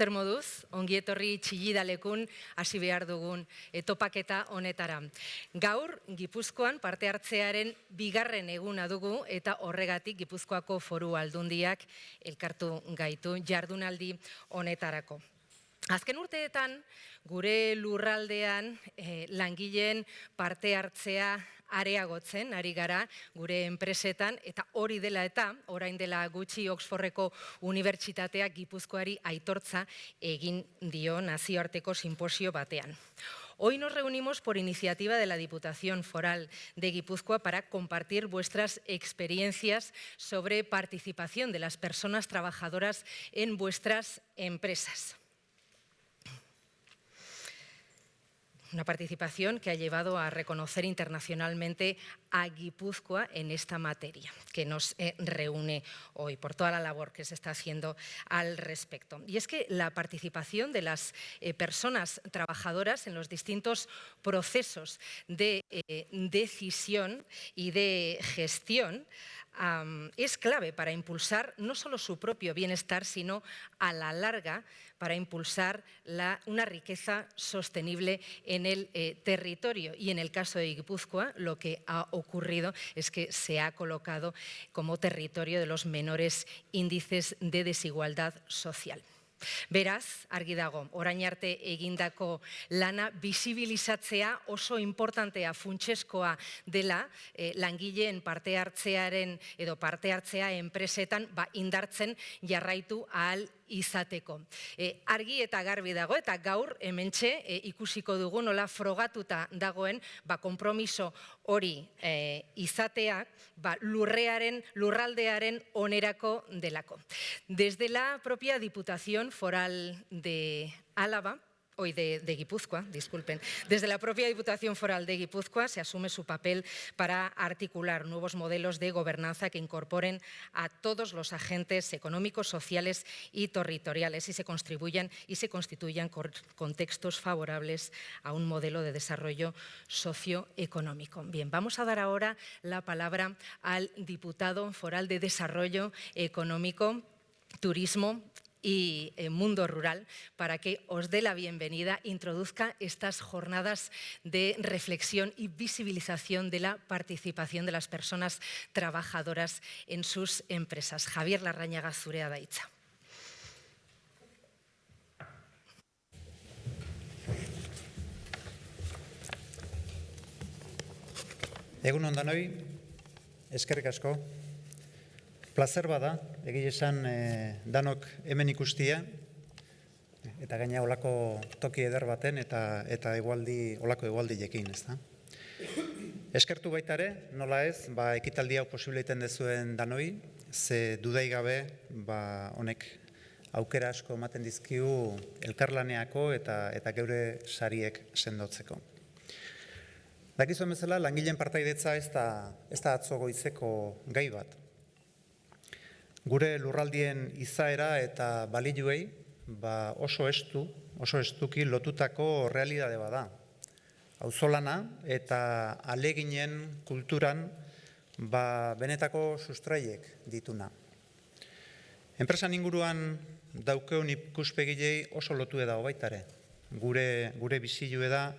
Zer moduz, ongietorri txillidalekun hasi behar dugun etopaketa honetara. Gaur, Gipuzkoan parte hartzearen bigarren eguna dugu eta horregatik Gipuzkoako foru aldundiak elkartu gaitu jardunaldi honetarako. Azken urteetan, gure lurraldean eh, langileen parte hartzea areagotzen ari gara gure enpresetan eta hori dela eta orain dela gutxi Oxfordeko unibertsitateak Gipuzkoari aitortza egin dio nazioarteko simposio batean. Hoy nos reunimos por iniciativa de la Diputación Foral de Guipúzcoa para compartir vuestras experiencias sobre participación de las personas trabajadoras en vuestras empresas. Una participación que ha llevado a reconocer internacionalmente a Guipúzcoa en esta materia, que nos eh, reúne hoy por toda la labor que se está haciendo al respecto. Y es que la participación de las eh, personas trabajadoras en los distintos procesos de eh, decisión y de gestión es clave para impulsar no solo su propio bienestar, sino a la larga para impulsar una riqueza sostenible en el eh, territorio. Y en el caso de Guipúzcoa, lo que ha ocurrido es que se ha colocado como territorio de los menores índices de desigualdad social. Beraz, argi dago, orain arte egindako lana bisibilizatzea oso importantea funtseskoa dela eh, langileen parte hartzearen edo parte hartzea enpresetan ba, indartzen jarraitu ahal izateko. E, argi eta garbi dago eta gaur hementxe e, ikusiko dugu nola frogatuta dagoen ba, kompromiso hori e, izateak ba, lurrearen, lurraldearen onerako delako. Desde la propia Diputación Foral de Álava, hoy de, Guipúzcoa, disculpen, desde la propia Diputación Foral de Guipúzcoa se asume su papel para articular nuevos modelos de gobernanza que incorporen a todos los agentes económicos, sociales y territoriales y se contribuyan y se constituyan contextos favorables a un modelo de desarrollo socioeconómico. Bien, vamos a dar ahora la palabra al diputado foral de Desarrollo Económico, Turismo y eh, Mundo Rural para que os dé la bienvenida, introduzca estas jornadas de reflexión y visibilización de la participación de las personas trabajadoras en sus empresas. Javier Larrañaga Zurea Daitza. Egun eskerrik asko, placer bada, egile esan e, danok hemen ikustia, eta gaina olako toki eder baten eta eta egualdi, olako egualdi jekin, ez da? Eskertu baita ere, nola ez, ba, ekitaldi hau posibleiten dezuen danoi, ze dudai gabe, ba, honek aukera asko ematen dizkiu elkarlaneako eta eta geure sariek sendotzeko. Dakizuen bezala, langileen partaidetza ez da, ez da atzo goizeko gai bat. Gure lurraldien izaera eta baliluei ba oso estu, oso estuki lotutako realidade bada. Auzolana eta aleginen kulturan ba benetako sustraiek dituna. Enpresan inguruan daukeun ikuspegilei oso lotu da baitare. Gure gure bizilue da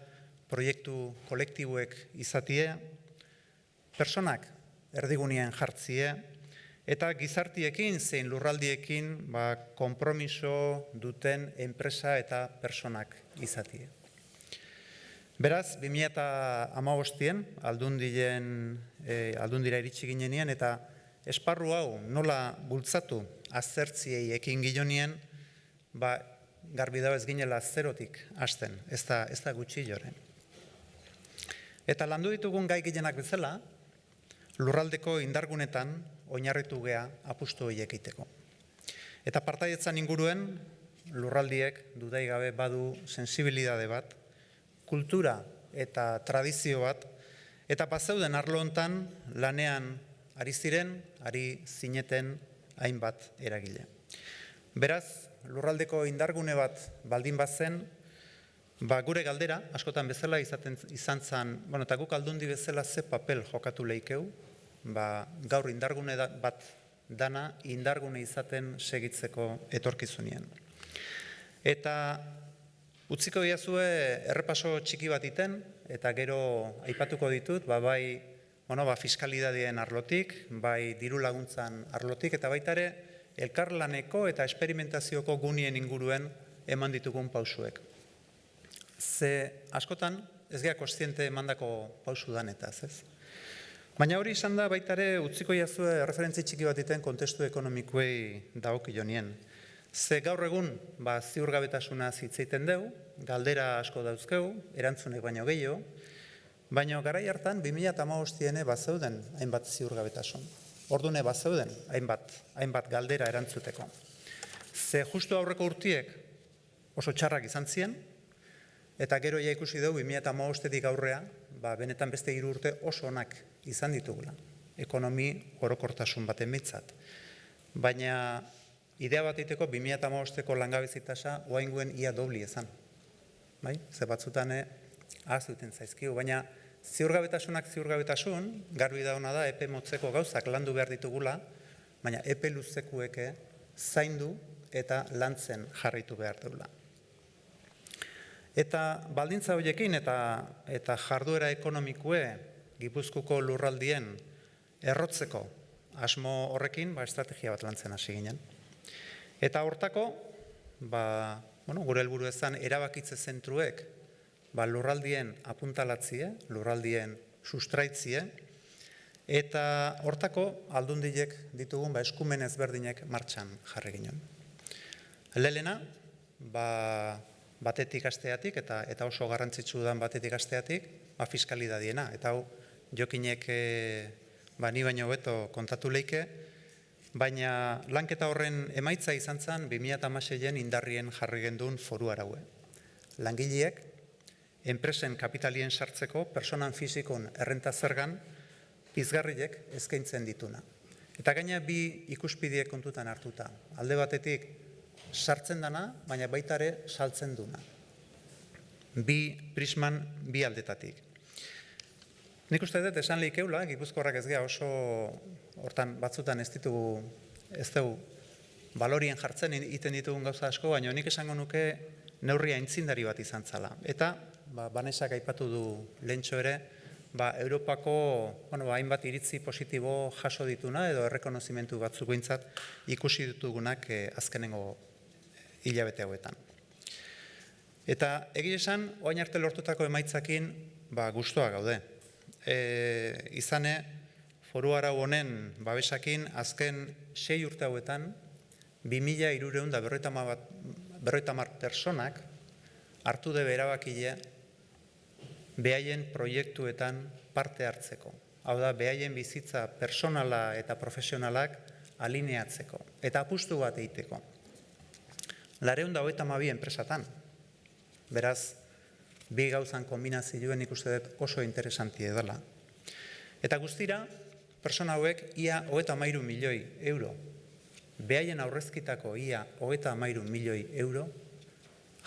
proiektu kolektiboek izatie, personak erdigunean jartzie, eta gizartiekin zein lurraldiekin ba, konpromiso duten enpresa eta personak izatie. Beraz, 2008an aldundien, e, aldundira iritsi ginenien eta esparru hau nola bultzatu azertziei ekin gilonien, ba, garbi da ez ginela zerotik hasten, ez da, ez da gutxi joren. Eta landu ditugun gai gilenak bezala, lurraldeko indargunetan oinarritu gea apustu horiek egiteko. Eta partaietzan inguruen, lurraldiek dudai gabe badu sensibilidade bat, kultura eta tradizio bat, eta paseuden arlo hontan lanean ari ziren, ari zineten hainbat eragile. Beraz, lurraldeko indargune bat baldin bazen, ba, gure galdera, askotan bezala izaten, izan zan, bueno, eta guk aldundi bezala ze papel jokatu leikeu, ba, gaur indargune bat dana indargune izaten segitzeko etorkizunien. Eta utziko diazue errepaso txiki bat iten, eta gero aipatuko ditut, ba, bai bueno, ba, fiskalidadien arlotik, bai diru laguntzan arlotik, eta baita ere elkarlaneko eta esperimentazioko gunien inguruen eman ditugun pausuek. Ze askotan ez geha kostiente emandako pausu danetaz, ez? Baina hori izan da baita ere utziko jazue referentzi txiki bat iten kontestu ekonomikuei daokionien. Ze gaur egun, ba, ziurgabetasuna zitzeiten deu, galdera asko dauzkeu, erantzunek baino gehiago, baina garai hartan 2008 bat zeuden hainbat ziurgabetasun. Ordune bat zeuden hainbat, hainbat galdera erantzuteko. Ze justu aurreko urtiek oso txarrak izan ziren, eta gero ja ikusi dugu 2008 aurrea, ba, benetan beste hiru urte oso onak izan ditugula. Ekonomi orokortasun baten mitzat. Baina idea bat iteko 2008ko langabezitasa oainguen ia dobli ezan. Bai? Ze batzutan eh, ahazuten zaizkiu, baina ziurgabetasunak ziurgabetasun, garbi da hona da, epe motzeko gauzak landu behar ditugula, baina epe luzekueke zaindu eta lantzen jarritu behar dugula. Eta baldintza horiekin eta, eta jarduera ekonomikue Gipuzkuko lurraldien errotzeko asmo horrekin ba, estrategia bat lantzen hasi ginen. Eta hortako, ba, bueno, gure helburu ezan erabakitze zentruek ba, lurraldien apuntalatzie, lurraldien sustraitzie, eta hortako aldundiek ditugun ba, eskumen ezberdinek martxan jarri ginen. Lelena, ba, batetik asteatik eta eta oso garrantzitsu dan batetik asteatik, ba, fiskalidadiena. Eta hau, jokinek e, ba, ni baino beto kontatu leike, baina lanketa horren emaitza izan zen 2006en indarrien jarri gendun foru araue. Langileek, enpresen kapitalien sartzeko personan fizikon errenta zergan pizgarriek eskaintzen dituna. Eta gaina bi ikuspidiek kontutan hartuta. Alde batetik sartzen dana, baina baita ere saltzen duna. Bi prisman bi aldetatik. Nik uste dut esan lehikeula, gipuzkorrak ez geha oso hortan batzutan ez ditugu ez dugu balorien jartzen iten ditugun gauza asko, baina nik esango nuke neurria intzindari bat izan zala. Eta ba, banesak aipatu du lehentxo ere, ba, Europako bueno, ba, hainbat iritzi positibo jaso dituna edo errekonozimentu batzuk bintzat ikusi ditugunak eh, azkenengo hilabete hauetan. Eta egia esan, oain arte lortutako emaitzakin ba, guztua gaude. E, izane, foru arau honen babesakin azken sei urte hauetan, 2000 irureun da personak hartu de berabakile behaien proiektuetan parte hartzeko. Hau da, behaien bizitza personala eta profesionalak alineatzeko. Eta apustu bat egiteko. Lareun da hoeta mabi enpresatan. Beraz, bi gauzan kombinazioen ikuste dut oso interesanti edala. Eta guztira, persona hauek ia hoeta mairu milioi euro. Behaien aurrezkitako ia hoeta mairu milioi euro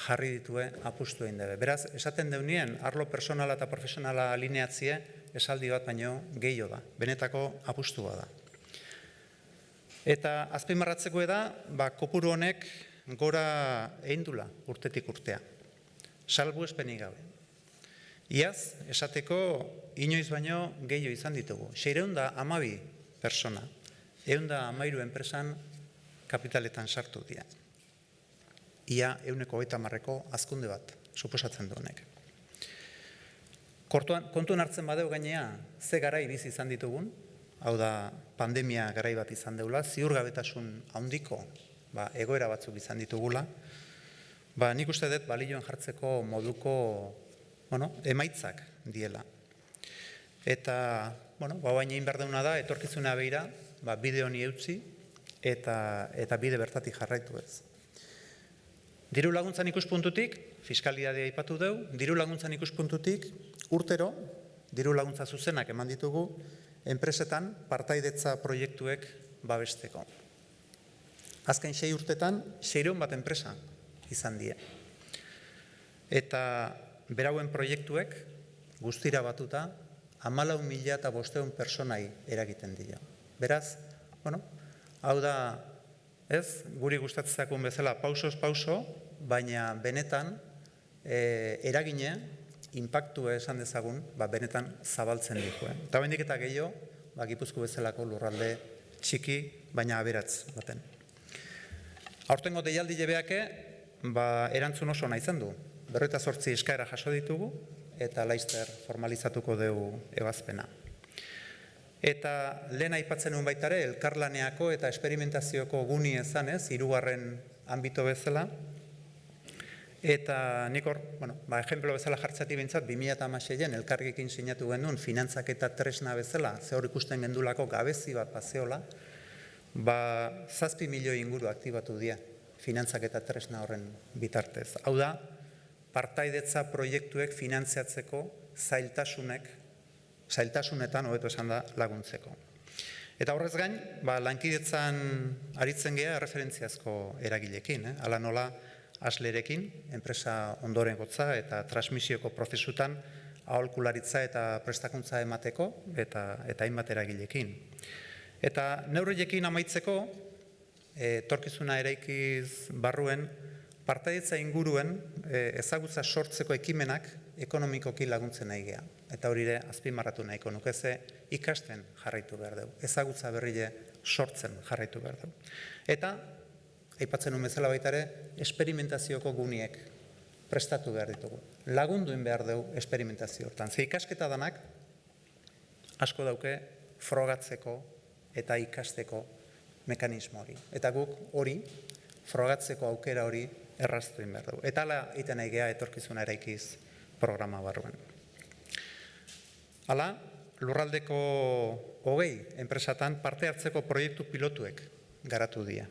jarri ditue apustu egin dabe. Beraz, esaten deunien, arlo personala eta profesionala alineatzie, esaldi bat baino gehiago da. Benetako apustua da. Eta azpimarratzeko da, ba, kopuru honek gora eindula urtetik urtea. Salbu espenik gabe. Iaz, esateko, inoiz baino gehiago izan ditugu. Seireun da amabi persona, egun da amairu enpresan kapitaletan sartu dira ia euneko eta marreko azkunde bat, suposatzen du honek. Kontuan hartzen badeu gainea, ze garai bizi izan ditugun, hau da pandemia garai bat izan deula, ziurgabetasun handiko ba, egoera batzuk izan ditugula, ba, nik uste dut balioen jartzeko moduko bueno, emaitzak diela. Eta, bueno, ba, baina inberdeuna da, etorkizuna behira, ba, bide honi eutzi, eta, eta bide bertatik jarraitu ez. Diru laguntzan ikuspuntutik, fiskalidadea ipatu dugu, diru laguntzan ikuspuntutik, urtero, diru laguntza zuzenak eman ditugu, enpresetan partaidetza proiektuek babesteko. Azken sei urtetan, seireun bat enpresa izan die. Eta berauen proiektuek, guztira batuta, amalau mila eta bosteun personai eragiten dira. Beraz, bueno, hau da, ez, guri gustatzezakun bezala, pausos pauso, baina benetan e, eragine, impactu esan dezagun, ba, benetan zabaltzen ditu. Eh? Eta bendik eta gehiago, ba, gipuzko bezalako lurralde txiki, baina aberatz baten. Aurtengo deialdi jebeake, ba, erantzun oso nahi du. Berroita sortzi eskaera jaso ditugu, eta laizter formalizatuko dugu ebazpena. Eta lehen aipatzen nuen baitare, elkarlaneako eta esperimentazioko guni ezanez, hirugarren ambito bezala, Eta nik hor, bueno, ba, ejemplo bezala jartzati bintzat, 2006-en elkargekin sinatu genuen finantzak eta tresna bezala, ze hor ikusten gendulako gabezi bat paseola, ba, zazpi milioi inguru aktibatu dira finantzak eta tresna horren bitartez. Hau da, partaidetza proiektuek finantziatzeko zailtasunek, zailtasunetan hobeto esan da laguntzeko. Eta horrez gain, ba, lankidetzan aritzen geha referentziazko eragilekin, eh? ala nola, aslerekin, enpresa ondoren gotza eta transmisioko prozesutan aholkularitza eta prestakuntza emateko eta eta hainbat eragilekin. Eta neurriekin amaitzeko, e, torkizuna eraikiz barruen, partaidetza inguruen e, ezagutza sortzeko ekimenak ekonomikoki laguntzen nahi geha. Eta hori ere, azpimarratu nahiko nukeze, ikasten jarraitu behar dugu. Ezagutza berrile sortzen jarraitu behar dugu. Eta aipatzen nuen bezala baita ere, esperimentazioko guniek prestatu behar ditugu. Lagunduin behar dugu esperimentazio hortan. Ze ikasketa danak, asko dauke, frogatzeko eta ikasteko mekanismo hori. Eta guk hori, frogatzeko aukera hori, erraztuin behar dugu. Eta ala, iten nahi geha, etorkizuna eraikiz programa barruan. Hala, lurraldeko hogei enpresatan parte hartzeko proiektu pilotuek garatu dira.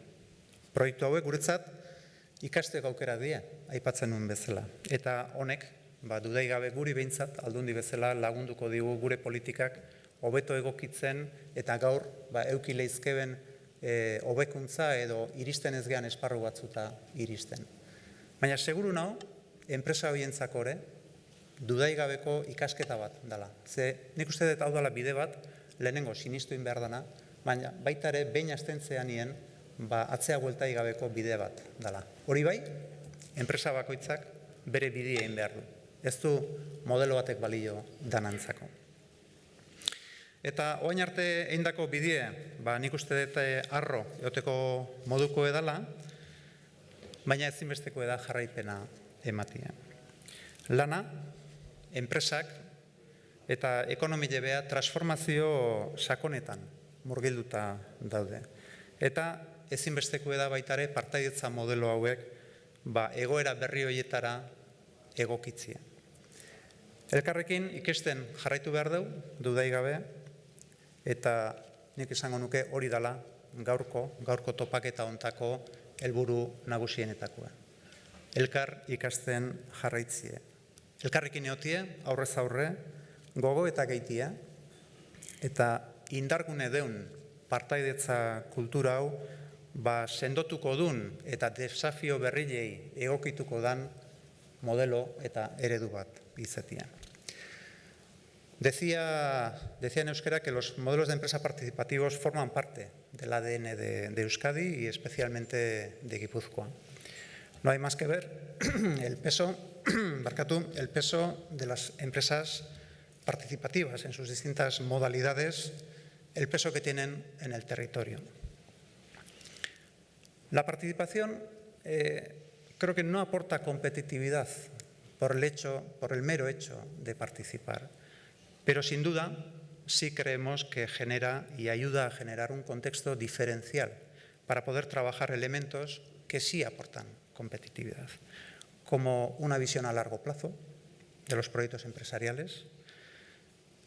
Proiektu hauek guretzat ikasteko aukera die, aipatzen nuen bezala. Eta honek, ba, dudai gabe guri behintzat, aldundi bezala lagunduko digu gure politikak hobeto egokitzen eta gaur ba, eukile e, hobekuntza edo iristen ez gehan esparru batzuta iristen. Baina seguru nao, enpresa horientzako ere, dudai gabeko ikasketa bat dela. Ze nik uste dut hau dela bide bat, lehenengo sinistuin behar dana, baina baita ere behin astentzean nien, ba, atzea guelta gabeko bide bat dela. Hori bai, enpresa bakoitzak bere bidea egin behar du. Ez du modelo batek balio danantzako. Eta oain arte eindako bidea, ba, nik uste dut eh, arro eoteko moduko edala, baina ezinbesteko eda jarraipena ematia. Lana, enpresak eta ekonomile beha transformazio sakonetan murgilduta daude. Eta ezinbesteko da baitare partaidetza modelo hauek ba, egoera berri horietara egokitzia. Elkarrekin ikesten jarraitu behar dugu, dudai gabe, eta nik esango nuke hori dala gaurko, gaurko topaketa ontako helburu nagusienetakoa. Elkar ikasten jarraitzie. Elkarrekin eotie, aurrez aurre, gogo eta gaitia, eta indargune deun partaidetza kultura hau ba, sendotuko dun eta desafio berrilei egokituko dan modelo eta eredu bat izatean. Decía, decía euskera que los modelos de empresa participativos forman parte del ADN de, Euskadi y especialmente de Guipúzcoa. No hay más que ver el peso, el peso de las empresas participativas en sus distintas modalidades, el peso que tienen en el territorio. La participación eh, creo que no aporta competitividad por el, hecho, por el mero hecho de participar, pero sin duda sí creemos que genera y ayuda a generar un contexto diferencial para poder trabajar elementos que sí aportan competitividad, como una visión a largo plazo de los proyectos empresariales,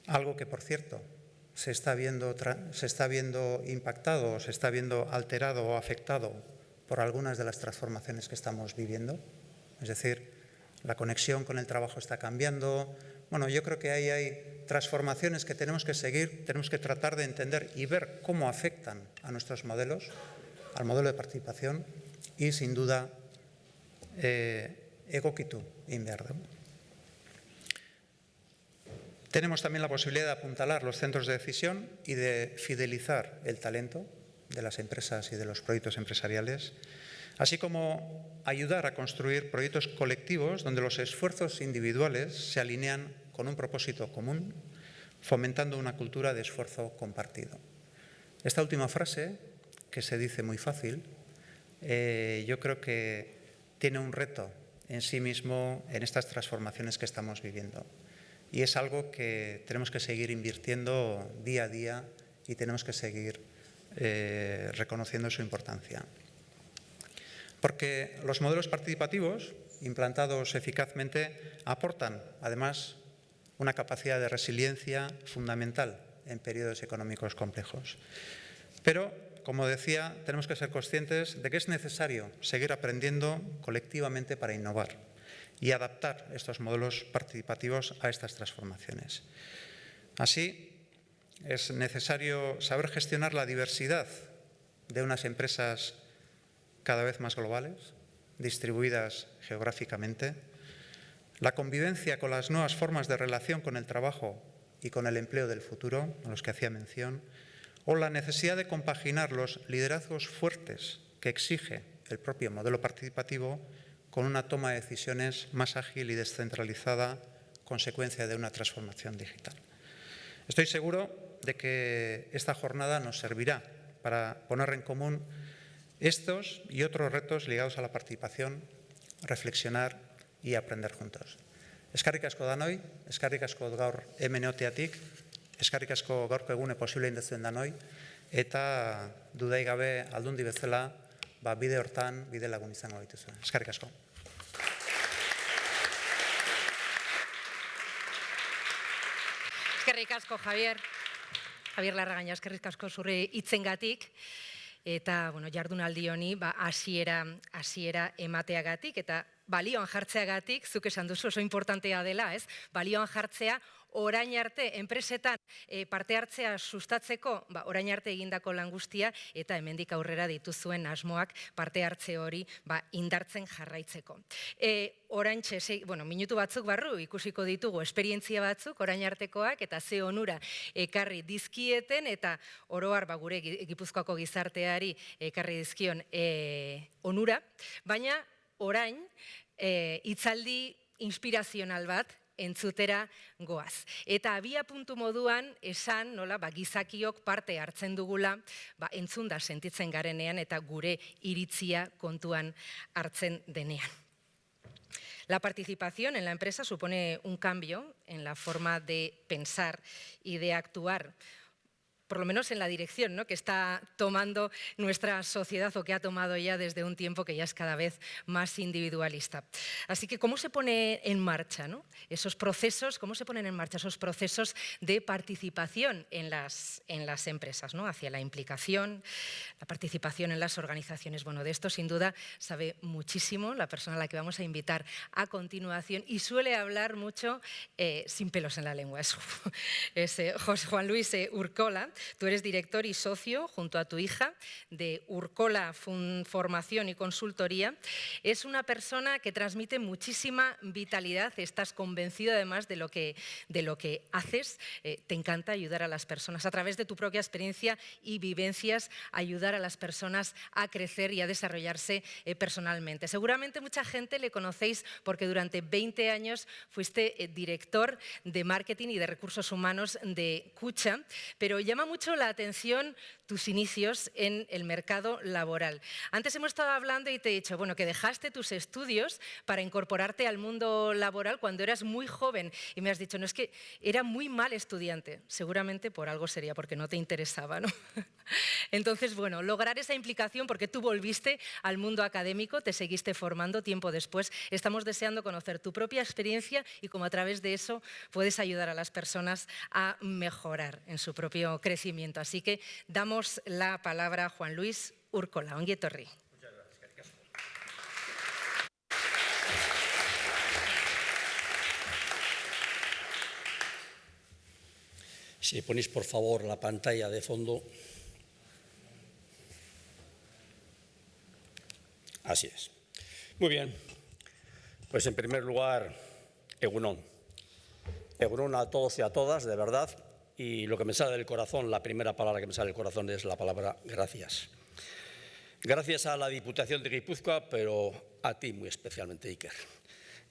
algo que, por cierto, se está viendo, se está viendo impactado, se está viendo alterado o afectado por algunas de las transformaciones que estamos viviendo. Es decir, la conexión con el trabajo está cambiando. Bueno, yo creo que ahí hay transformaciones que tenemos que seguir, tenemos que tratar de entender y ver cómo afectan a nuestros modelos, al modelo de participación y, sin duda, eh, egokitu. Tenemos también la posibilidad de apuntalar los centros de decisión y de fidelizar el talento de las empresas y de los proyectos empresariales, así como ayudar a construir proyectos colectivos donde los esfuerzos individuales se alinean con un propósito común, fomentando una cultura de esfuerzo compartido. Esta última frase, que se dice muy fácil, eh, yo creo que tiene un reto en sí mismo en estas transformaciones que estamos viviendo. Y es algo que tenemos que seguir invirtiendo día a día y tenemos que seguir eh, reconociendo su importancia. Porque los modelos participativos implantados eficazmente aportan, además, una capacidad de resiliencia fundamental en periodos económicos complejos. Pero, como decía, tenemos que ser conscientes de que es necesario seguir aprendiendo colectivamente para innovar y adaptar estos modelos participativos a estas transformaciones. Así, es necesario saber gestionar la diversidad de unas empresas cada vez más globales, distribuidas geográficamente, la convivencia con las nuevas formas de relación con el trabajo y con el empleo del futuro, a los que hacía mención, o la necesidad de compaginar los liderazgos fuertes que exige el propio modelo participativo con una toma de decisiones más ágil y descentralizada, consecuencia de una transformación digital. Estoy seguro de que esta jornada nos servirá para poner en común estos y otros retos ligados a la participación, reflexionar y aprender juntos. Eskarrik asko danoi, eskarrik asko gaur hemen eoteatik, eskarrik asko gaurko egune posible indetzen danoi, eta dudai gabe aldundi bezala, ba, bide hortan, bide lagun izango dituzu. Eskarrik asko. Eskerrik asko, Javier. Javier Larragaina, eskerrik asko zure itzengatik eta bueno, jardunaldi honi ba hasiera hasiera emateagatik eta balioan jartzeagatik zuk esan duzu oso importantea dela, ez? Balioan jartzea orain arte enpresetan e, parte hartzea sustatzeko, ba, orain arte egindako lan guztia eta hemendik aurrera dituzuen asmoak parte hartze hori ba, indartzen jarraitzeko. E, orain txe, bueno, minutu batzuk barru ikusiko ditugu esperientzia batzuk orain artekoak eta ze onura ekarri dizkieten eta oroar ba, gure gipuzkoako gizarteari ekarri dizkion e, onura, baina orain e, itzaldi inspirazional bat entzutera goaz. Eta abia puntu moduan esan, nola, ba, gizakiok parte hartzen dugula, ba, entzunda sentitzen garenean eta gure iritzia kontuan hartzen denean. La participación en la empresa supone un cambio en la forma de pensar y de actuar por lo menos en la dirección ¿no? que está tomando nuestra sociedad o que ha tomado ya desde un tiempo que ya es cada vez más individualista. Así que, ¿cómo se pone en marcha ¿no? esos procesos, cómo se ponen en marcha esos procesos de participación en las, en las empresas, ¿no? hacia la implicación, la participación en las organizaciones? Bueno, de esto sin duda sabe muchísimo la persona a la que vamos a invitar a continuación y suele hablar mucho eh, sin pelos en la lengua. Es, eh, José Juan Luis eh, Urcola, Tú eres director y socio, junto a tu hija, de Urcola Formación y Consultoría. Es una persona que transmite muchísima vitalidad, estás convencido además de lo que, de lo que haces. Eh, te encanta ayudar a las personas a través de tu propia experiencia y vivencias, ayudar a las personas a crecer y a desarrollarse eh, personalmente. Seguramente mucha gente le conocéis porque durante 20 años fuiste eh, director de marketing y de recursos humanos de Cucha, pero llama mucho la atención tus inicios en el mercado laboral. Antes hemos estado hablando y te he dicho, bueno, que dejaste tus estudios para incorporarte al mundo laboral cuando eras muy joven y me has dicho, no, es que era muy mal estudiante. Seguramente por algo sería, porque no te interesaba, ¿no? Entonces, bueno, lograr esa implicación porque tú volviste al mundo académico, te seguiste formando tiempo después. Estamos deseando conocer tu propia experiencia y cómo a través de eso puedes ayudar a las personas a mejorar en su propio crecimiento. Así que damos la palabra a Juan Luis Urcola. Onguietorri. Si ponéis por favor la pantalla de fondo. Así es. Muy bien. Pues en primer lugar, Egunon. Egunon a todos y a todas, de verdad. Y lo que me sale del corazón, la primera palabra que me sale del corazón es la palabra gracias. Gracias a la Diputación de Guipúzcoa, pero a ti muy especialmente, Iker.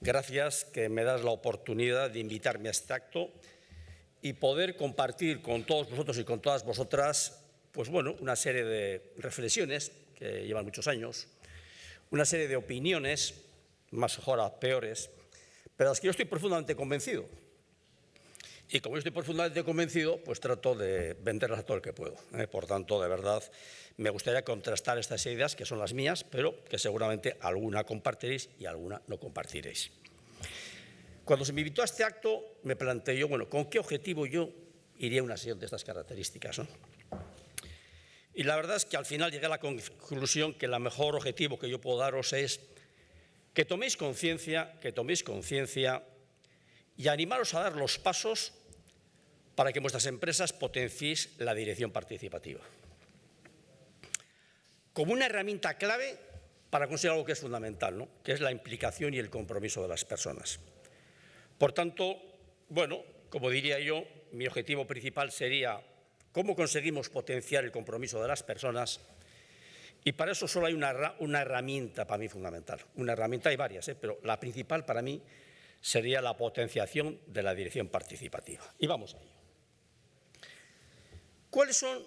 Gracias que me das la oportunidad de invitarme a este acto y poder compartir con todos vosotros y con todas vosotras, pues bueno, una serie de reflexiones que llevan muchos años, una serie de opiniones, más ahora peores, pero las que yo estoy profundamente convencido. Y como yo estoy profundamente convencido, pues trato de venderlas todo el que puedo. ¿eh? Por tanto, de verdad, me gustaría contrastar estas ideas, que son las mías, pero que seguramente alguna compartiréis y alguna no compartiréis. Cuando se me invitó a este acto, me planteé yo, bueno, ¿con qué objetivo yo iría a una sesión de estas características? Y la verdad es que al final llegué a la conclusión que el mejor objetivo que yo puedo daros es que toméis conciencia, que toméis conciencia y animaros a dar los pasos para que vuestras empresas potenciéis la dirección participativa. Como una herramienta clave para conseguir algo que es fundamental, ¿no? que es la implicación y el compromiso de las personas. Por tanto, bueno, como diría yo, mi objetivo principal sería cómo conseguimos potenciar el compromiso de las personas y para eso solo hay una, una herramienta para mí fundamental. Una herramienta, hay varias, ¿eh? pero la principal para mí sería la potenciación de la dirección participativa. Y vamos a ello. ¿Cuáles son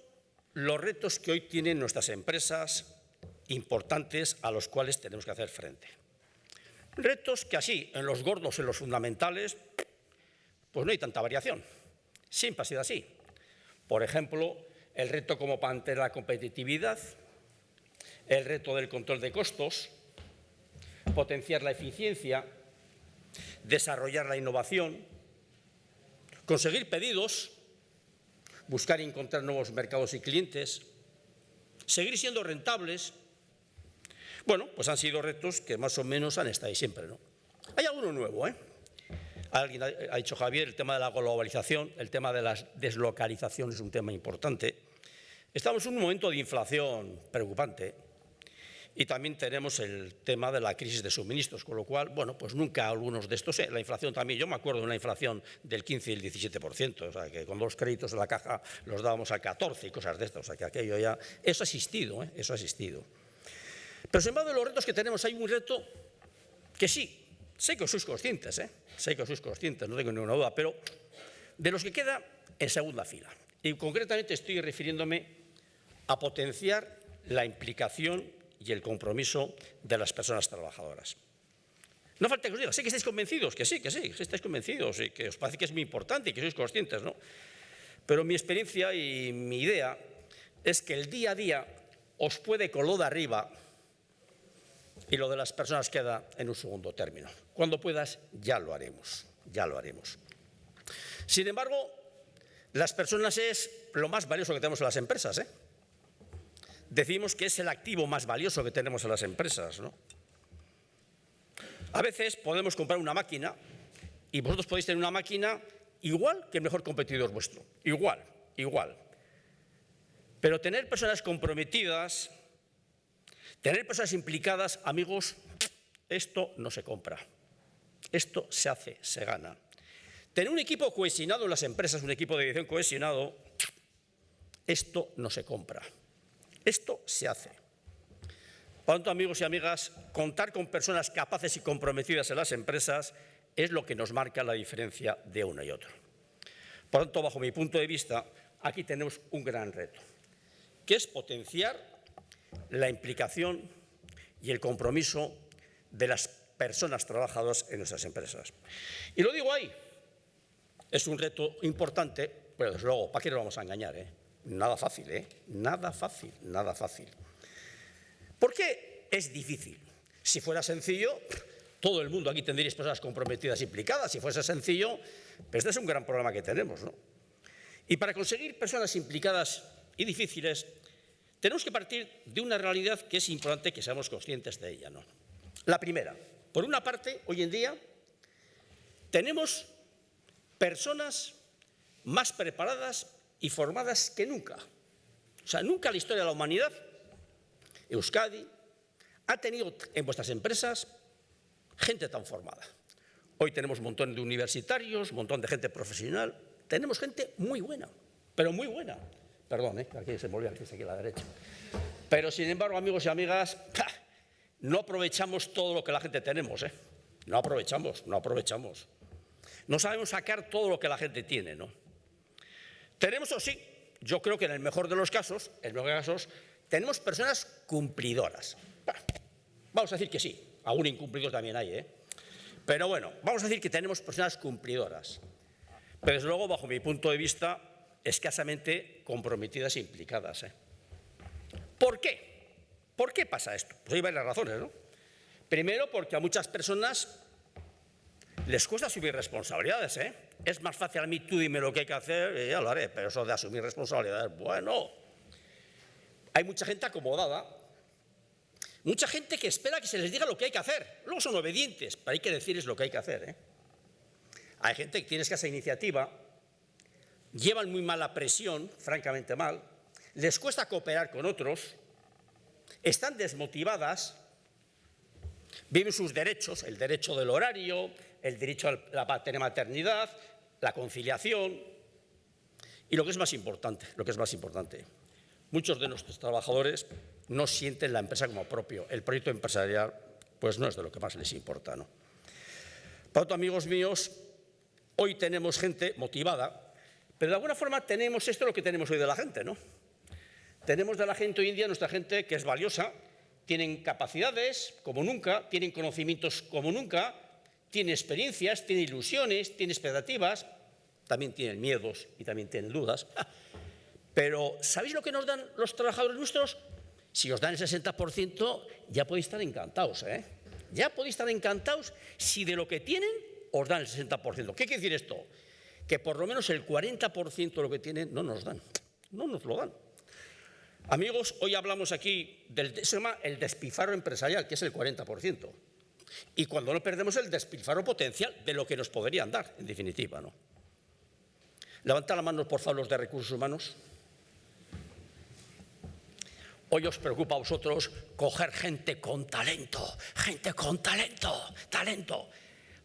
los retos que hoy tienen nuestras empresas importantes a los cuales tenemos que hacer frente? Retos que así, en los gordos, en los fundamentales, pues no hay tanta variación. Siempre ha sido así. Por ejemplo, el reto como mantener la competitividad, el reto del control de costos, potenciar la eficiencia, desarrollar la innovación, conseguir pedidos, buscar y encontrar nuevos mercados y clientes, seguir siendo rentables. Bueno, pues han sido retos que más o menos han estado ahí siempre. ¿no? Hay alguno nuevo, ¿eh? Alguien ha dicho Javier, el tema de la globalización, el tema de la deslocalización es un tema importante. Estamos en un momento de inflación preocupante. Y también tenemos el tema de la crisis de suministros, con lo cual, bueno, pues nunca algunos de estos, eh, la inflación también, yo me acuerdo de una inflación del 15 y el 17%, o sea, que con los créditos de la caja los dábamos al 14 y cosas de estas, o sea, que aquello ya, eso ha existido, ¿eh? eso ha existido. Pero sin embargo, de los retos que tenemos, hay un reto que sí, sé que sois conscientes, ¿eh? sé que sois conscientes, no tengo ninguna duda, pero de los que queda en segunda fila. Y concretamente estoy refiriéndome a potenciar la implicación y el compromiso de las personas trabajadoras. No falta que os diga, sé que estáis convencidos, que sí, que sí, que estáis convencidos y que os parece que es muy importante y que sois conscientes, ¿no? Pero mi experiencia y mi idea es que el día a día os puede con de arriba y lo de las personas queda en un segundo término. Cuando puedas, ya lo haremos, ya lo haremos. Sin embargo, las personas es lo más valioso que tenemos en las empresas, ¿eh? Decimos que es el activo más valioso que tenemos en las empresas. ¿no? A veces podemos comprar una máquina y vosotros podéis tener una máquina igual que el mejor competidor vuestro. Igual, igual. Pero tener personas comprometidas, tener personas implicadas, amigos, esto no se compra. Esto se hace, se gana. Tener un equipo cohesionado en las empresas, un equipo de dirección cohesionado, esto no se compra. Esto se hace. Por tanto, amigos y amigas, contar con personas capaces y comprometidas en las empresas es lo que nos marca la diferencia de uno y otro. Por tanto, bajo mi punto de vista, aquí tenemos un gran reto, que es potenciar la implicación y el compromiso de las personas trabajadoras en nuestras empresas. Y lo digo ahí, es un reto importante, pero desde luego, ¿para qué nos vamos a engañar? Eh? Nada fácil, ¿eh? Nada fácil, nada fácil. ¿Por qué es difícil? Si fuera sencillo, todo el mundo aquí tendría personas comprometidas implicadas. Si fuese sencillo, pues este es un gran problema que tenemos, ¿no? Y para conseguir personas implicadas y difíciles, tenemos que partir de una realidad que es importante que seamos conscientes de ella, ¿no? La primera, por una parte, hoy en día tenemos personas más preparadas y formadas que nunca. O sea, nunca la historia de la humanidad, Euskadi ha tenido en vuestras empresas gente tan formada. Hoy tenemos un montón de universitarios, un montón de gente profesional, tenemos gente muy buena, pero muy buena. Perdón, ¿eh? aquí se me aquí a la derecha. Pero, sin embargo, amigos y amigas, no aprovechamos todo lo que la gente tenemos, ¿eh? No aprovechamos, no aprovechamos. No sabemos sacar todo lo que la gente tiene, ¿no? Tenemos, o sí, yo creo que en el mejor de los casos, en los casos, tenemos personas cumplidoras. Vamos a decir que sí, algún incumplido también hay, ¿eh? Pero bueno, vamos a decir que tenemos personas cumplidoras. Pero desde luego, bajo mi punto de vista, escasamente comprometidas e implicadas. ¿eh? ¿Por qué? ¿Por qué pasa esto? Pues hay varias razones, ¿no? Primero, porque a muchas personas les cuesta asumir responsabilidades, ¿eh? Es más fácil a mí, tú dime lo que hay que hacer y ya lo haré, pero eso de asumir responsabilidades, bueno. Hay mucha gente acomodada, mucha gente que espera que se les diga lo que hay que hacer. Luego son obedientes, pero hay que decirles lo que hay que hacer, ¿eh? Hay gente que tiene escasa iniciativa, llevan muy mala presión, francamente mal, les cuesta cooperar con otros, están desmotivadas, viven sus derechos, el derecho del horario, el derecho a la maternidad, la conciliación y lo que es más importante, lo que es más importante, muchos de nuestros trabajadores no sienten la empresa como propio, el proyecto empresarial pues no es de lo que más les importa. ¿no? Por amigos míos, Hoy tenemos gente motivada, pero de alguna forma tenemos esto lo que tenemos hoy de la gente, ¿no? Tenemos de la gente hoy en día, nuestra gente que es valiosa, tienen capacidades como nunca, tienen conocimientos como nunca, tienen experiencias, tienen ilusiones, tienen expectativas, también tienen miedos y también tienen dudas. Pero ¿sabéis lo que nos dan los trabajadores nuestros? Si os dan el 60%, ya podéis estar encantados, ¿eh? Ya podéis estar encantados si de lo que tienen os dan el 60%. ¿Qué quiere decir esto? Que por lo menos el 40% de lo que tienen no nos dan, no nos lo dan. Amigos, hoy hablamos aquí del se el despilfarro empresarial, que es el 40%. Y cuando no perdemos el despilfarro potencial de lo que nos podrían dar, en definitiva, ¿no? Levanta la mano, por favor, los de recursos humanos. Hoy os preocupa a vosotros coger gente con talento, gente con talento, talento.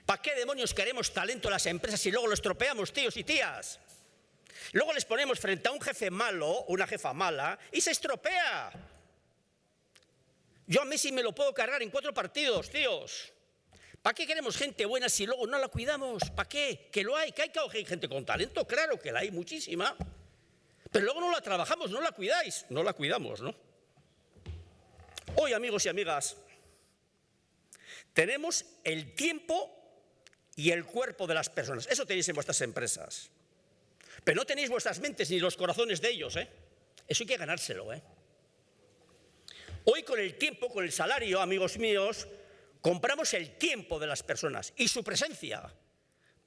¿Para qué demonios queremos talento en las empresas si luego lo estropeamos, tíos y tías? Luego les ponemos frente a un jefe malo, una jefa mala, y se estropea. Yo a Messi me lo puedo cargar en cuatro partidos, tíos. ¿Para qué queremos gente buena si luego no la cuidamos? ¿Para qué? Que lo hay, que hay que gente con talento, claro que la hay muchísima. Pero luego no la trabajamos, no la cuidáis, no la cuidamos, ¿no? Hoy, amigos y amigas, tenemos el tiempo y el cuerpo de las personas. Eso tenéis en vuestras empresas. Pero no tenéis vuestras mentes ni los corazones de ellos. ¿eh? Eso hay que ganárselo. ¿eh? Hoy con el tiempo, con el salario, amigos míos, compramos el tiempo de las personas y su presencia.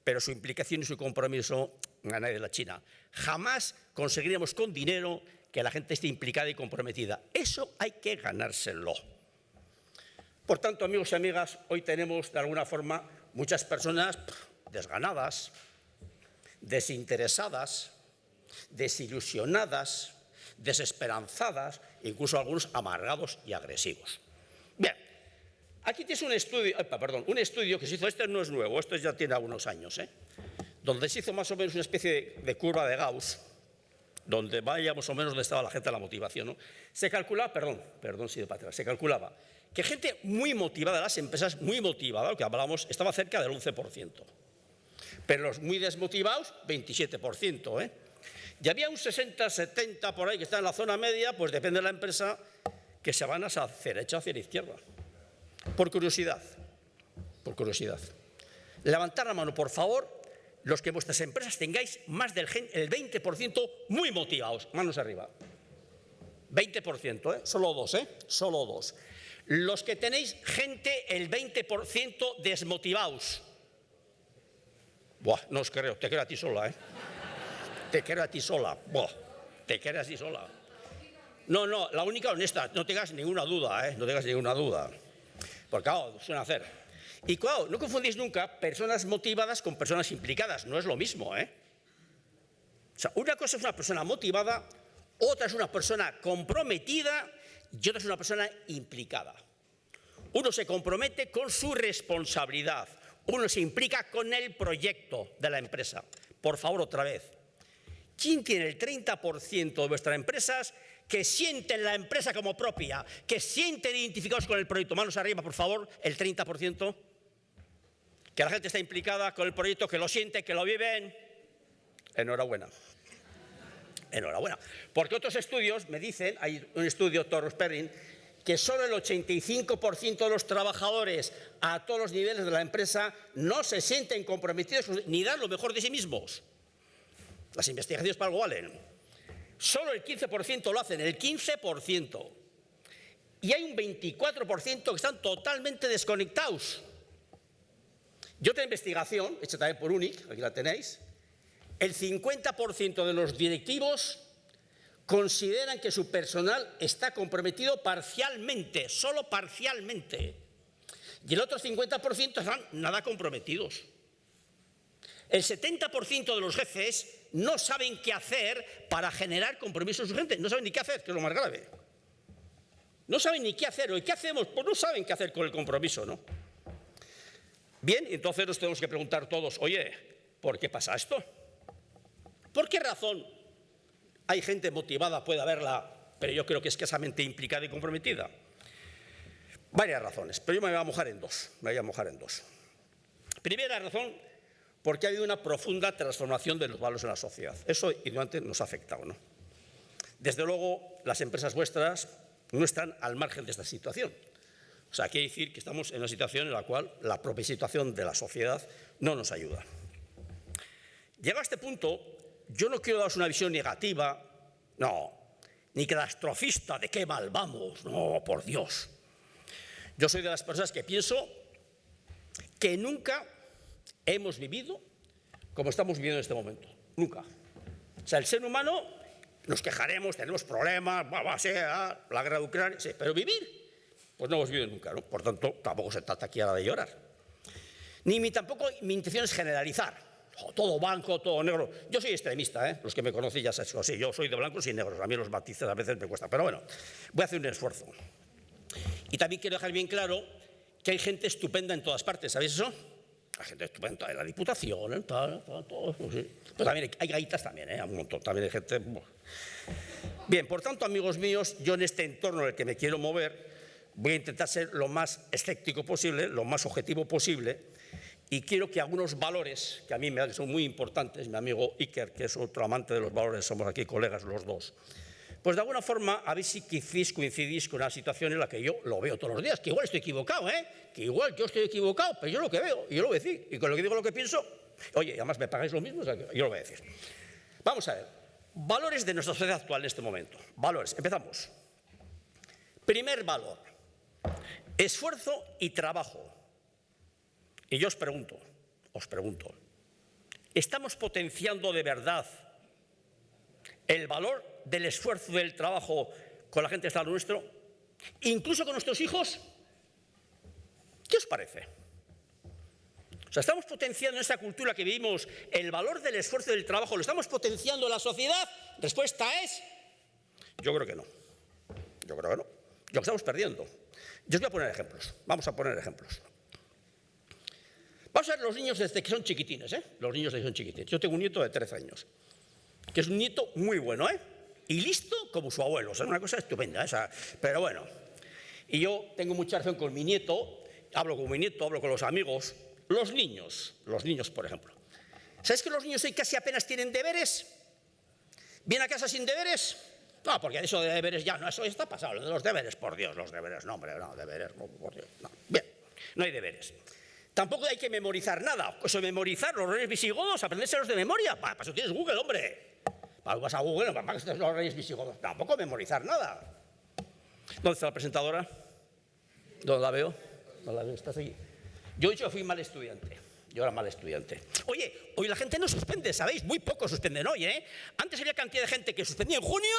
Pero su implicación y su compromiso a de la China. Jamás conseguiremos con dinero que la gente esté implicada y comprometida. Eso hay que ganárselo. Por tanto, amigos y amigas, hoy tenemos de alguna forma muchas personas desganadas, desinteresadas, desilusionadas, desesperanzadas, incluso algunos amargados y agresivos. Bien, aquí tienes un estudio, perdón, un estudio que se hizo, este no es nuevo, esto ya tiene algunos años, ¿eh? donde se hizo más o menos una especie de, curva de Gauss, donde vaya más o menos donde estaba la gente la motivación. Se calculaba, perdón, perdón si de se calculaba que gente muy motivada, las empresas muy motivadas, lo que hablábamos, estaba cerca del 11%. Pero los muy desmotivados, 27%. ¿eh? Y había un 60, 70 por ahí que está en la zona media, pues depende de la empresa, que se van hacia derecha, hacia la izquierda. Por curiosidad, por curiosidad. Levantar la mano, por favor, los que vuestras empresas tengáis más del el 20% muy motivados. Manos arriba. 20%, ¿eh? Solo dos, ¿eh? Solo dos. Los que tenéis gente el 20% desmotivados. Buah, no os creo, te creo a ti sola, ¿eh? Te creo a ti sola, te creo a ti sola. No, no, la única honesta, no tengas ninguna duda, ¿eh? No tengas ninguna duda. Porque, claro, suena hacer. Y claro, no confundís nunca personas motivadas con personas implicadas, no es lo mismo, ¿eh? O sea, una cosa es una persona motivada, otra es una persona comprometida y otra es una persona implicada. Uno se compromete con su responsabilidad, uno se implica con el proyecto de la empresa. Por favor, otra vez. ¿Quién tiene el 30% de vuestras empresas que sienten la empresa como propia, que sienten identificados con el proyecto. Manos arriba, por favor, el 30%. Que la gente está implicada con el proyecto, que lo siente, que lo viven. Enhorabuena. Enhorabuena. Porque otros estudios me dicen, hay un estudio, Torres Perrin, que solo el 85% de los trabajadores a todos los niveles de la empresa no se sienten comprometidos ni dan lo mejor de sí mismos. Las investigaciones para algo valen. Solo el 15% lo hacen, el 15%. Y hay un 24% que están totalmente desconectados. Y otra investigación, hecha también por UNIC, aquí la tenéis, el 50% de los directivos consideran que su personal está comprometido parcialmente, solo parcialmente. Y el otro 50% están nada comprometidos. El 70% de los jefes no saben qué hacer para generar compromiso en su gente. No saben ni qué hacer, que es lo más grave. No saben ni qué hacer. ¿Y qué hacemos? Pues no saben qué hacer con el compromiso, ¿no? Bien, entonces nos tenemos que preguntar todos, oye, ¿por qué pasa esto? ¿Por qué razón hay gente motivada, puede haberla, pero yo creo que escasamente implicada y comprometida? Varias razones, pero yo me voy a mojar en dos. Me voy a mojar en dos. Primera razón, porque ha habido una profunda transformación de los valores en la sociedad. Eso antes nos ha afectado, ¿no? Desde luego, las empresas vuestras no están al margen de esta situación. O sea, quiere decir que estamos en una situación en la cual la propia situación de la sociedad no nos ayuda. Llegado a este punto, yo no quiero daros una visión negativa, no, ni catastrofista de qué mal vamos, no, por Dios. Yo soy de las personas que pienso que nunca hemos vivido como estamos viviendo en este momento, nunca. O sea, el ser humano nos quejaremos, tenemos problemas, va, a ser la guerra de Ucrania, sí, pero vivir, pues no hemos vivido nunca, ¿no? Por tanto, tampoco se trata aquí ahora de llorar. Ni mi, tampoco mi intención es generalizar todo blanco, todo negro. Yo soy extremista, ¿eh? los que me conocen ya saben, sí, yo soy de blancos y negros, a mí los matices a veces me cuesta, pero bueno, voy a hacer un esfuerzo. Y también quiero dejar bien claro que hay gente estupenda en todas partes, ¿sabéis eso? Hay gente estupenda en la Diputación, en tal, todo, sí. Pero también hay, gaitas también, ¿eh? un montón, también hay gente... Bien, por tanto, amigos míos, yo en este entorno en el que me quiero mover, voy a intentar ser lo más escéptico posible, lo más objetivo posible, y quiero que algunos valores, que a mí me son muy importantes, mi amigo Iker, que es otro amante de los valores, somos aquí colegas los dos, pues de alguna forma a ver si coincidís con una situación en la que yo lo veo todos los días, que igual estoy equivocado, ¿eh? que igual yo estoy equivocado, pero yo lo que veo, yo lo voy a decir, y con lo que digo lo que pienso, oye, además me pagáis lo mismo, yo lo voy a decir. Vamos a ver, valores de nuestra sociedad actual en este momento, valores, empezamos. Primer valor, esfuerzo y trabajo. Y yo os pregunto, os pregunto, ¿estamos potenciando de verdad el valor del esfuerzo del trabajo con la gente de Estado nuestro? ¿Incluso con nuestros hijos? ¿Qué os parece? O sea, ¿estamos potenciando en esta cultura que vivimos el valor del esfuerzo del trabajo? ¿Lo estamos potenciando en la sociedad? Respuesta es, yo creo que no. Yo creo que no. Lo estamos perdiendo. Yo os voy a poner ejemplos. Vamos a poner ejemplos. Vamos a ver los niños desde que son chiquitines, ¿eh? Los niños desde que son chiquitines. Yo tengo un nieto de 13 años, que es un nieto muy bueno, ¿eh? Y listo como su abuelo, o sea, una cosa estupenda, ¿eh? pero bueno. Y yo tengo mucha relación con mi nieto, hablo con mi nieto, hablo con los amigos. Los niños, los niños, por ejemplo. ¿Sabes que los niños hoy casi apenas tienen deberes? ¿Vienen a casa sin deberes? No, porque eso de deberes ya no, eso está pasado, de los deberes, por Dios, los deberes, no, hombre, no, deberes, por Dios, no. Bien, no hay deberes. Tampoco hay que memorizar nada. Eso memorizar los reyes visigodos, aprendérselos de memoria. Para, eso tienes Google, hombre. Vas a Google, para que estés los reyes visigodos. Tampoco memorizar nada. ¿Dónde está la presentadora? ¿Dónde la veo? ¿Dónde la veo? ¿Estás aquí? Yo que fui mal estudiante. Yo era mal estudiante. Oye, hoy la gente no suspende, ¿sabéis? Muy poco suspenden hoy, ¿eh? Antes había cantidad de gente que suspendía en junio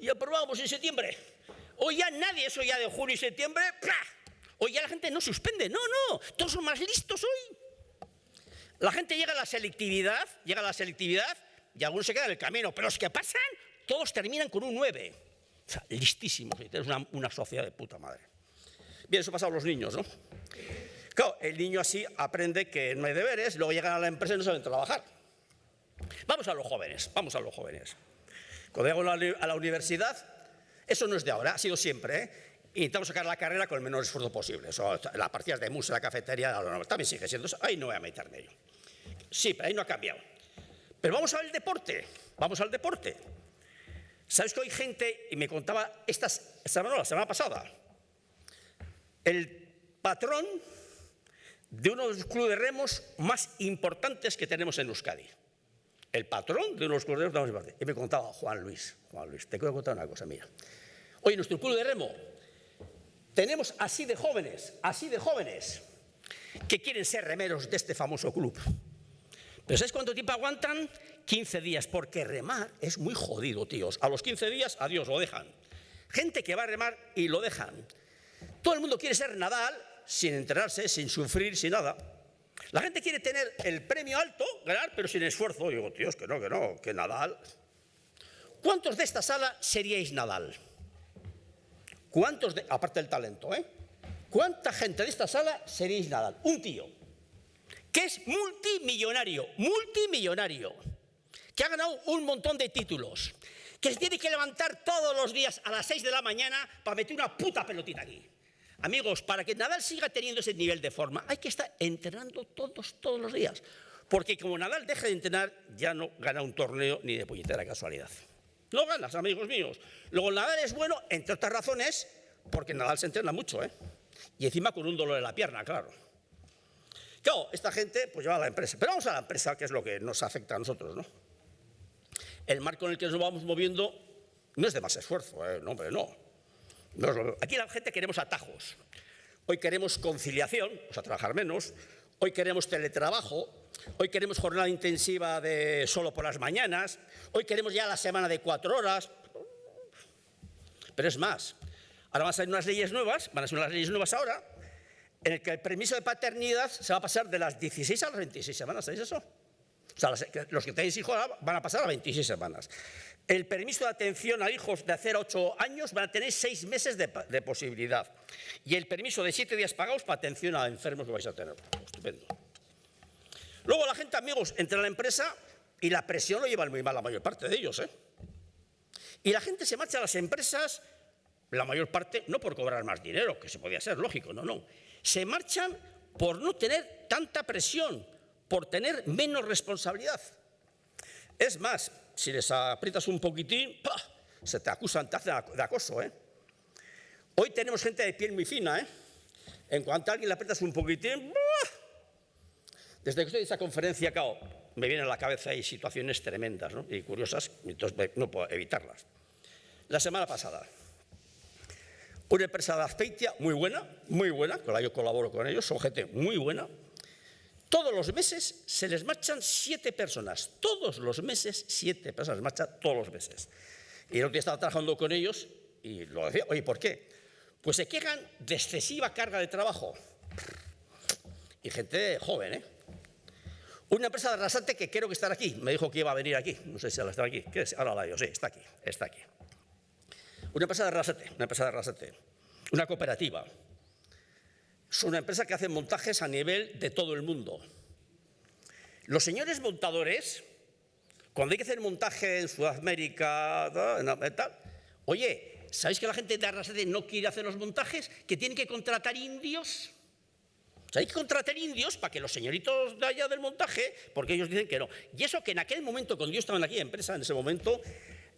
y aprobábamos en septiembre. Hoy ya nadie, eso ya de junio y septiembre, ¡plá! Hoy ya la gente no suspende, no, no, todos son más listos hoy. La gente llega a la selectividad, llega a la selectividad y algunos se quedan en el camino, pero los que pasan, todos terminan con un 9. O sea, listísimos, es una, una sociedad de puta madre. Bien, eso pasa a los niños, ¿no? Claro, el niño así aprende que no hay deberes, luego llegan a la empresa y no saben trabajar. Vamos a los jóvenes, vamos a los jóvenes. Cuando llego a la universidad, Eso no es de ahora, ha sido siempre. ¿eh? Intentamos sacar la carrera con el menor esfuerzo posible. Eso, las partidas de en la cafetería, también sigue siendo eso. Ahí no voy a meterme yo. Sí, pero ahí no ha cambiado. Pero vamos al deporte. Vamos al deporte. ¿Sabes que hay gente, y me contaba esta semana, la semana pasada, el patrón de uno de los clubes de remos más importantes que tenemos en Euskadi. El patrón de uno de los clubes de remos más importantes. Y me contaba Juan Luis, Juan Luis, te quiero contar una cosa, mía. Oye, nuestro club de remo, tenemos así de jóvenes, así de jóvenes, que quieren ser remeros de este famoso club. Pero ¿sabes cuánto tiempo aguantan? 15 días, porque remar es muy jodido, tíos. A los 15 días, adiós, lo dejan. Gente que va a remar y lo dejan. Todo el mundo quiere ser Nadal sin enterarse, sin sufrir, sin nada. La gente quiere tener el premio alto, ganar, pero sin esfuerzo. Digo, tíos, que no, que no, que Nadal. ¿Cuántos de esta sala seríais Nadal? ¿Cuántos, de, aparte del talento, ¿eh? ¿Cuánta gente de esta sala seríais Nadal? Un tío, que es multimillonario, multimillonario, que ha ganado un montón de títulos, que se tiene que levantar todos los días a las 6 de la mañana para meter una puta pelotita aquí. Amigos, para que Nadal siga teniendo ese nivel de forma, hay que estar entrenando todos, todos los días. Porque como Nadal deje de entrenar, ya no gana un torneo ni de puñetera casualidad. No ganas, amigos míos. Luego Nadal es bueno, entre otras razones, porque Nadal se entrena mucho, ¿eh? Y encima con un dolor en la pierna, claro. Claro, esta gente pues lleva a la empresa. Pero vamos a la empresa, que es lo que nos afecta a nosotros, ¿no? El marco en el que nos vamos moviendo no es de más esfuerzo, ¿eh? No, hombre, no. Aquí la gente queremos atajos. Hoy queremos conciliación, o sea, trabajar menos. Hoy queremos teletrabajo. Hoy queremos jornada intensiva de solo por las mañanas. Hoy queremos ya la semana de cuatro horas. Pero es más, ahora van a salir unas leyes nuevas, van a ser unas leyes nuevas ahora, en el que el permiso de paternidad se va a pasar de las 16 a las 26 semanas. ¿Sabéis eso? O sea, los que tenéis hijos van a pasar a 26 semanas. El permiso de atención a hijos de 0 a 8 años van a tener 6 meses de, posibilidad. Y el permiso de 7 días pagados para atención a enfermos que vais a tener. Estupendo. Luego la gente, amigos, entra a la empresa y la presión lo llevan muy mal la mayor parte de ellos. ¿eh? Y la gente se marcha a las empresas, la mayor parte, no por cobrar más dinero, que se podía ser lógico, no, no. Se marchan por no tener tanta presión, por tener menos responsabilidad. Es más, si les aprietas un poquitín, se te acusan, te hacen de acoso. ¿eh? Hoy tenemos gente de piel muy fina. ¿eh? En cuanto a alguien le aprietas un poquitín, desde que estoy en esta conferencia, cao, me vienen a la cabeza hay situaciones tremendas ¿no? y curiosas, entonces no puedo evitarlas. La semana pasada, una empresa de Azpeitia muy buena, muy buena, con la yo colaboro con ellos, son gente muy buena, todos los meses se les marchan siete personas. Todos los meses, siete personas marchan todos los meses. Y el otro día estaba trabajando con ellos y lo decía, oye, ¿por qué? Pues se quejan de excesiva carga de trabajo. Y gente joven, ¿eh? Una empresa de Arrasate que creo que está aquí. Me dijo que iba a venir aquí. No sé si la está aquí. Ahora la digo, sí, está aquí, está aquí. Una empresa de Arrasate, una empresa de Arrasate. Una cooperativa es una empresa que hace montajes a nivel de todo el mundo. Los señores montadores, cuando hay que hacer montaje en Sudamérica, tal, oye, ¿sabéis que la gente de Arrasate no quiere hacer los montajes? Que tienen que contratar indios. O hay que contratar indios para que los señoritos de allá del montaje, porque ellos dicen que no. Y eso que en aquel momento, cuando yo estaba en aquella empresa, en ese momento,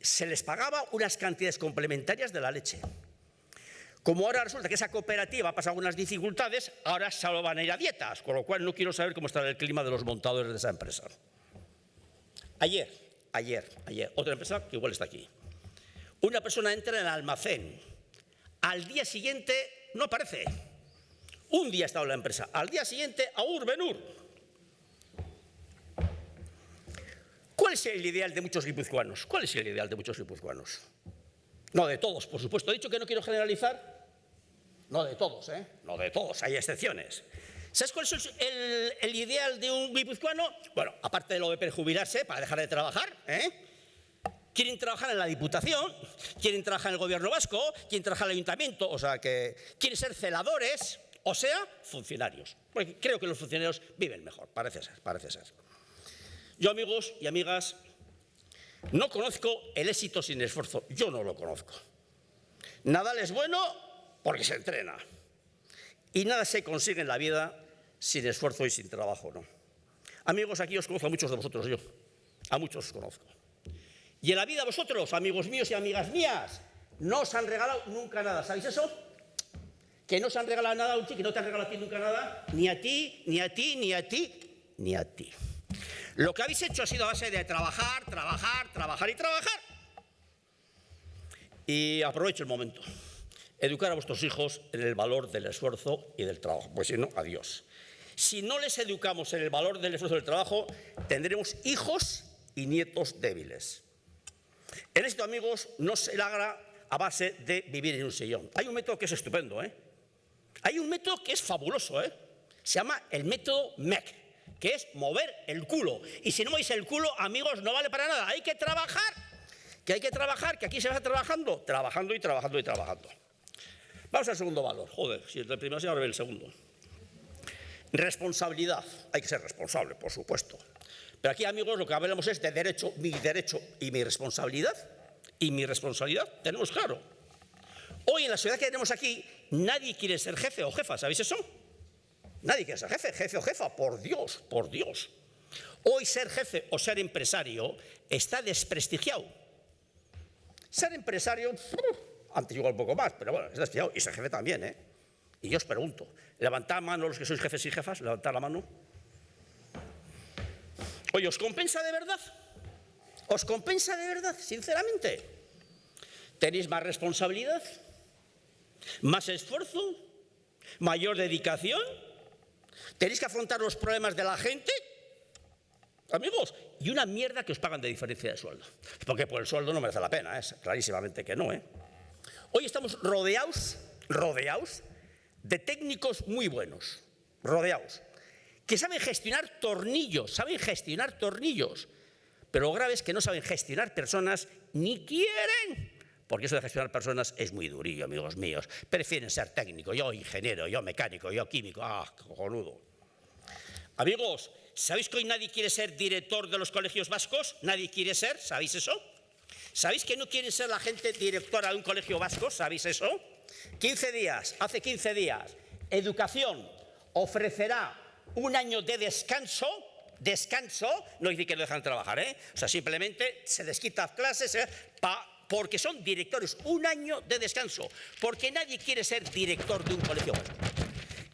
se les pagaba unas cantidades complementarias de la leche. Como ahora resulta que esa cooperativa ha pasado algunas dificultades, ahora solo van a ir a dietas, con lo cual no quiero saber cómo está el clima de los montadores de esa empresa. Ayer, ayer, ayer, otra empresa que igual está aquí. Una persona entra en el almacén. Al día siguiente no aparece. Un día ha estado en la empresa. Al día siguiente, a Urbenur. ¿Cuál es el ideal de muchos guipuzcoanos? ¿Cuál es el ideal de muchos guipuzcoanos? No de todos, por supuesto. He dicho que no quiero generalizar, no de todos, ¿eh? No de todos, hay excepciones. ¿Sabes cuál es el, ideal de un guipuzcoano? Bueno, aparte de lo de perjubilarse para dejar de trabajar, ¿eh? Quieren trabajar en la Diputación, quieren trabajar en el Gobierno Vasco, quieren trabajar en el Ayuntamiento, o sea que quieren ser celadores, o sea, funcionarios. Porque creo que los funcionarios viven mejor, parece ser, parece ser. Yo, amigos y amigas, no conozco el éxito sin esfuerzo. Yo no lo conozco. Nadal es bueno porque se entrena. Y nada se consigue en la vida sin esfuerzo y sin trabajo, ¿no? Amigos, aquí os conozco a muchos de vosotros, yo. A muchos os conozco. Y en la vida vosotros, amigos míos y amigas mías, no os han regalado nunca nada. ¿Sabéis eso? Que no os han regalado nada a un que no te han regalado a ti nunca nada, ni a ti, ni a ti, ni a ti, ni a ti. Lo que habéis hecho ha sido a base de trabajar, trabajar, trabajar y trabajar. Y aprovecho el momento. Educar a vuestros hijos en el valor del esfuerzo y del trabajo. Pues si no, adiós. Si no les educamos en el valor del esfuerzo y del trabajo, tendremos hijos y nietos débiles. El éxito, amigos, no se logra a base de vivir en un sillón. Hay un método que es estupendo, ¿eh? Hay un método que es fabuloso, ¿eh? Se llama el método MEC, que es mover el culo. Y si no movéis el culo, amigos, no vale para nada. Hay que trabajar, que hay que trabajar, que aquí se va trabajando, trabajando y trabajando y trabajando. Vamos al segundo valor. Joder, si el primero se ahora el segundo. Responsabilidad. Hay que ser responsable, por supuesto. Pero aquí, amigos, lo que hablamos es de derecho, mi derecho y mi responsabilidad. Y mi responsabilidad tenemos claro. Hoy en la sociedad que tenemos aquí, nadie quiere ser jefe o jefa, ¿sabéis eso? Nadie quiere ser jefe, jefe o jefa, por Dios, por Dios. Hoy ser jefe o ser empresario está desprestigiado. Ser empresario, antes igual un poco más, pero bueno, es desprestigiado. Y ser jefe también, ¿eh? Y yo os pregunto, levantad mano los que sois jefes y jefas, levantad la mano. Oye, ¿os compensa de verdad? ¿Os compensa de verdad, sinceramente? ¿Tenéis más responsabilidad? ¿Más esfuerzo? ¿Mayor dedicación? ¿Tenéis que afrontar los problemas de la gente? Amigos, y una mierda que os pagan de diferencia de sueldo. Porque por el sueldo no merece la pena, es clarísimamente que no. ¿eh? Hoy estamos rodeados, rodeados de técnicos muy buenos, rodeados, que saben gestionar tornillos, saben gestionar tornillos, pero lo grave es que no saben gestionar personas ni quieren. Porque eso de gestionar personas es muy durillo, amigos míos. Prefieren ser técnico, yo ingeniero, yo mecánico, yo químico. ¡Ah, cojonudo! Amigos, ¿sabéis que hoy nadie quiere ser director de los colegios vascos? ¿Nadie quiere ser? ¿Sabéis eso? ¿Sabéis que no quiere ser la gente directora de un colegio vasco? ¿Sabéis eso? 15 días, hace 15 días, Educación ofrecerá un año de descanso descanso, no dice que no dejan trabajar, ¿eh? o sea, simplemente se les quita clases ¿eh? Porque son directores, un año de descanso, porque nadie quiere ser director de un colegio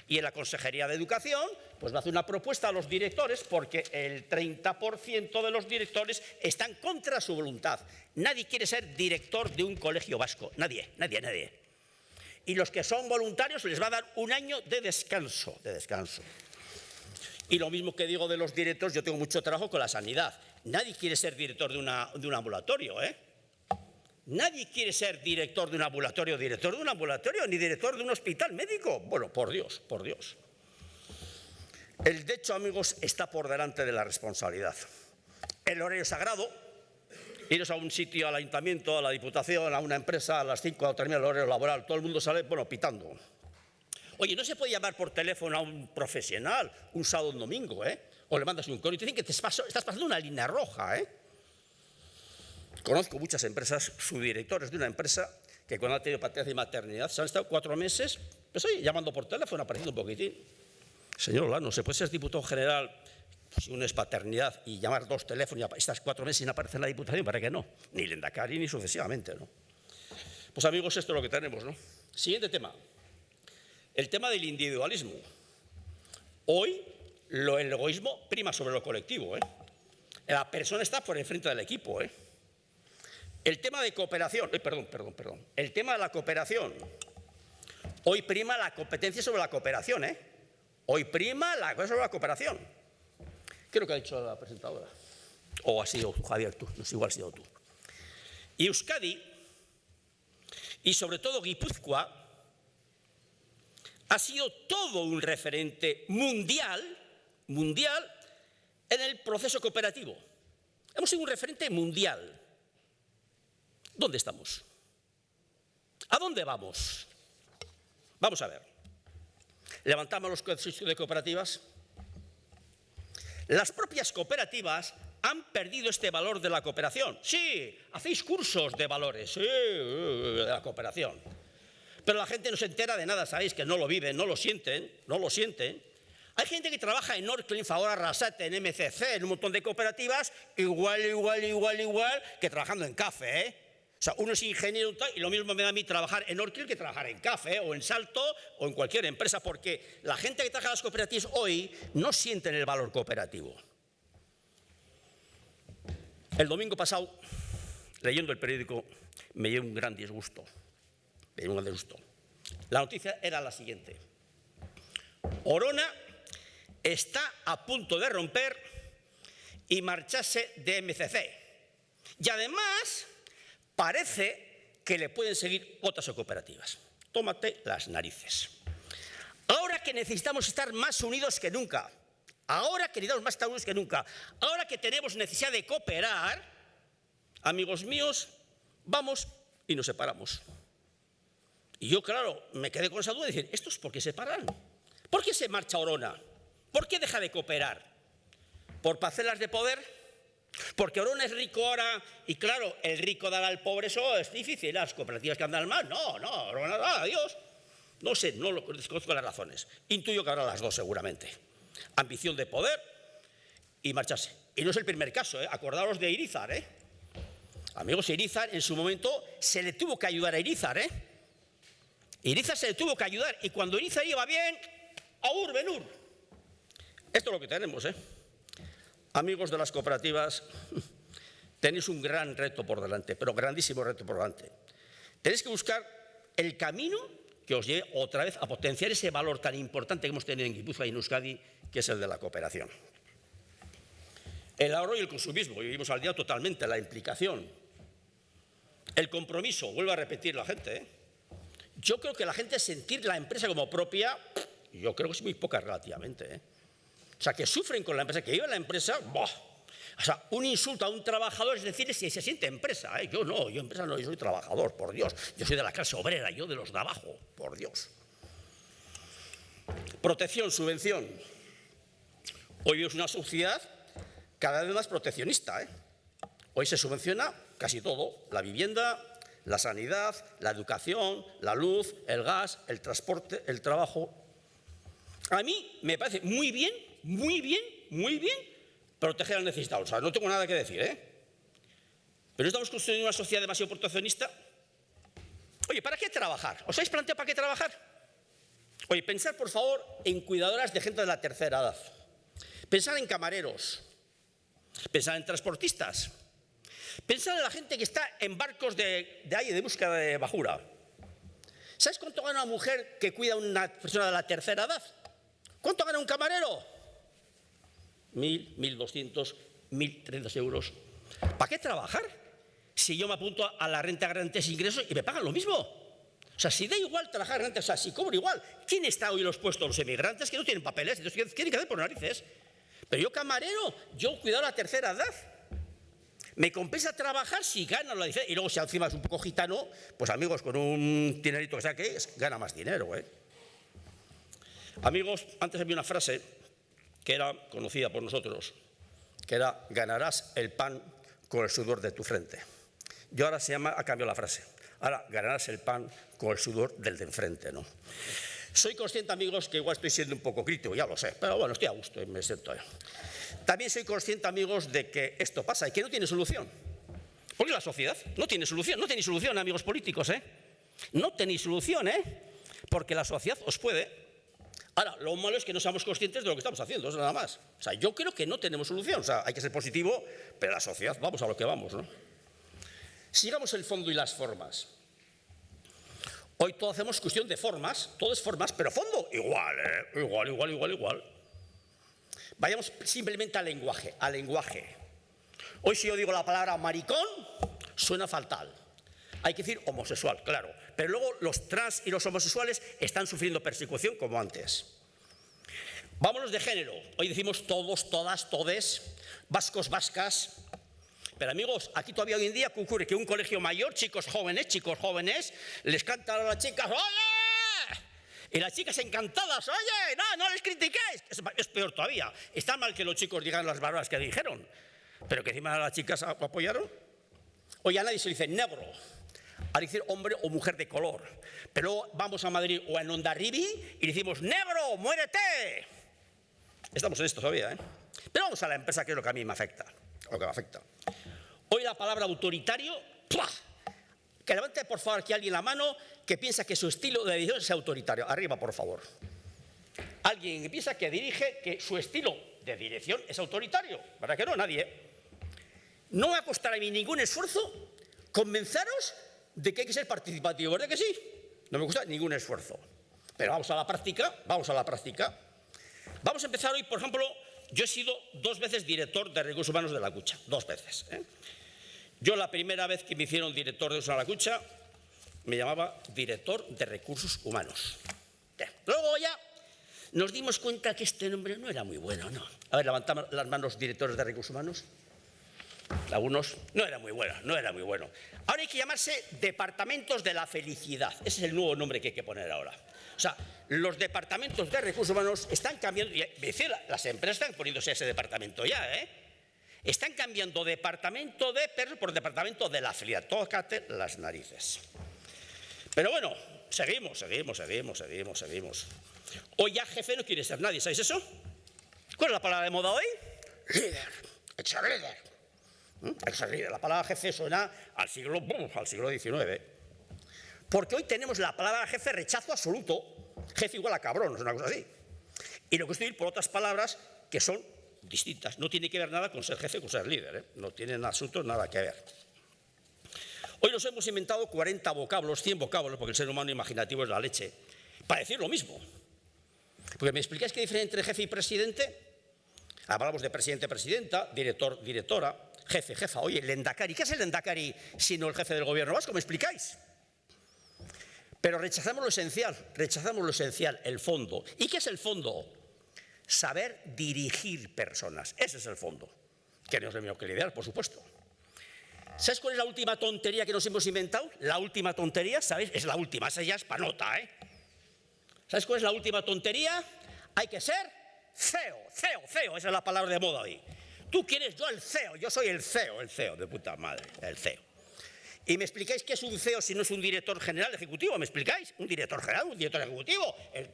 Y en la Consejería de Educación, pues va a hacer una propuesta a los directores porque el 30% de los directores están contra su voluntad. Nadie quiere ser director de un colegio vasco, nadie, nadie, nadie y los que son voluntarios les va a dar un año de descanso, de descanso. Y lo mismo que digo de los directores, yo tengo mucho trabajo con la sanidad. Nadie quiere ser director de, de un ambulatorio, ¿eh? Nadie quiere ser director de un ambulatorio, director de un ambulatorio, ni director de un hospital médico. Bueno, por Dios, por Dios. El derecho, amigos, está por delante de la responsabilidad. El horario sagrado, iros a un sitio, al ayuntamiento, a la diputación, a una empresa, a las 5 cuando termina el horario laboral, todo el mundo sale, bueno, pitando. Oye, no se puede llamar por teléfono a un profesional un sábado o un domingo, ¿eh? O le mandas un correo y te dicen que te estás pasando una línea roja, ¿eh? Conozco muchas empresas, subdirectores de una empresa, que cuando ha tenido paternidad y maternidad se han estado cuatro meses, pues oye, llamando por teléfono, apareciendo un poquitín. Señor Olano, ¿se puede ser diputado general si uno es paternidad y llamar dos teléfonos y estas cuatro meses sin aparecer en la Diputación, ¿para qué no? Ni Lendakari ni sucesivamente, ¿no? Pues amigos, esto es lo que tenemos, ¿no? Siguiente tema. El tema del individualismo. Hoy lo, el egoísmo prima sobre lo colectivo, ¿eh? La persona está por enfrente del equipo, ¿eh? El tema de cooperación, perdón, perdón, perdón. El tema de la cooperación. Hoy prima la competencia sobre la cooperación, ¿eh? Hoy prima la cosa sobre la cooperación. ¿Qué es lo que ha dicho la presentadora? O ha sido Javier, tú, no sé, igual ha sido tú. Y Euskadi, y sobre todo Guipúzcoa, ha sido todo un referente mundial, mundial, en el proceso cooperativo. Hemos sido un referente mundial. ¿Dónde estamos? ¿A dónde vamos? Vamos a ver. Levantamos los conceptos de cooperativas, las propias cooperativas han perdido este valor de la cooperación. Sí, hacéis cursos de valores, sí, de la cooperación. Pero la gente no se entera de nada, ¿sabéis? Que no lo viven, no lo sienten, no lo sienten. Hay gente que trabaja en Orcliffe, ahora Rasate, en MCC, en un montón de cooperativas, igual, igual, igual, igual que trabajando en café, ¿eh? O sea, uno es ingeniero y lo mismo me da a mí trabajar en Orcliffe que trabajar en café o en Salto o en cualquier empresa, porque la gente que trabaja en las cooperativas hoy no sienten el valor cooperativo. El domingo pasado, leyendo el periódico, me dio un gran disgusto. Me dio un gran disgusto. La noticia era la siguiente. Orona está a punto de romper y marcharse de MCC. Y además parece que le pueden seguir otras cooperativas. Tómate las narices. Ahora que necesitamos estar más unidos que nunca, Ahora que necesitamos más Estados que nunca, ahora que tenemos necesidad de cooperar, amigos míos, vamos y nos separamos. Y yo, claro, me quedé con esa duda de decir, ¿estos por qué se paran? ¿Por qué se marcha Orona? ¿Por qué deja de cooperar? ¿Por parcelas de poder? Porque Orona es rico ahora y claro, el rico dar al pobre, eso es difícil. Las cooperativas que andan mal, no, no, Orona da, adiós. No sé, no lo desconozco las razones. Intuyo que habrá las dos seguramente ambición de poder y marcharse. Y no es el primer caso, ¿eh? acordaros de Irizar. ¿eh? Amigos, Irizar en su momento se le tuvo que ayudar a Irizar. ¿eh? Irizar se le tuvo que ayudar y cuando Irizar iba bien, aur, benur. Esto es lo que tenemos. ¿eh? Amigos de las cooperativas, tenéis un gran reto por delante, pero grandísimo reto por delante. Tenéis que buscar el camino que os lleve otra vez a potenciar ese valor tan importante que hemos tenido en Guipúzcoa y en Euskadi, que es el de la cooperación. El ahorro y el consumismo, vivimos al día totalmente, la implicación. El compromiso, vuelvo a repetir la gente. ¿eh? Yo creo que la gente sentir la empresa como propia, yo creo que es muy poca relativamente. ¿eh? O sea, que sufren con la empresa, que viven la empresa, ¡boh! O sea, un insulto a un trabajador es decir si se siente empresa. ¿eh? Yo no, yo empresa no, yo soy trabajador, por Dios. Yo soy de la clase obrera, yo de los de abajo, por Dios. Protección, subvención. Hoy es una sociedad cada vez más proteccionista. ¿eh? Hoy se subvenciona casi todo, la vivienda, la sanidad, la educación, la luz, el gas, el transporte, el trabajo. A mí me parece muy bien, muy bien, muy bien proteger al necesitado. O sea, no tengo nada que decir, ¿eh? Pero estamos construyendo una sociedad demasiado proteccionista. Oye, ¿para qué trabajar? ¿Os habéis planteado para qué trabajar? Oye, pensar, por favor, en cuidadoras de gente de la tercera edad. Pensar en camareros, pensar en transportistas, pensar en la gente que está en barcos de, de aire de búsqueda de bajura. ¿Sabes cuánto gana una mujer que cuida a una persona de la tercera edad? ¿Cuánto gana un camarero? Mil, mil doscientos, mil trescientos euros. ¿Para qué trabajar? Si yo me apunto a la renta garantía de ingresos y me pagan lo mismo. O sea, si da igual trabajar renta, o sea, si cobro igual, ¿quién está hoy en los puestos? Los emigrantes que no tienen papeles, entonces tienen que hacer por narices. Pero yo camarero, yo cuidado la tercera edad. Me compensa trabajar si gano la diferencia. Y luego si encima es un poco gitano, pues amigos, con un dinerito que gana más dinero. ¿eh? Amigos, antes había una frase que era conocida por nosotros, que era ganarás el pan con el sudor de tu frente. Y ahora se llama, ha cambiado la frase, ahora ganarás el pan con el sudor del de enfrente, ¿no? Soy consciente, amigos, que igual estoy siendo un poco crítico, ya lo sé, pero bueno, estoy a gusto y me siento. También soy consciente, amigos, de que esto pasa y que no tiene solución. Porque la sociedad no tiene solución, no tenéis solución, amigos políticos, ¿eh? No tenéis solución, ¿eh? Porque la sociedad os puede. Ahora, lo malo es que no seamos conscientes de lo que estamos haciendo, es nada más. O sea, yo creo que no tenemos solución, o sea, hay que ser positivo, pero la sociedad, vamos a lo que vamos, ¿no? Sigamos el fondo y las formas. Hoy todo hacemos cuestión de formas, todo es formas, pero fondo igual, ¿eh? igual, igual, igual, igual. Vayamos simplemente al lenguaje, al lenguaje. Hoy si yo digo la palabra maricón, suena fatal. Hay que decir homosexual, claro. Pero luego los trans y los homosexuales están sufriendo persecución como antes. Vámonos de género. Hoy decimos todos, todas, todes, vascos, vascas, pero amigos, aquí todavía hoy en día ocurre que un colegio mayor, chicos jóvenes, chicos jóvenes, les cantan a las chicas, ¡oye! Y las chicas encantadas, oye, no, no les critiquéis. Es, peor todavía. Está mal que los chicos digan las barbas que dijeron, pero que encima las chicas apoyaron. Hoy a nadie se dice negro, a decir hombre o mujer de color. Pero vamos a Madrid o a Ondarribi y decimos, negro, muérete. Estamos en esto todavía, ¿eh? Pero vamos a la empresa, que es lo que a mí me afecta. Lo que me afecta. Hoy la palabra autoritario, que levante por favor aquí alguien la mano que piensa que su estilo de dirección es autoritario. Arriba, por favor. Alguien que piensa que dirige, que su estilo de dirección es autoritario. ¿Verdad que no? Nadie. No va a costar a mí ningún esfuerzo convenceros de que hay que ser participativo. ¿Verdad que sí? No me gusta ningún esfuerzo. Pero vamos a la práctica, vamos a la práctica. Vamos a empezar hoy, por ejemplo, yo he sido dos veces director de recursos humanos de la Cucha, dos veces. ¿eh? Yo la primera vez que me hicieron director de recursos de la Cucha, me llamaba director de recursos humanos. Luego ya nos dimos cuenta que este nombre no era muy bueno, ¿no? A ver, levantamos las manos directores de recursos humanos. Algunos no era muy bueno, no era muy bueno. Ahora hay que llamarse departamentos de la felicidad. Ese es el nuevo nombre que hay que poner ahora. O sea, los departamentos de recursos humanos están cambiando, y las empresas están poniéndose ese departamento ya, ¿eh? Están cambiando departamento de perros por departamento de la felicidad. Tócate las narices. Pero bueno, seguimos, seguimos, seguimos, seguimos, seguimos. Hoy ya jefe no quiere ser nadie, ¿sabéis eso? ¿Cuál es la palabra de moda hoy? Líder, ex líder. ¿Mm? La palabra jefe suena al siglo, al siglo XIX. Porque hoy tenemos la palabra jefe rechazo absoluto. Jefe igual a cabrón, es una cosa así. Y lo que estoy por otras palabras que son distintas. No tiene que ver nada con ser jefe, con ser líder. ¿eh? No tienen asuntos nada que ver. Hoy nos hemos inventado 40 vocablos, 100 vocablos, porque el ser humano imaginativo es la leche, para decir lo mismo. Porque me explicáis qué diferencia entre jefe y presidente. Hablamos de presidente, presidenta, director, directora, jefe, jefa. Oye, el endacari, ¿qué es el endacari sino el jefe del gobierno vasco? ¿Me explicáis? Pero rechazamos lo esencial, rechazamos lo esencial, el fondo. ¿Y qué es el fondo? Saber dirigir personas. Ese es el fondo. Que no es lo que liderar, por supuesto. ¿Sabes cuál es la última tontería que nos hemos inventado? La última tontería, ¿sabéis? Es la última, esa ya es panota, ¿eh? ¿Sabes cuál es la última tontería? Hay que ser CEO, CEO, CEO, esa es la palabra de moda hoy. Tú quieres yo el CEO, yo soy el CEO, el CEO, de puta madre, el CEO. ¿Y me explicáis qué es un CEO si no es un director general ejecutivo? ¿Me explicáis? Un director general, un director ejecutivo, el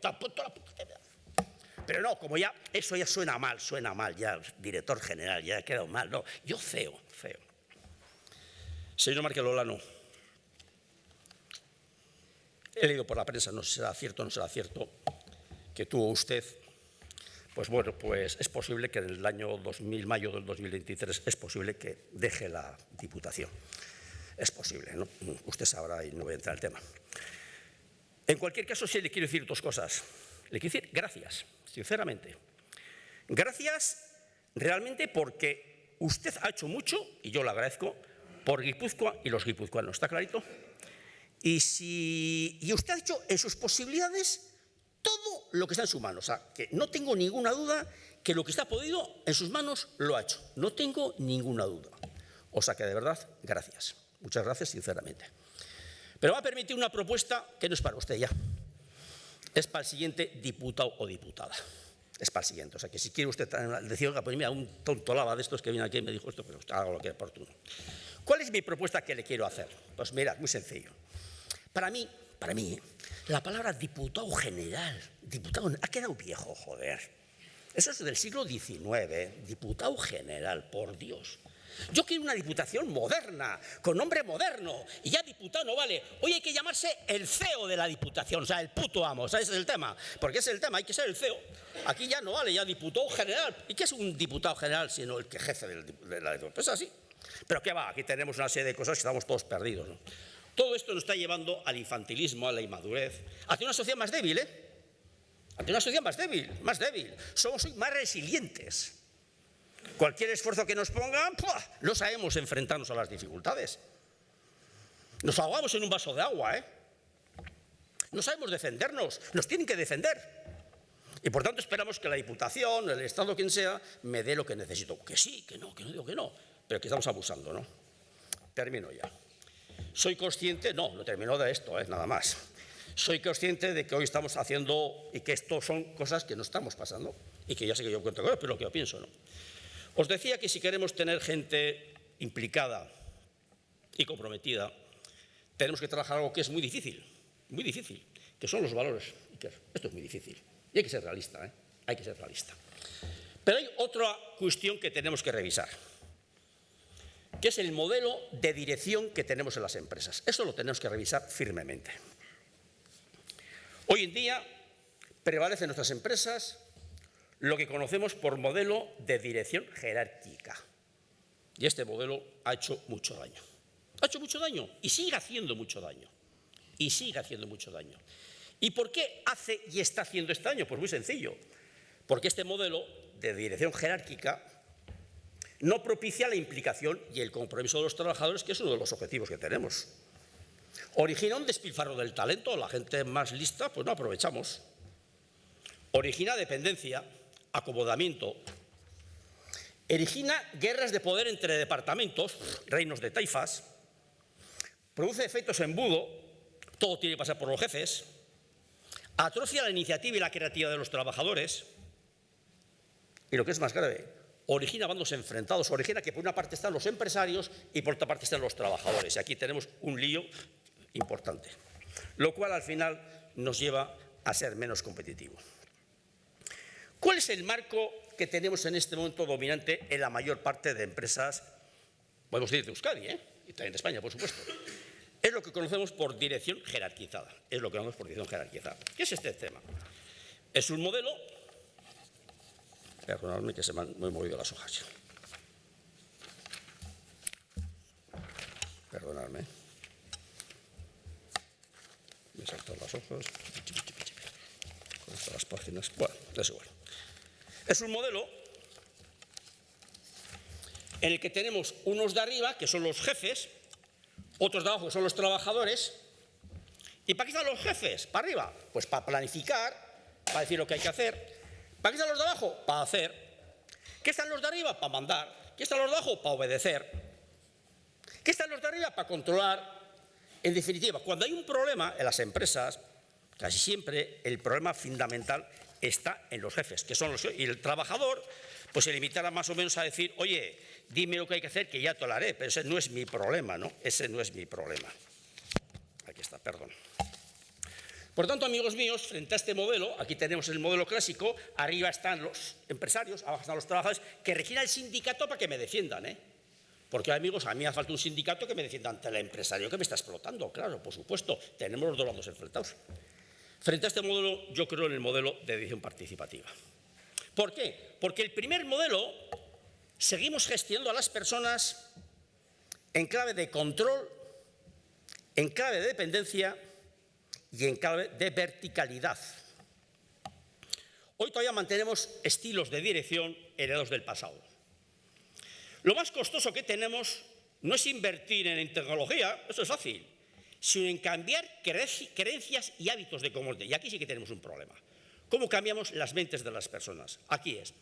Pero no, como ya, eso ya suena mal, suena mal, ya, director general, ya ha quedado mal, no, yo CEO, CEO. Señor Marquelolano, he leído por la prensa, no sé si será cierto o no será cierto, que tuvo usted, pues bueno, pues es posible que el año 2000, mayo del 2023, es posible que deje la Diputación. Es posible, ¿no? Usted sabrá y no voy a entrar en el tema. En cualquier caso, sí le quiero decir dos cosas. Le quiero decir gracias, sinceramente. Gracias realmente porque usted ha hecho mucho, y yo le agradezco, por Guipúzcoa y los guipuzcoanos. ¿Está clarito? Y, si, y usted ha hecho en sus posibilidades todo lo que está en su mano. O sea, que no tengo ninguna duda que lo que está podido en sus manos lo ha hecho. No tengo ninguna duda. O sea que de verdad, gracias. Muchas gracias, sinceramente. Pero va a permitir una propuesta que no es para usted ya. Es para el siguiente diputado o diputada. Es para el siguiente. O sea que si quiere usted decir, pues mira, un tonto lava de estos que viene aquí y me dijo esto, pero hago lo que es oportuno. ¿Cuál es mi propuesta que le quiero hacer? Pues mira, muy sencillo. Para mí, para mí, la palabra diputado general, diputado, ha quedado viejo, joder. Eso es del siglo XIX, diputado general, por Dios. Yo quiero una diputación moderna, con nombre moderno, y ya diputado no vale. Hoy hay que llamarse el CEO de la diputación, o sea, el puto amo, sea, ese es el tema, porque es el tema, hay que ser el CEO. Aquí ya no vale, ya diputado general. ¿Y qué es un diputado general sino el que jefe de la diputación? Pues así. Pero qué va, aquí tenemos una serie de cosas que estamos todos perdidos. Todo esto nos está llevando al infantilismo, a la inmadurez, hacia una sociedad más débil, ¿eh? Hacia una sociedad más débil, más débil. Somos más resilientes. Cualquier esfuerzo que nos pongan, no sabemos enfrentarnos a las dificultades. Nos ahogamos en un vaso de agua, ¿eh? No sabemos defendernos, nos tienen que defender. Y por tanto esperamos que la Diputación, el Estado, quien sea, me dé lo que necesito. Que sí, que no, que no digo que no pero que estamos abusando, ¿no? Termino ya. Soy consciente, no, no termino de esto, ¿eh? nada más. Soy consciente de que hoy estamos haciendo y que esto son cosas que no estamos pasando y que ya sé que yo cuento con pero lo que yo pienso, ¿no? Os decía que si queremos tener gente implicada y comprometida, tenemos que trabajar algo que es muy difícil, muy difícil, que son los valores. Esto es muy difícil. Y hay que ser realista, ¿eh? hay que ser realista. Pero hay otra cuestión que tenemos que revisar, que es el modelo de dirección que tenemos en las empresas. Eso lo tenemos que revisar firmemente. Hoy en día prevalece en nuestras empresas lo que conocemos por modelo de dirección jerárquica. Y este modelo ha hecho mucho daño. Ha hecho mucho daño y sigue haciendo mucho daño. Y sigue haciendo mucho daño. ¿Y por qué hace y está haciendo este daño? Pues muy sencillo. Porque este modelo de dirección jerárquica no propicia la implicación y el compromiso de los trabajadores, que es uno de los objetivos que tenemos. Origina un despilfarro del talento, la gente más lista, pues no aprovechamos. Origina dependencia, acomodamiento. Origina guerras de poder entre departamentos, reinos de taifas. Produce efectos embudo, todo tiene que pasar por los jefes. Atrocia la iniciativa y la creatividad de los trabajadores. Y lo que es más grave, origina bandos enfrentados, origina que por una parte están los empresarios y por otra parte están los trabajadores. Y aquí tenemos un lío importante, lo cual al final nos lleva a ser menos competitivos. ¿Cuál es el marco que tenemos en este momento dominante en la mayor parte de empresas, podemos decir de Euskadi, ¿eh? y también de España, por supuesto? Es lo que conocemos por dirección jerarquizada. Es lo que conocemos por dirección jerarquizada. ¿Qué es este tema? Es un modelo... Perdonadme que se me han, he movido las hojas. Perdonadme. Me saltan las hojas. Con estas las páginas. Bueno, es igual. Es un modelo en el que tenemos unos de arriba, que son los jefes, otros de abajo, que son los trabajadores. ¿Y para qué están los jefes? ¿Para arriba? Pues para planificar, para decir lo que hay que hacer. ¿Para qué están los de abajo? Para hacer. ¿Qué están los de arriba? Para mandar. ¿Qué están los de abajo? Para obedecer. ¿Qué están los de arriba? Para controlar. En definitiva, cuando hay un problema en las empresas, casi siempre el problema fundamental está en los jefes, que son los y el trabajador, pues se limitará más o menos a decir, oye, dime lo que hay que hacer, que ya te lo haré, pero ese no es mi problema, ¿no? Ese no es mi problema. Aquí está, perdón. Por tanto, amigos míos, frente a este modelo, aquí tenemos el modelo clásico, arriba están los empresarios, abajo están los trabajadores, que requieren el sindicato para que me defiendan, ¿eh? Porque, amigos, a mí hace falta un sindicato que me defienda ante el empresario que me está explotando, claro, por supuesto, tenemos los dos lados enfrentados. Frente a este modelo, yo creo en el modelo de edición participativa. ¿Por qué? Porque el primer modelo seguimos gestionando a las personas en clave de control, en clave de dependencia y en clave de verticalidad. Hoy todavía mantenemos estilos de dirección heredados del pasado. Lo más costoso que tenemos no es invertir en tecnología, eso es fácil, sino en cambiar creencias y hábitos de común. Y aquí sí que tenemos un problema. ¿Cómo cambiamos las mentes de las personas? Aquí es.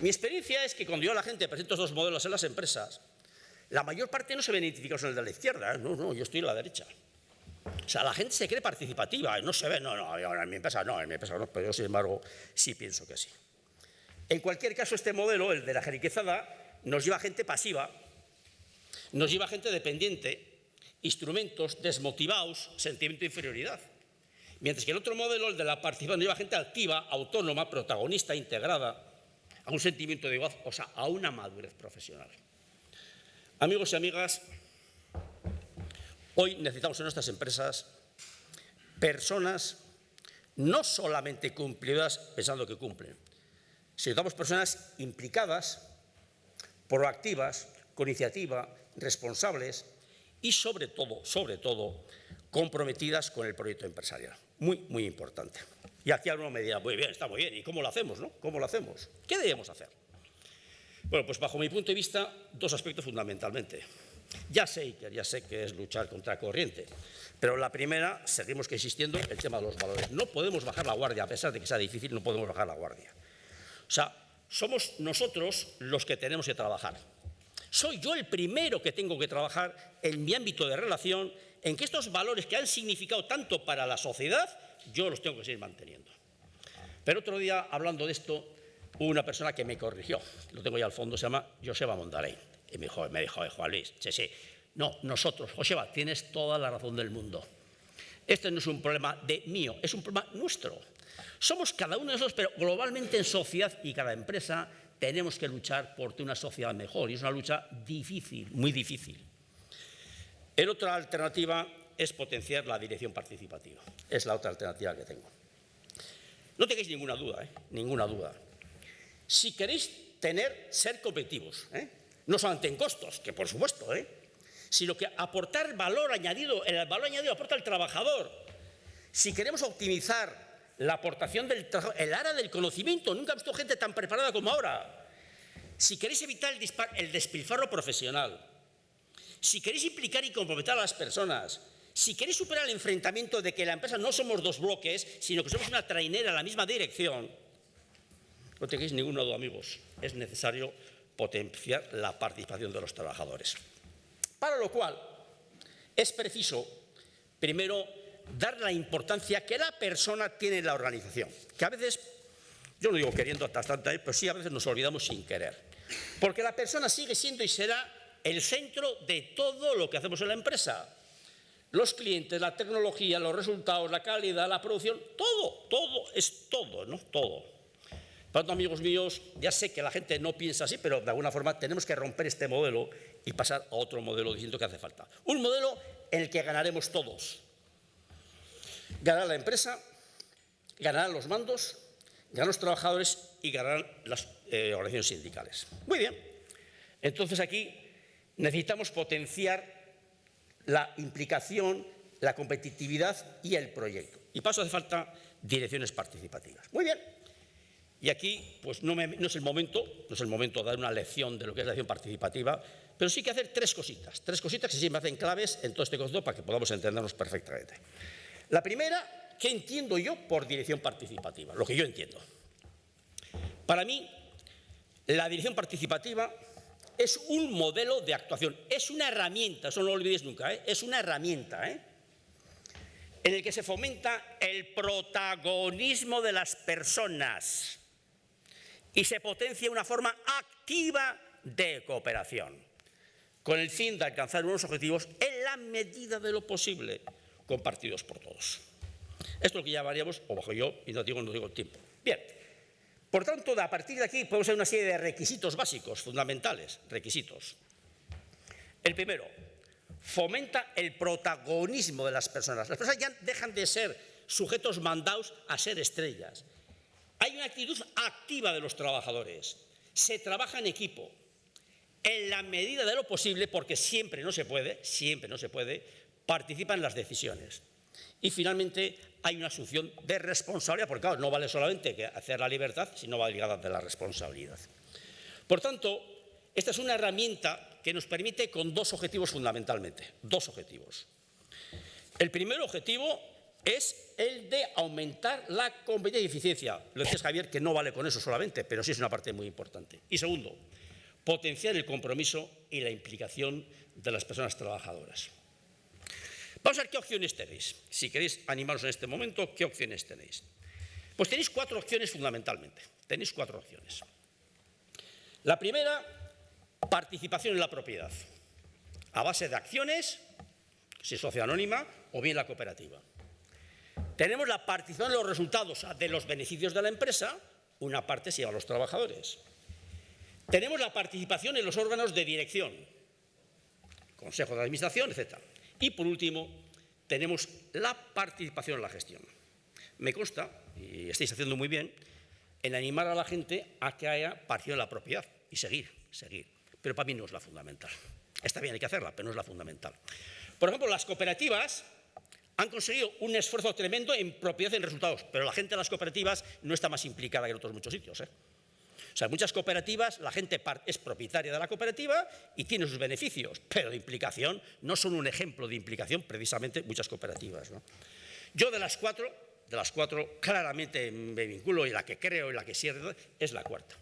Mi experiencia es que cuando yo a la gente presento estos modelos en las empresas, la mayor parte no se ven identificados en el de la izquierda. ¿eh? No, no, yo estoy en la derecha. O sea, la gente se cree participativa, no se ve, no, no, en mi empresa no, en mi empresa no, pero yo sin embargo sí pienso que sí. En cualquier caso, este modelo, el de la jeriquezada, nos lleva a gente pasiva, nos lleva a gente dependiente, instrumentos desmotivados, sentimiento de inferioridad. Mientras que el otro modelo, el de la participación, lleva a gente activa, autónoma, protagonista, integrada, a un sentimiento de igualdad, o sea, a una madurez profesional. Amigos y amigas, hoy necesitamos en nuestras empresas personas no solamente cumplidas pensando que cumplen, sino necesitamos personas implicadas, proactivas, con iniciativa, responsables, y sobre todo, sobre todo, comprometidas con el proyecto empresarial. Muy, muy importante. Y aquí alguno me dirá, muy bien, está muy bien, ¿y cómo lo hacemos? No? ¿Cómo lo hacemos? ¿Qué debemos hacer? Bueno, pues bajo mi punto de vista, dos aspectos fundamentalmente. Ya sé, ya sé que es luchar contra corriente, pero la primera, seguimos que insistiendo, el tema de los valores. No podemos bajar la guardia, a pesar de que sea difícil, no podemos bajar la guardia. O sea, somos nosotros los que tenemos que trabajar soy yo el primero que tengo que trabajar en mi ámbito de relación en que estos valores que han significado tanto para la sociedad, yo los tengo que seguir manteniendo. Pero otro día, hablando de esto, una persona que me corrigió, lo tengo ya al fondo, se llama Joseba Mondarey, y me dijo, me dijo Juan Luis, sí, sí, No, nosotros. Joseba, tienes toda la razón del mundo. Este no es un problema de mío, es un problema nuestro. Somos cada uno de nosotros, pero globalmente en sociedad y cada empresa tenemos que luchar por una sociedad mejor y es una lucha difícil, muy difícil. El otra alternativa es potenciar la dirección participativa. Es la otra alternativa que tengo. No tengáis ninguna duda, ¿eh? ninguna duda. Si queréis tener, ser competitivos, ¿eh? No solamente en costos, que por supuesto, ¿eh? sino que aportar valor añadido, el valor añadido aporta el trabajador. Si queremos optimizar la aportación del el área del conocimiento, nunca he visto gente tan preparada como ahora. Si queréis evitar el, el despilfarro profesional, si queréis implicar y comprometer a las personas, si queréis superar el enfrentamiento de que la empresa no somos dos bloques, sino que somos una trainera en la misma dirección, no tengáis ninguna duda, amigos, es necesario potenciar la participación de los trabajadores. Para lo cual es preciso, primero, dar la importancia que la persona tiene en la organización, que a veces, yo no digo queriendo hasta tanta, pero sí a veces nos olvidamos sin querer, porque la persona sigue siendo y será el centro de todo lo que hacemos en la empresa. Los clientes, la tecnología, los resultados, la calidad, la producción, todo, todo, es todo, ¿no? Todo. Tanto, amigos míos, ya sé que la gente no piensa así, pero de alguna forma tenemos que romper este modelo y pasar a otro modelo diciendo que hace falta. Un modelo en el que ganaremos todos. Ganará la empresa, ganarán los mandos, ganarán los trabajadores y ganarán las eh, organizaciones sindicales. Muy bien. Entonces aquí necesitamos potenciar la implicación, la competitividad y el proyecto. Y paso hace falta direcciones participativas. Muy bien. Y aquí, pues no, es el momento, no es el momento de dar una lección de lo que es la acción participativa, pero sí que hacer tres cositas, tres cositas que sí me hacen claves en todo este concepto para que podamos entendernos perfectamente. La primera, ¿qué entiendo yo por dirección participativa? Lo que yo entiendo. Para mí, la dirección participativa es un modelo de actuación, es una herramienta, eso no lo olvidéis nunca, ¿eh? es una herramienta, ¿eh? en el que se fomenta el protagonismo de las personas y se potencia una forma activa de cooperación, con el fin de alcanzar unos objetivos en la medida de lo posible, compartidos por todos. Esto es lo que llamaríamos, o bajo yo, y no digo, no digo el tiempo. Bien, por tanto, a partir de aquí podemos hacer una serie de requisitos básicos, fundamentales, requisitos. El primero, fomenta el protagonismo de las personas. Las personas ya dejan de ser sujetos mandados a ser estrellas. Hay una actitud activa de los trabajadores. Se trabaja en equipo. En la medida de lo posible, porque siempre no se puede, siempre no se puede, participan en las decisiones. Y finalmente hay una asunción de responsabilidad, porque claro, no vale solamente hacer la libertad, sino va de la responsabilidad. Por tanto, esta es una herramienta que nos permite con dos objetivos fundamentalmente, dos objetivos. El primer objetivo es el de aumentar la competencia y eficiencia. Lo dices Javier que no vale con eso solamente, pero sí es una parte muy importante. Y segundo, potenciar el compromiso y la implicación de las personas trabajadoras. Vamos a ver qué opciones tenéis. Si queréis animaros en este momento, ¿qué opciones tenéis? Pues tenéis cuatro opciones fundamentalmente. Tenéis cuatro opciones. La primera, participación en la propiedad, a base de acciones, si es sociedad anónima, o bien la cooperativa. Tenemos la participación en los resultados de los beneficios de la empresa, una parte se lleva a los trabajadores. Tenemos la participación en los órganos de dirección, consejo de administración, etc. Y por último, tenemos la participación en la gestión. Me consta, y estáis haciendo muy bien, en animar a la gente a que haya partido en la propiedad y seguir, seguir. Pero para mí no es la fundamental. Está bien, hay que hacerla, pero no es la fundamental. Por ejemplo, las cooperativas han conseguido un esfuerzo tremendo en propiedad y en resultados, pero la gente de las cooperativas no está más implicada que en otros muchos sitios. ¿eh? O sea, muchas cooperativas la gente es propietaria de la cooperativa y tiene sus beneficios, pero de implicación no son un ejemplo de implicación precisamente muchas cooperativas. Yo de las cuatro, de las cuatro claramente me vinculo y la que creo y la que cierro es la cuarta,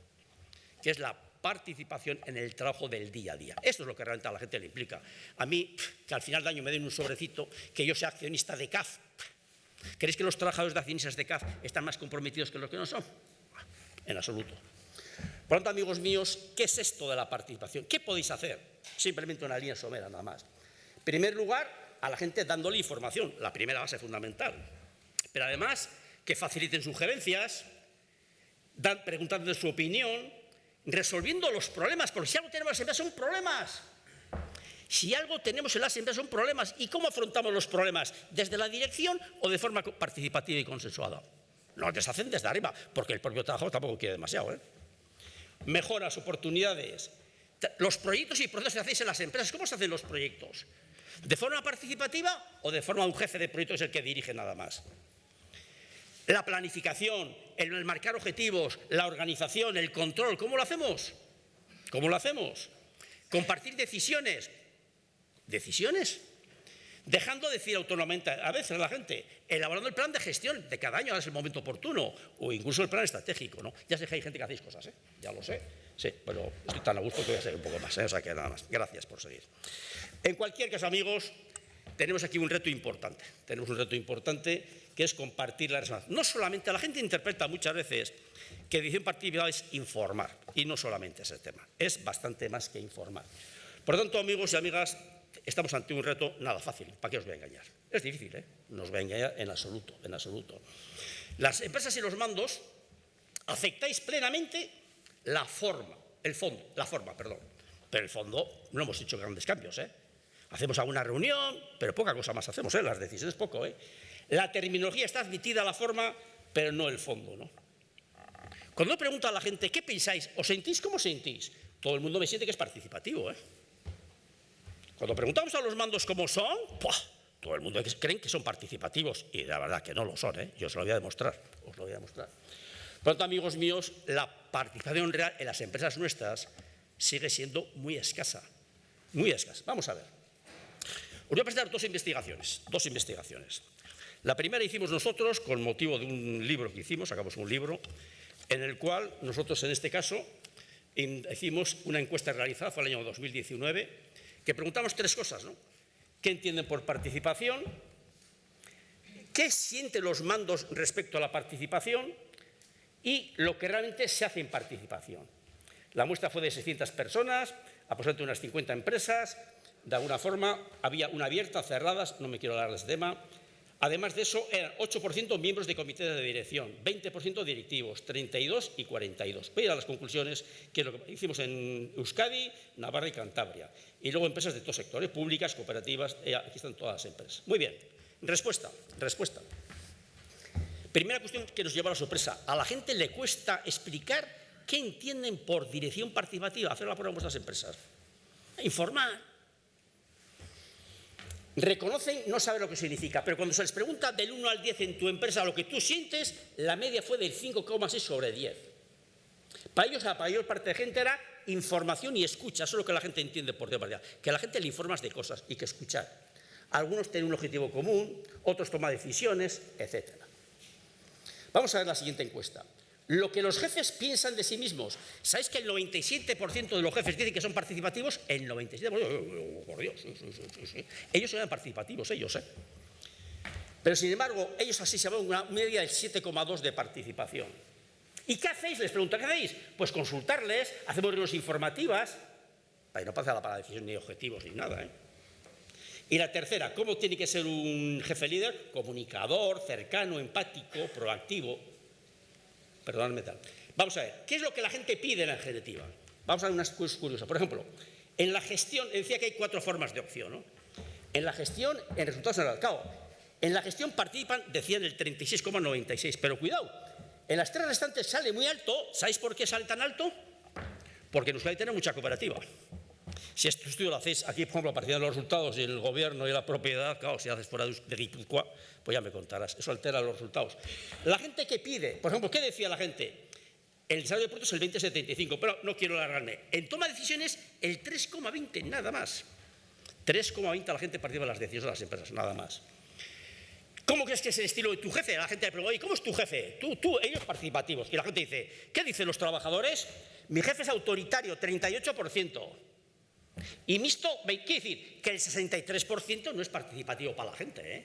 que es la participación en el trabajo del día a día. Esto es lo que realmente a la gente le implica. A mí, que al final de año me den un sobrecito, que yo sea accionista de CAF. ¿Creéis que los trabajadores de accionistas de CAF están más comprometidos que los que no son? En absoluto. Por lo tanto, amigos míos, ¿qué es esto de la participación? ¿Qué podéis hacer? Simplemente una línea somera, nada más. En primer lugar, a la gente dándole información, la primera base fundamental. Pero además, que faciliten sugerencias, dan, preguntando su opinión, resolviendo los problemas, porque si algo tenemos en las empresas son problemas. Si algo tenemos en las empresas son problemas. ¿Y cómo afrontamos los problemas? ¿Desde la dirección o de forma participativa y consensuada? Nos deshacen desde arriba, porque el propio trabajo tampoco quiere demasiado. ¿eh? Mejoras, oportunidades. Los proyectos y procesos que hacéis en las empresas, ¿cómo se hacen los proyectos? ¿De forma participativa o de forma un jefe de proyecto es el que dirige nada más? La planificación, el marcar objetivos, la organización, el control, ¿cómo lo hacemos? ¿Cómo lo hacemos? Compartir decisiones. ¿Decisiones? Dejando de decir autónomamente a veces a la gente, elaborando el plan de gestión de cada año, ahora es el momento oportuno, o incluso el plan estratégico, ¿no? Ya sé que hay gente que hacéis cosas, ¿eh? Ya lo sé, sí, pero estoy tan a gusto que voy a seguir un poco más, ¿eh? O sea que nada más. Gracias por seguir. En cualquier caso, amigos, tenemos aquí un reto importante. Tenemos un reto importante que es compartir la respuesta. No solamente, la gente interpreta muchas veces que edición participativa es informar, y no solamente ese tema, es bastante más que informar. Por lo tanto, amigos y amigas, estamos ante un reto nada fácil, ¿para qué os voy a engañar? Es difícil, ¿eh? No voy a engañar en absoluto, en absoluto. Las empresas y los mandos aceptáis plenamente la forma, el fondo, la forma, perdón. Pero el fondo no hemos hecho grandes cambios, ¿eh? Hacemos alguna reunión, pero poca cosa más hacemos, ¿eh? Las decisiones poco, ¿eh? La terminología está admitida la forma, pero no el fondo, ¿no? Cuando pregunto a la gente, ¿qué pensáis? ¿Os sentís como sentís? Todo el mundo me siente que es participativo, ¿eh? Cuando preguntamos a los mandos cómo son, todo el mundo cree que son participativos y la verdad que no lo son, ¿eh? yo os lo voy a demostrar, os lo voy a demostrar. Por lo tanto, amigos míos, la participación real en las empresas nuestras sigue siendo muy escasa, muy escasa. Vamos a ver. Os voy a presentar dos investigaciones, dos investigaciones. La primera hicimos nosotros con motivo de un libro que hicimos, sacamos un libro, en el cual nosotros en este caso hicimos una encuesta realizada, fue el año 2019, que preguntamos tres cosas. ¿Qué entienden por participación? ¿Qué sienten los mandos respecto a la participación? Y lo que realmente se hace en participación. La muestra fue de 600 personas, aproximadamente unas 50 empresas. De alguna forma, había una abierta, cerradas, no me quiero hablar de ese tema, Además de eso, eran 8% miembros de comité de dirección, 20% directivos, 32 y 42. Voy a las conclusiones, que que hicimos en Euskadi, Navarra y Cantabria. Y luego empresas de todos sectores, públicas, cooperativas, eh, aquí están todas las empresas. Muy bien, respuesta, respuesta. Primera cuestión que nos lleva a la sorpresa. A la gente le cuesta explicar qué entienden por dirección participativa, hacer la prueba en vuestras empresas. Informar, reconocen, no saben lo que significa, pero cuando se les pregunta del 1 al 10 en tu empresa lo que tú sientes, la media fue del 5,6 sobre 10. Para ellos, la mayor parte de gente era información y escucha, eso es lo que la gente entiende por teoría, que a la gente le informas de cosas y que escuchar. Algunos tienen un objetivo común, otros toman decisiones, etc. Vamos a ver la siguiente encuesta lo que los jefes piensan de sí mismos. ¿Sabéis que el 97% de los jefes dicen que son participativos? El 97%, por Dios, ellos eran participativos, ellos, ¿eh? Pero sin embargo, ellos así se van una media del 7,2 de participación. ¿Y qué hacéis? Les pregunto, ¿qué hacéis? Pues consultarles, hacemos reuniones informativas, para que no pase la para decisión ni objetivos ni nada, ¿eh? Y la tercera, ¿cómo tiene que ser un jefe líder? Comunicador, cercano, empático, proactivo, perdonadme tal. Vamos a ver, ¿qué es lo que la gente pide en la ejecutiva? Vamos a ver unas cosas curiosas. Por ejemplo, en la gestión, decía que hay cuatro formas de opción, ¿no? En la gestión, en resultados en el cabo. En la gestión participan, decían el 36,96, pero cuidado, en las tres restantes sale muy alto. ¿Sabéis por qué sale tan alto? Porque en Euskadi tiene mucha cooperativa. Si este estudio lo hacéis aquí, por ejemplo, a partir de los resultados y el gobierno y la propiedad, claro, si haces fuera de Guipúzcoa, pues ya me contarás, eso altera los resultados. La gente que pide, por ejemplo, ¿qué decía la gente? El salario de productos es el 20,75, pero no quiero alargarme. En toma de decisiones, el 3,20, nada más. 3,20 la gente participa en las decisiones de las empresas, nada más. ¿Cómo crees que es el estilo de tu jefe? La gente le pregunta, ¿cómo es tu jefe? Tú, tú, ellos participativos. Y la gente dice, ¿qué dicen los trabajadores? Mi jefe es autoritario, 38%. Y mixto, quiere decir que el 63% no es participativo para la gente. ¿eh?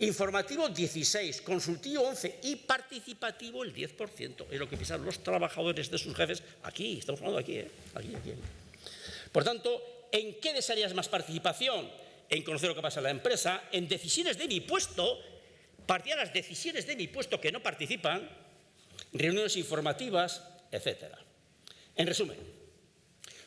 Informativo 16, consultivo 11 y participativo el 10%. Es lo que piensan los trabajadores de sus jefes aquí, estamos hablando aquí, ¿eh? aquí, aquí. Por tanto, ¿En qué desearías más participación? En conocer lo que pasa en la empresa, en decisiones de mi puesto, partía las decisiones de mi puesto que no participan, reuniones informativas, etc. En resumen,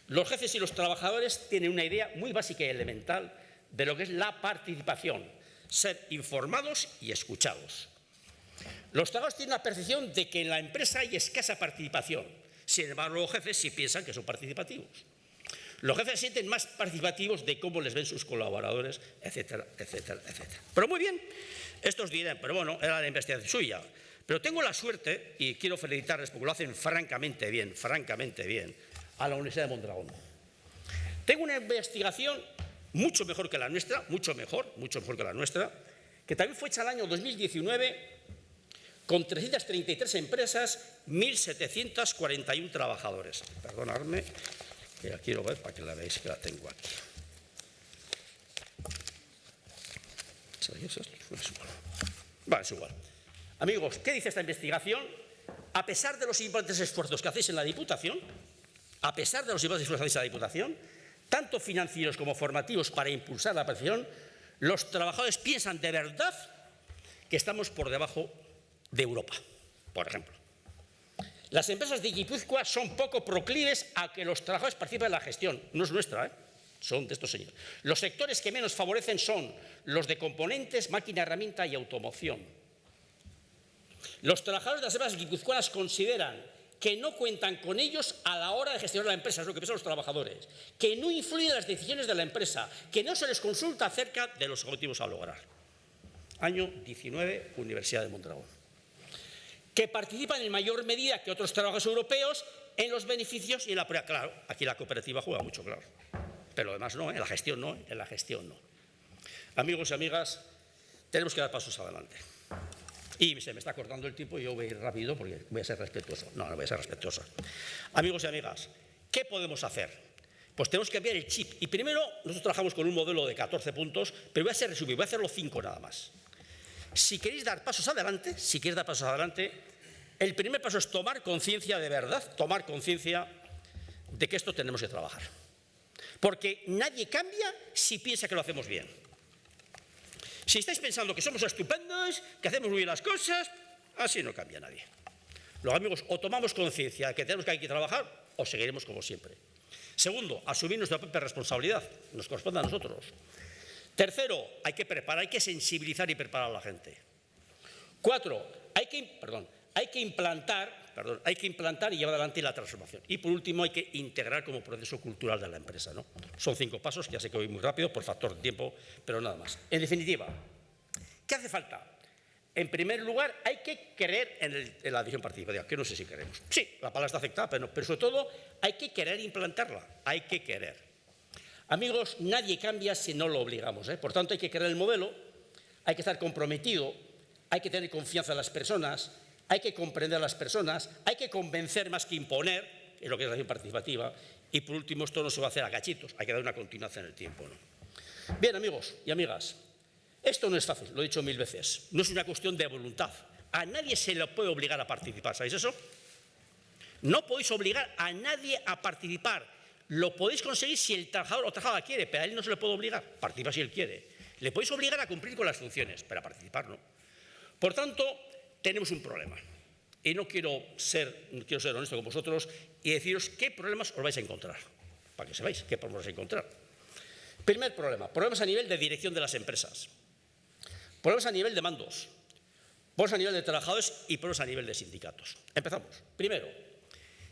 los jefes y los trabajadores tienen una idea muy básica y elemental de lo que es la participación, ser informados y escuchados. Los trabajadores tienen la percepción de que en la empresa hay escasa participación. Sin embargo, los jefes sí piensan que son participativos. Los jefes sienten más participativos de cómo les ven sus colaboradores, etcétera, etcétera, etcétera. Pero muy bien, estos dirán, pero bueno, era la investigación suya. Pero tengo la suerte, y quiero felicitarles porque lo hacen francamente bien, francamente bien, a la Universidad de Mondragón. Tengo una investigación mucho mejor que la nuestra, mucho mejor, mucho mejor que la nuestra, que también fue hecha el año 2019 con 333 empresas, 1.741 trabajadores. Perdonadme, que la quiero ver para que la veáis que la tengo aquí. Vale, es igual. Amigos, ¿qué dice esta investigación? A pesar de los importantes esfuerzos que hacéis en la Diputación, a pesar de los importantes esfuerzos en la Diputación, tanto financieros como formativos para impulsar la participación, los trabajadores piensan de verdad que estamos por debajo de Europa, por ejemplo. Las empresas de Guipúzcoa son poco proclives a que los trabajadores participen en la gestión. No es nuestra, ¿eh? son de estos señores. Los sectores que menos favorecen son los de componentes, máquina, herramienta y automoción. Los trabajadores de las empresas guipuzcoanas consideran que no cuentan con ellos a la hora de gestionar la empresa, es lo que piensan los trabajadores, que no influyen en las decisiones de la empresa, que no se les consulta acerca de los objetivos a lograr. Año 19, Universidad de Mondragón que participan en mayor medida que otros trabajadores europeos en los beneficios y en la prueba. Claro, aquí la cooperativa juega mucho, claro. Pero además no, en la gestión no, en la gestión no. Amigos y amigas, tenemos que dar pasos adelante. Y se me está cortando el tiempo y yo voy a ir rápido porque voy a ser respetuoso. No, no voy a ser respetuoso. Amigos y amigas, ¿qué podemos hacer? Pues tenemos que cambiar el chip. Y primero, nosotros trabajamos con un modelo de 14 puntos, pero voy a ser resumido, voy a hacerlo 5 nada más. Si queréis dar pasos adelante, si queréis dar pasos adelante, el primer paso es tomar conciencia de verdad, tomar conciencia de que esto tenemos que trabajar. Porque nadie cambia si piensa que lo hacemos bien. Si estáis pensando que somos estupendos, que hacemos muy bien las cosas, así no cambia nadie. Los amigos, o tomamos conciencia de que tenemos que, hay que trabajar, o seguiremos como siempre. Segundo, asumir nuestra propia responsabilidad, nos corresponde a nosotros. Tercero, hay que preparar, hay que sensibilizar y preparar a la gente. Cuatro, hay que, perdón, hay que implantar, perdón, hay que implantar y llevar adelante la transformación. Y por último, hay que integrar como proceso cultural de la empresa. ¿no? Son cinco pasos, que ya sé que voy muy rápido por factor de tiempo, pero nada más. En definitiva, ¿qué hace falta? En primer lugar, hay que creer en, la adición participativa, que no sé si queremos. Sí, la palabra está afectada, pero, pero sobre todo hay que querer implantarla, hay que querer. Amigos, nadie cambia si no lo obligamos. ¿eh? Por tanto, hay que crear el modelo, hay que estar comprometido, hay que tener confianza en las personas, hay que comprender a las personas, hay que convencer más que imponer, en lo que es la acción participativa, y por último, esto no se va a hacer a cachitos, hay que dar una continuación en el tiempo. Bien, amigos y amigas, esto no es fácil, lo he dicho mil veces, no es una cuestión de voluntad. A nadie se le puede obligar a participar, ¿sabéis eso? No podéis obligar a nadie a participar lo podéis conseguir si el trabajador o trabajadora quiere, pero a él no se le puede obligar, participa si él quiere. Le podéis obligar a cumplir con las funciones, pero a participar no. Por tanto, tenemos un problema. Y no quiero ser, quiero ser honesto con vosotros y deciros qué problemas os vais a encontrar, para que sepáis qué problemas vais a encontrar. Primer problema, problemas a nivel de dirección de las empresas, problemas a nivel de mandos, problemas a nivel de trabajadores y problemas a nivel de sindicatos. Empezamos. Primero,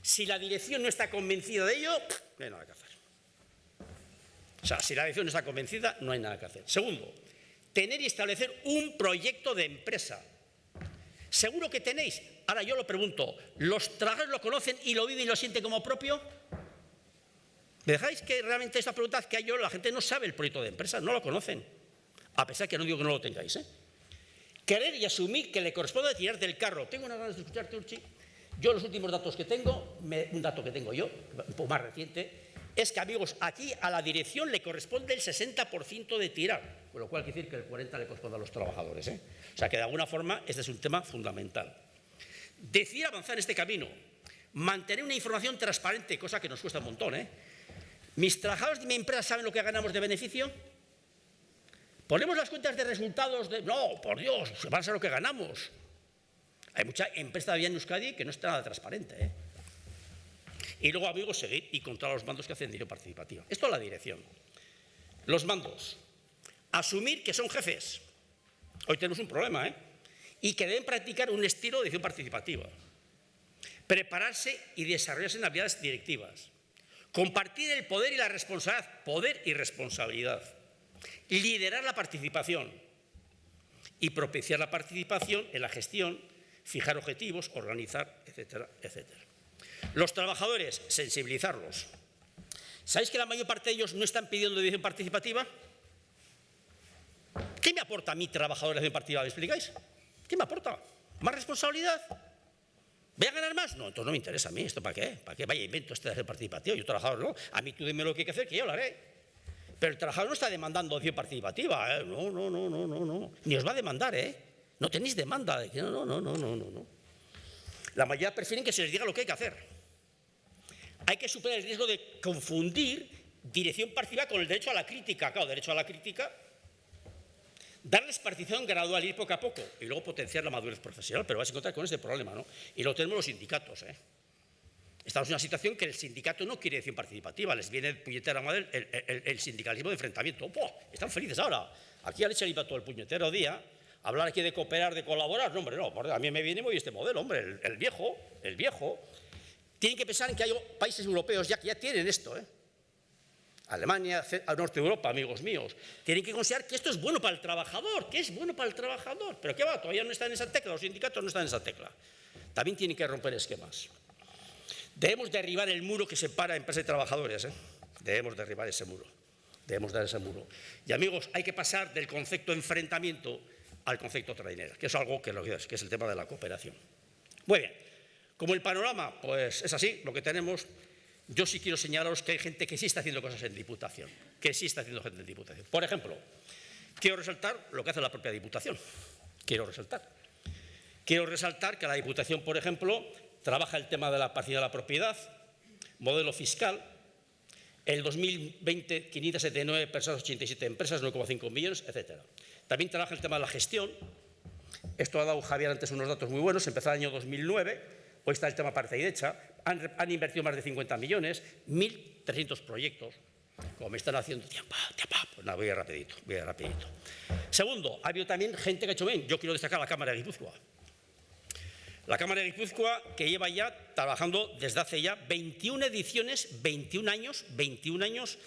si la dirección no está convencida de ello, no hay nada que hacer. O sea, si la dirección no está convencida, no hay nada que hacer. Segundo, tener y establecer un proyecto de empresa. ¿Seguro que tenéis? Ahora yo lo pregunto, ¿los trabajadores lo conocen y lo viven y lo sienten como propio? ¿Me dejáis que realmente esta pregunta que hay yo, la gente no sabe el proyecto de empresa, no lo conocen? A pesar que no digo que no lo tengáis, ¿eh? Querer y asumir que le corresponde tirar del carro. Tengo una ganas de escucharte, Urchi. Yo los últimos datos que tengo, un dato que tengo yo, un poco más reciente, es que, amigos, aquí a la dirección le corresponde el 60% de tirar, con lo cual quiere decir que el 40% le corresponde a los trabajadores. ¿eh? O sea que de alguna forma este es un tema fundamental. Decir avanzar en este camino, mantener una información transparente, cosa que nos cuesta un montón, ¿eh? ¿Mis trabajadores de mi empresa saben lo que ganamos de beneficio? ¿Ponemos las cuentas de resultados de... No, por Dios, van a saber lo que ganamos. Hay mucha empresa todavía en Euskadi que no está nada transparente. ¿eh? Y luego, amigos, seguir y controlar los mandos que hacen dirección participativa. Esto es la dirección. Los mandos. Asumir que son jefes. Hoy tenemos un problema, ¿eh? Y que deben practicar un estilo de dirección participativa. Prepararse y desarrollarse en habilidades directivas. Compartir el poder y la responsabilidad. Poder y responsabilidad. Liderar la participación. Y propiciar la participación en la gestión, fijar objetivos, organizar, etcétera, etcétera. Los trabajadores, sensibilizarlos. ¿Sabéis que la mayor parte de ellos no están pidiendo dirección participativa? ¿Qué me aporta a mí, trabajador, la dirección participativa? ¿Me explicáis? ¿Qué me aporta? ¿Más responsabilidad? ¿Voy a ganar más? No, entonces no me interesa a mí. ¿Esto para qué? ¿Para qué? Vaya invento este de dirección participativa. Yo, trabajador, no. A mí tú dime lo que hay que hacer, que yo lo haré. Pero el trabajador no está demandando dirección participativa. ¿eh? No, no, no, no, no, no. Ni os va a demandar, ¿eh? No tenéis demanda. No, no, no, no, no, no. La mayoría prefieren que se les diga lo que hay que hacer. Hay que superar el riesgo de confundir dirección participativa con el derecho a la crítica. Claro, derecho a la crítica, darles participación gradual, ir poco a poco y luego potenciar la madurez profesional, pero vais a encontrar con ese problema, ¿no? Y lo tenemos los sindicatos, ¿eh? Estamos en una situación que el sindicato no quiere dirección participativa, les viene puñetera madre el, el, el, sindicalismo de enfrentamiento. ¡Puah! Están felices ahora. Aquí al iba todo el puñetero día hablar aquí de cooperar, de colaborar, no, hombre, no, a mí me viene muy este modelo, hombre, el, el, viejo, el viejo. Tienen que pensar en que hay países europeos ya que ya tienen esto, ¿eh? Alemania, al norte de Europa, amigos míos, tienen que considerar que esto es bueno para el trabajador, que es bueno para el trabajador. Pero ¿qué va? Todavía no están en esa tecla, los sindicatos no están en esa tecla. También tienen que romper esquemas. Debemos derribar el muro que separa empresas y trabajadores. ¿eh? Debemos derribar ese muro. Debemos dar ese muro. Y amigos, hay que pasar del concepto enfrentamiento al concepto trainera, que es algo que, lo que, que es el tema de la cooperación. Muy bien, como el panorama pues es así, lo que tenemos, yo sí quiero señalaros que hay gente que sí está haciendo cosas en Diputación, que sí está haciendo gente en Diputación. Por ejemplo, quiero resaltar lo que hace la propia Diputación, quiero resaltar. Quiero resaltar que la Diputación, por ejemplo, trabaja el tema de la partida de la propiedad, modelo fiscal, el 2020, 579 personas, 87 empresas, 9,5 millones, etcétera. También trabaja el tema de la gestión. Esto ha dado Javier antes unos datos muy buenos. Empezó el año 2009, hoy está el tema parte y derecha. Han, invertido más de 50 millones, 1.300 proyectos. Como me están haciendo tiempo, tiempo, pues nada, voy a rapidito, voy a rapidito. Segundo, ha habido también gente que ha hecho bien. Yo quiero destacar la Cámara de Guipúzcoa. La Cámara de Guipúzcoa, que lleva ya trabajando desde hace ya 21 ediciones, 21 años, 21 años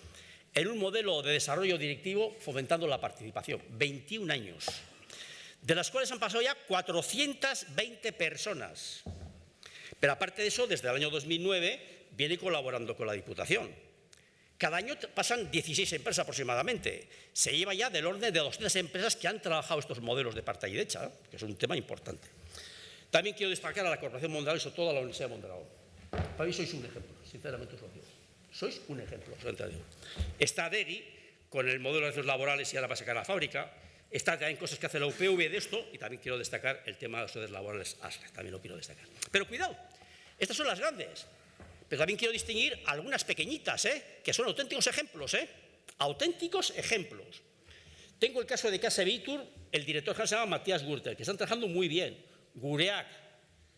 en un modelo de desarrollo directivo fomentando la participación. 21 años, de las cuales han pasado ya 420 personas. Pero aparte de eso, desde el año 2009 viene colaborando con la Diputación. Cada año pasan 16 empresas aproximadamente. Se lleva ya del orden de 200 empresas que han trabajado estos modelos de parte y derecha, que es un tema importante. También quiero destacar a la Corporación Mondragón y sobre todo a la Universidad de Mondragón. Para mí sois un ejemplo, sinceramente os lo digo. Sois un ejemplo, Está DEGI con el modelo de derechos laborales y ahora va a sacar la fábrica. Está también cosas que hace la UPV de esto y también quiero destacar el tema de los derechos laborales ASLE, también lo quiero destacar. Pero cuidado, estas son las grandes. Pero también quiero distinguir algunas pequeñitas, ¿eh? que son auténticos ejemplos, ¿eh? auténticos ejemplos. Tengo el caso de Casa Vitur, el director general se llama Matías Gürtel, que están trabajando muy bien. Gureac,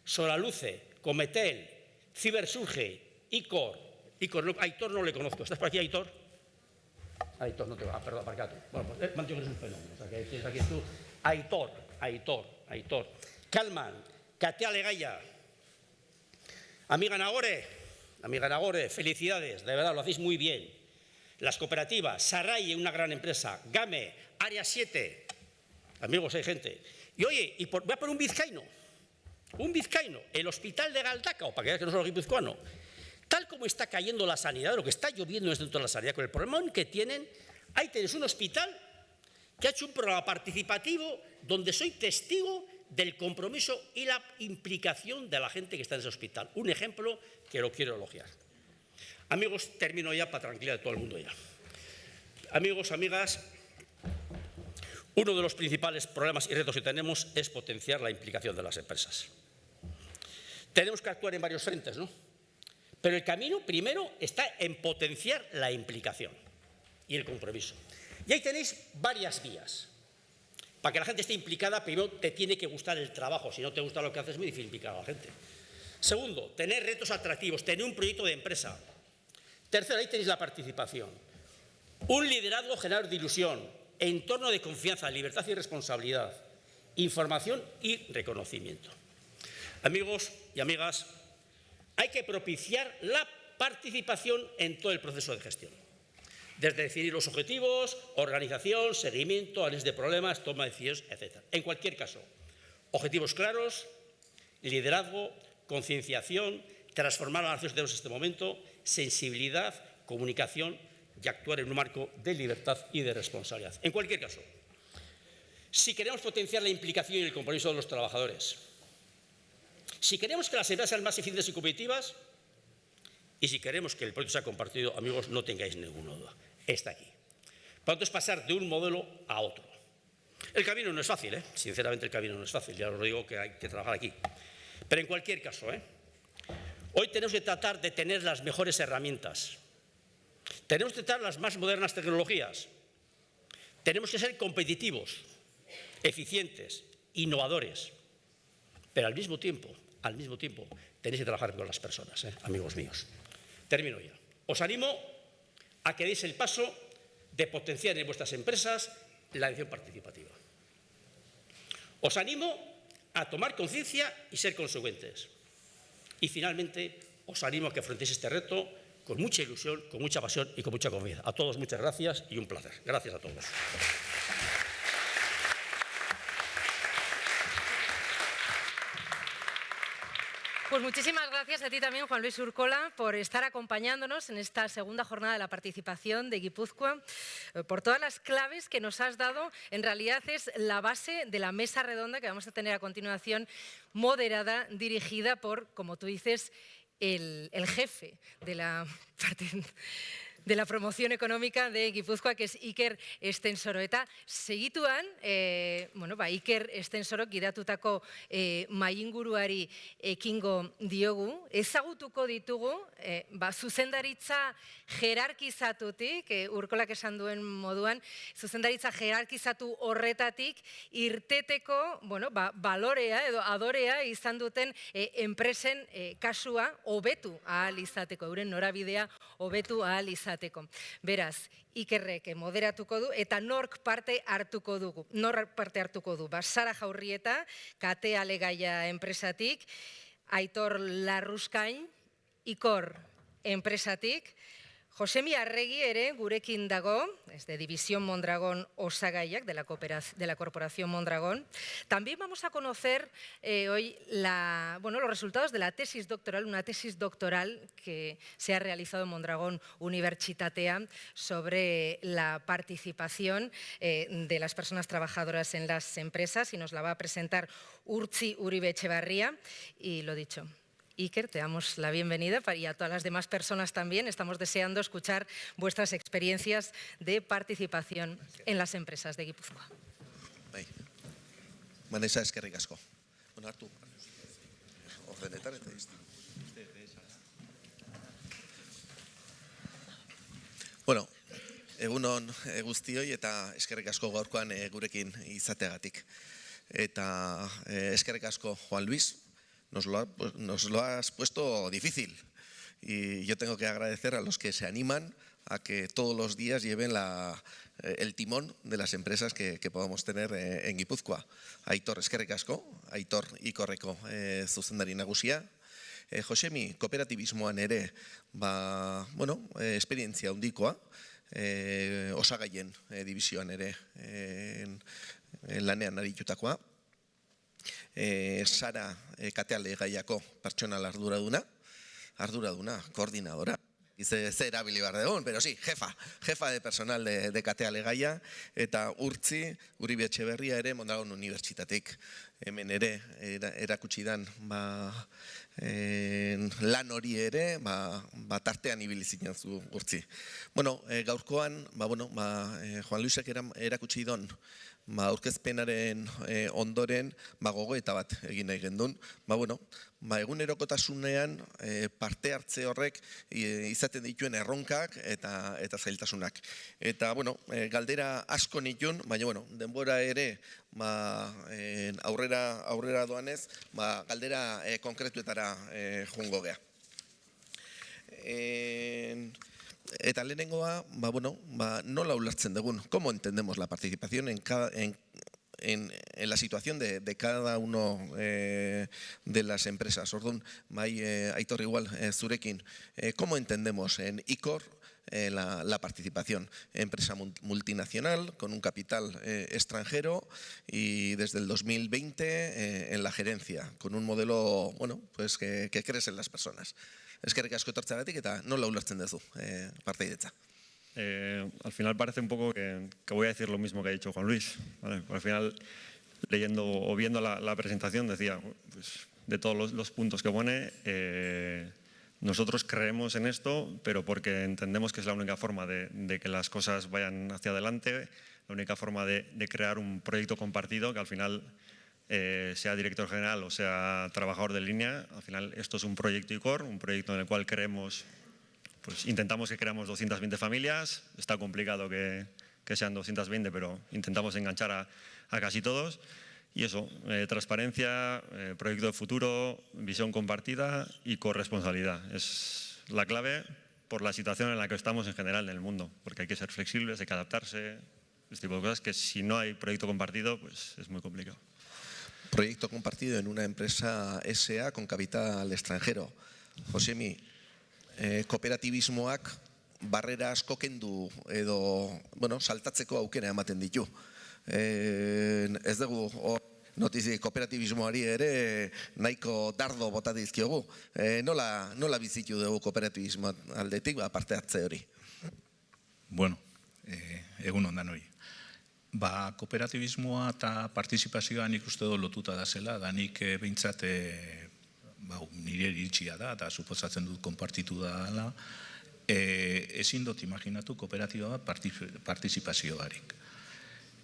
Solaluce, Cometel, Cibersurge, ICOR, Icor, no, Aitor no le conozco. ¿Estás por aquí, Aitor? Aitor, no te va. Ah, perdón, aparcado. Bueno, pues eh, es un fenómeno. O sea, que tienes aquí tú. Aitor, Aitor, Aitor. Calman, Katea Legaya. Amiga Nagore, amiga Nagore, felicidades, de verdad, lo hacéis muy bien. Las cooperativas, Saray, una gran empresa, Game, Área 7. Amigos, hay gente. Y oye, y por, voy a poner un vizcaíno. Un vizcaíno, el hospital de Galdacao, para que veas que no soy guipuzcoano Tal como está cayendo la sanidad, lo que está lloviendo es dentro de la sanidad, con el problema que tienen, ahí tienes un hospital que ha hecho un programa participativo donde soy testigo del compromiso y la implicación de la gente que está en ese hospital. Un ejemplo que lo quiero elogiar. Amigos, termino ya para tranquilidad de todo el mundo ya. Amigos, amigas, uno de los principales problemas y retos que tenemos es potenciar la implicación de las empresas. Tenemos que actuar en varios frentes, ¿no? Pero el camino primero está en potenciar la implicación y el compromiso. Y ahí tenéis varias vías. Para que la gente esté implicada, primero te tiene que gustar el trabajo. Si no te gusta lo que haces, es muy difícil implicar a la gente. Segundo, tener retos atractivos, tener un proyecto de empresa. Tercero, ahí tenéis la participación. Un liderazgo generador de ilusión, entorno de confianza, libertad y responsabilidad, información y reconocimiento. Amigos y amigas, hay que propiciar la participación en todo el proceso de gestión. Desde definir los objetivos, organización, seguimiento, análisis de problemas, toma de decisiones, etc. En cualquier caso, objetivos claros, liderazgo, concienciación, transformar a la nación en este momento, sensibilidad, comunicación y actuar en un marco de libertad y de responsabilidad. En cualquier caso, si queremos potenciar la implicación y el compromiso de los trabajadores, si queremos que las empresas sean más eficientes y competitivas, y si queremos que el proyecto sea compartido, amigos, no tengáis ninguna duda, está aquí. Por tanto, es pasar de un modelo a otro. El camino no es fácil, ¿eh? sinceramente el camino no es fácil, ya os digo que hay que trabajar aquí. Pero en cualquier caso, ¿eh? hoy tenemos que tratar de tener las mejores herramientas. Tenemos que tratar las más modernas tecnologías. Tenemos que ser competitivos, eficientes, innovadores. Pero al mismo tiempo, al mismo tiempo, tenéis que trabajar con las personas, ¿eh? amigos míos. Termino ya. Os animo a que deis el paso de potenciar en vuestras empresas la edición participativa. Os animo a tomar conciencia y ser consecuentes. Y finalmente, os animo a que afrontéis este reto con mucha ilusión, con mucha pasión y con mucha confianza. A todos muchas gracias y un placer. Gracias a todos. Pues muchísimas gracias a ti también, Juan Luis Urcola, por estar acompañándonos en esta segunda jornada de la participación de Guipúzcoa, eh, por todas las claves que nos has dado. En realidad es la base de la mesa redonda que vamos a tener a continuación, moderada, dirigida por, como tú dices, el, el jefe de la de la promoción económica de Guipúzcoa, que es Iker Estensoro. Eta segituan, e, bueno, ba, Iker Estensoro gidatutako e, mainguruari ekingo diogu, ezagutuko ditugu, e, ba, zuzendaritza jerarkizatutik, e, urkolak esan duen moduan, zuzendaritza jerarkizatu horretatik, irteteko, bueno, ba, balorea edo adorea izan duten e, enpresen e, kasua hobetu ahal izateko, euren norabidea hobetu ahal izateko. Beraz, ikerrek moderatuko du eta nork parte hartuko dugu. Nork parte hartuko du. Ba, Sara Jaurrieta, kate alegaia enpresatik, Aitor Larruskain, Ikor enpresatik, Josemi Arregui ere gurekin dago, es de División Mondragón Osagaiak, de la, de la Corporación Mondragón. También vamos a conocer eh, hoy los resultados de la tesis doctoral, una tesis doctoral que se ha realizado en Mondragón Universitatea sobre la participación eh, de las personas trabajadoras en las empresas y nos la va a presentar Urzi Uribe Echevarría y lo dicho, Iker, te damos la bienvenida y a todas las demás personas también. Estamos deseando escuchar vuestras experiencias de participación en las empresas de Guipúzcoa. Eskerrik asko. Bueno. Bueno, egunon e, guztioi eta eskerrik asko gaurkoan e, gurekin izateagatik. Eta e, eskerrik asko Juan Luis, nos lo, nos lo has puesto difícil. Y yo tengo que agradecer a los que se animan a que todos los días lleven la, eh, el timón de las empresas que, que podamos tener eh, en Guipúzcoa. Aitor eskerrik Aitor ikorreko e, zuzendari nagusia. E, Josemi, ba, bueno, e, esperientzia handikoa, e, osagaien e, aritutakoa e, Sara e, kateale gaiako pertsonal arduraduna, arduraduna, koordinadora, Dice, ze erabili behar dugun, pero sí, jefa, jefa de personal de, de kateale gaia, eta urtzi, Uribe Etxeberria ere Mondragon Unibertsitatik. hemen ere era, erakutsi dan ba, en, lan hori ere ba, ba tartean ibili zinen zu gurtzi. Bueno, e, gaurkoan, ba, bueno, ba, e, Juan Luisek era, erakutsi don ba, aurkezpenaren e, ondoren ba, gogoeta bat egin nahi gendun. Ba, bueno, ba, egunerokotasunean e, parte hartze horrek e, izaten dituen erronkak eta eta zailtasunak. Eta, bueno, e, galdera asko nitun, baina, bueno, denbora ere ba, e, aurrera, aurrera doanez, ba, galdera e, konkretuetara e, jungo gea. En, Eta lehenengoa, ba, bueno, ba, nola ulertzen dugun, ¿cómo entendemos la participación en, cada, en, en, en la situación de, de cada uno eh, de las empresas? Orduan, bai, eh, Aitor igual, eh, zurekin, eh, ¿cómo entendemos en ICOR eh, la, la, participación? Empresa multinacional con un capital eh, extranjero y desde el 2020 eh, en la gerencia, con un modelo bueno, pues que, que crece en las personas. Eskerrik asko etortzagatik eta nola ulertzen duzu eh, parteidetza. Eh, al final parece un poco que, voy a decir lo mismo que ha dicho Juan Luis. Al final, leyendo o viendo la, presentación, decía, pues, de todos los, puntos que pone, eh, nosotros creemos en esto, pero porque entendemos que es la única forma de, que las cosas vayan hacia adelante, la única forma de crear un proyecto compartido que al final eh, sea director general o sea trabajador de línea, al final esto es un proyecto ICOR, un proyecto en el cual queremos, pues intentamos que creamos 220 familias, está complicado que, que sean 220, pero intentamos enganchar a, casi todos. Y eso, eh, transparencia, eh, proyecto de futuro, visión compartida y corresponsabilidad. Es la clave por la situación en la que estamos en general en el mundo, porque hay que ser flexibles, hay que adaptarse, este tipo de cosas que si no hay proyecto compartido, pues es muy complicado. Proyecto compartido en una empresa SA con capital extranjero. Josemi, eh, kooperatibismoak barrera asko kendu edo, bueno, saltatzeko aukera ematen ditu. Eh, ez dugu hor notizi kooperatibismoari ere nahiko dardo bota dizkiogu. Eh, nola, nola bizitu dugu kooperatibismo aldetik, ba, parte hartze hori? Bueno, eh, egun ondan hori. Ba, kooperatibismoa eta partizipazioa nik uste dut lotuta da zela, da nik e, behintzat e, ba, nire iritsia da, eta suposatzen dut konpartitu da dela, e, ezin dut imaginatu kooperatiba partizipazio barik.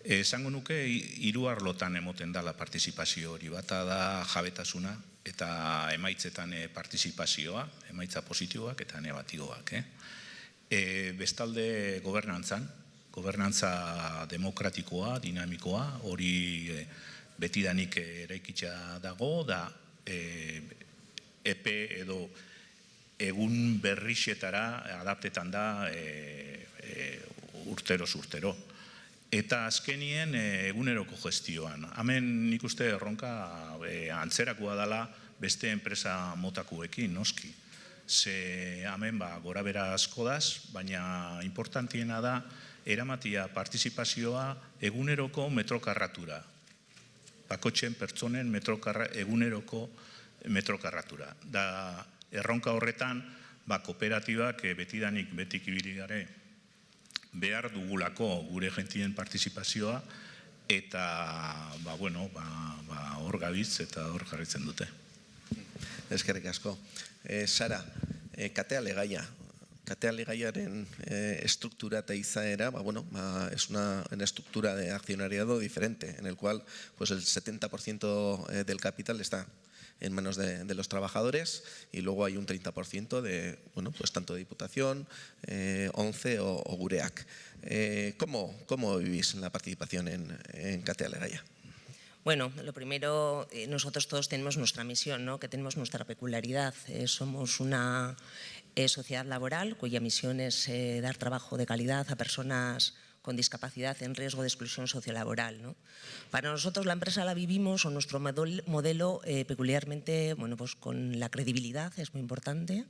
Esango nuke, hiru arlotan emoten dala partizipazio hori, bata da jabetasuna eta emaitzetan partizipazioa, emaitza positiboak eta negatiboak. Eh? E, bestalde gobernantzan, gobernantza demokratikoa, dinamikoa, hori e, betidanik eraikitza dago, da e, epe edo egun berrixetara adaptetan da e, e, urtero urtero. Eta azkenien e, eguneroko gestioan. Hemen nik uste erronka e, antzerakoa dela beste enpresa motakuekin, noski. Ze hemen ba, gora bera asko daz, baina importantiena da, eramatia partizipazioa eguneroko metrokarratura. Bakotxen pertsonen metrokarra, eguneroko metrokarratura. Da erronka horretan, ba, kooperatibak eh, betidanik betik ibili gare behar dugulako gure gentien partizipazioa eta ba, bueno, ba, ba, hor gabiz eta hor jarritzen dute. Eskerrik asko. E, Sara, e, katea legaia, Kateale gaiaren eh, estructura eta izaera, bueno, es una, estructura de accionariado diferente, en el cual pues, el 70% eh, del capital está en manos de, los trabajadores y luego hay un 30% de, bueno, pues tanto de Diputación, eh, 11 o, o Gureac. Eh, ¿cómo, ¿Cómo vivís la participación en, en? Bueno, lo primero, eh, nosotros todos tenemos nuestra misión, ¿no? que tenemos nuestra peculiaridad. Somos una eh, sociedad laboral cuya misión es eh, dar trabajo de calidad a personas con discapacidad en riesgo de exclusión sociolaboral. ¿no? Para nosotros la empresa la vivimos o nuestro modelo eh, peculiarmente bueno, pues con la credibilidad, es muy importante,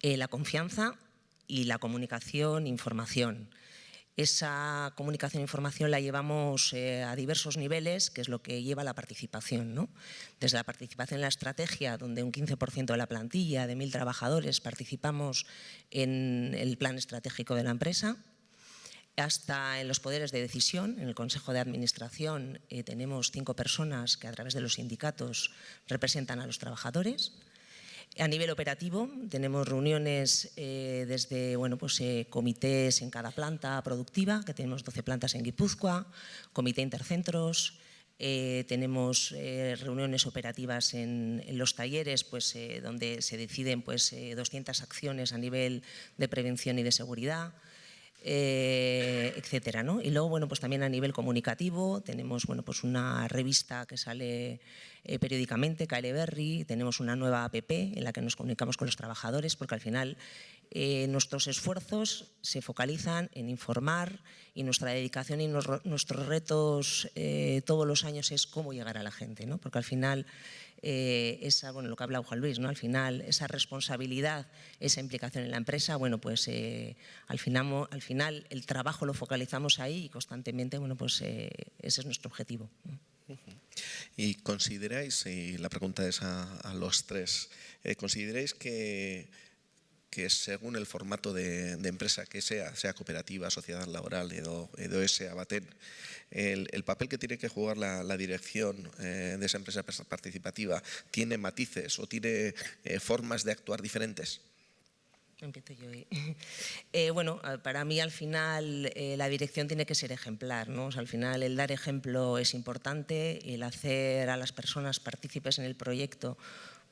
eh, la confianza y la comunicación, información. Esa comunicación e información la llevamos eh, a diversos niveles, que es lo que lleva a la participación. ¿no? Desde la participación en la estrategia, donde un 15% de la plantilla de mil trabajadores participamos en el plan estratégico de la empresa, hasta en los poderes de decisión. En el Consejo de Administración eh, tenemos cinco personas que a través de los sindicatos representan a los trabajadores. A nivel operativo tenemos reuniones eh, desde bueno, pues, eh, comités en cada planta productiva, que tenemos 12 plantas en Guipúzcoa, comité intercentros, eh, tenemos reuniones operativas en, en, los talleres pues, donde se deciden pues, 200 acciones a nivel de prevención y de seguridad. Eh, etcétera, ¿no? Y luego, bueno, pues también a nivel comunicativo tenemos, bueno, pues una revista que sale eh, periódicamente, KL Berry, tenemos una nueva app en la que nos comunicamos con los trabajadores porque al final eh, nuestros esfuerzos se focalizan en informar y nuestra dedicación y nos, nuestros retos eh, todos los años es cómo llegar a la gente, ¿no? Porque al final eh, esa, bueno, lo que ha hablado Juan Luis, ¿no? al final esa responsabilidad, esa implicación en la empresa, bueno, pues eh, al, final, al final el trabajo lo focalizamos ahí y constantemente, bueno, pues eh, ese es nuestro objetivo. Y consideráis, y la pregunta es a, los tres, ¿consideráis que que según el formato de, empresa que sea, sea cooperativa, sociedad laboral, edo, edo ese abaten, el, el, papel que tiene que jugar la, la dirección eh, de esa empresa participativa tiene matices o tiene eh, formas de actuar diferentes. Empiezo yo. Eh, bueno, para mí al final eh, la dirección tiene que ser ejemplar, ¿no? Al final el dar ejemplo es importante, el hacer a las personas partícipes en el proyecto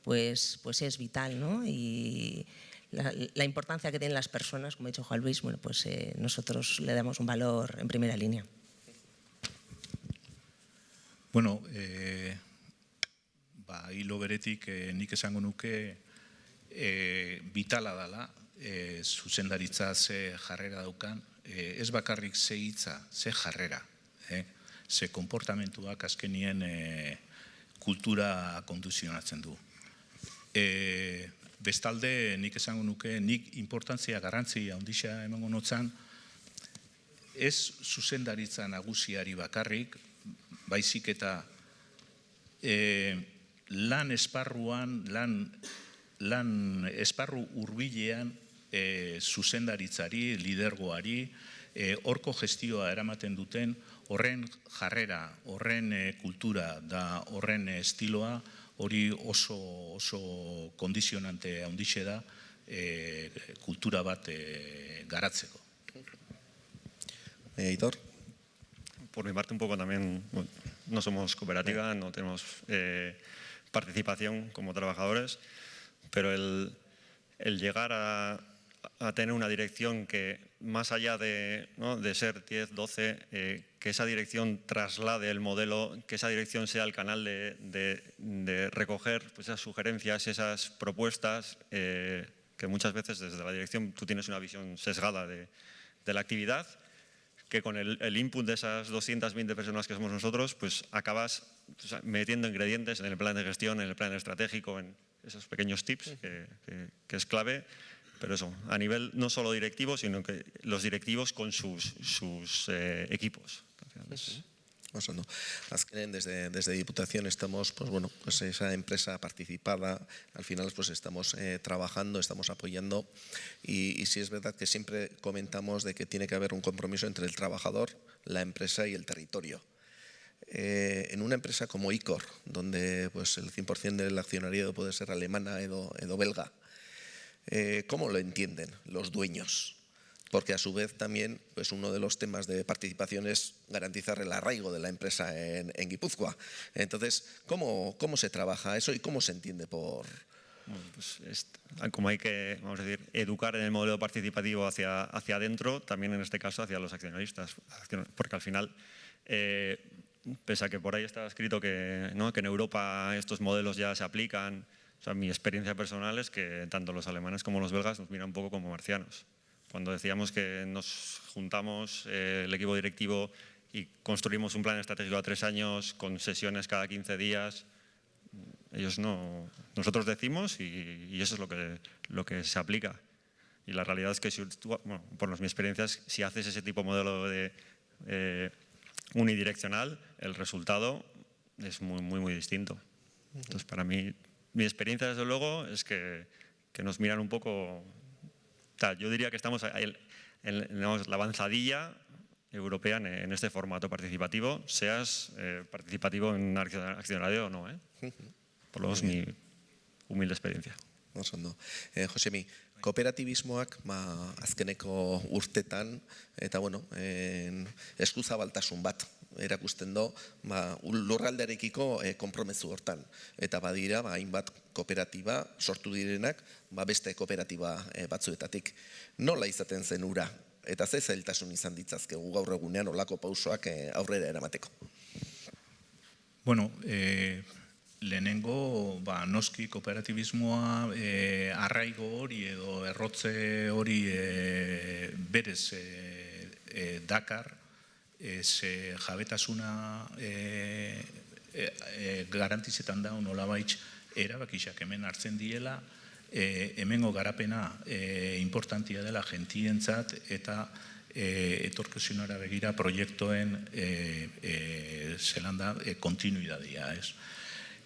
pues, pues es vital, ¿no? La, la, importancia que tienen las personas, como ha dicho Juan Luis, bueno, pues eh, nosotros le damos un valor en primera línea. Bueno, eh, ba, hilo beretik eh, nik esango nuke eh, vitala dala, eh, zuzendaritza ze jarrera daukan, eh, ez bakarrik ze hitza, ze jarrera, eh, ze komportamentuak azkenien eh, kultura konduzionatzen du. Eh, bestalde nik esango nuke nik importantzia garrantzia handixea emango notzan ez zuzendaritza nagusiari bakarrik baizik eta e, lan esparruan lan, lan esparru hurbilean e, zuzendaritzari lidergoari e, horko gestioa eramaten duten horren jarrera, horren e, kultura da horren estiloa hori oso, oso kondizionante handixe da e, kultura bat e, garatzeko. Editor. Por mi parte un poco también, bueno, no somos cooperativa, no tenemos eh, participación como trabajadores, pero el, el llegar a, a tener una dirección que más allá de, ¿no? de ser 10, 12, eh, que esa dirección traslade el modelo, que esa dirección sea el canal de, de, de recoger pues, esas sugerencias, esas propuestas, eh, que muchas veces desde la dirección tú tienes una visión sesgada de, de la actividad, que con el, el, input de esas 220 personas que somos nosotros, pues acabas pues, metiendo ingredientes en el plan de gestión, en el plan estratégico, en esos pequeños tips, que, que, que es clave pero eso, a nivel no solo directivo, sino que los directivos con sus, sus eh, equipos. Es... Oso, Azkenen, desde, desde Diputación estamos, pues bueno, pues esa empresa participada, al final pues estamos eh, trabajando, estamos apoyando y, y sí es verdad que siempre comentamos de que tiene que haber un compromiso entre el trabajador, la empresa y el territorio. Eh, en una empresa como ICOR, donde pues el 100% del accionariado puede ser alemana edo, edo belga, eh, ¿cómo lo entienden los dueños? Porque a su vez también pues uno de los temas de participación es garantizar el arraigo de la empresa en, en Guipúzcoa. Entonces, ¿cómo, ¿cómo se trabaja eso y cómo se entiende por, pues es, como hay que vamos a decir, educar en el modelo participativo hacia, hacia adentro, también en este caso hacia los accionistas, porque al final, eh, pese a que por ahí está escrito que, ¿no? que en Europa estos modelos ya se aplican, o sea, mi experiencia personal es que tanto los alemanes como los belgas nos miran un poco como marcianos. Cuando decíamos que nos juntamos eh, el equipo directivo y construimos un plan estratégico a tres años con sesiones cada 15 días, ellos no, nosotros decimos y, y eso es lo que, lo que se aplica. Y la realidad es que, si bueno, por mi experiencia, si haces ese tipo de modelo de eh, unidireccional, el resultado es muy, muy, muy distinto. Entonces, para mí, mi experiencia, desde luego, es que, que nos miran un poco... Tal, yo diría que estamos en, en, en la avanzadilla european en este formato participativo, seas eh, participativo en accionario o no. ¿eh? Por lo menos mi humilde experiencia. Oso ondo. Eh, Josemi, kooperatibismoak ma, azkeneko urtetan, eta bueno, en, eskuzabaltasun bat erakusten do, ba, lurraldearekiko e, konpromezu hortan. Eta badira, ba, hainbat kooperatiba sortu direnak, ba, beste kooperatiba e, batzuetatik. Nola izaten zen ura? Eta ze zailtasun izan ditzazkegu gaur egunean olako pausoak e, aurrera eramateko? Bueno, e, lehenengo ba, noski kooperatibismoa e, arraigo hori edo errotze hori e, berez e, e, dakar, ze jabetasuna e, e, e, garantizetan da nola baitz erabakixak hemen hartzen diela, e, hemengo garapena e, importantia dela gentientzat eta e, etorkezionara begira proiektoen e, e, zelanda e, kontinuidadia, ez?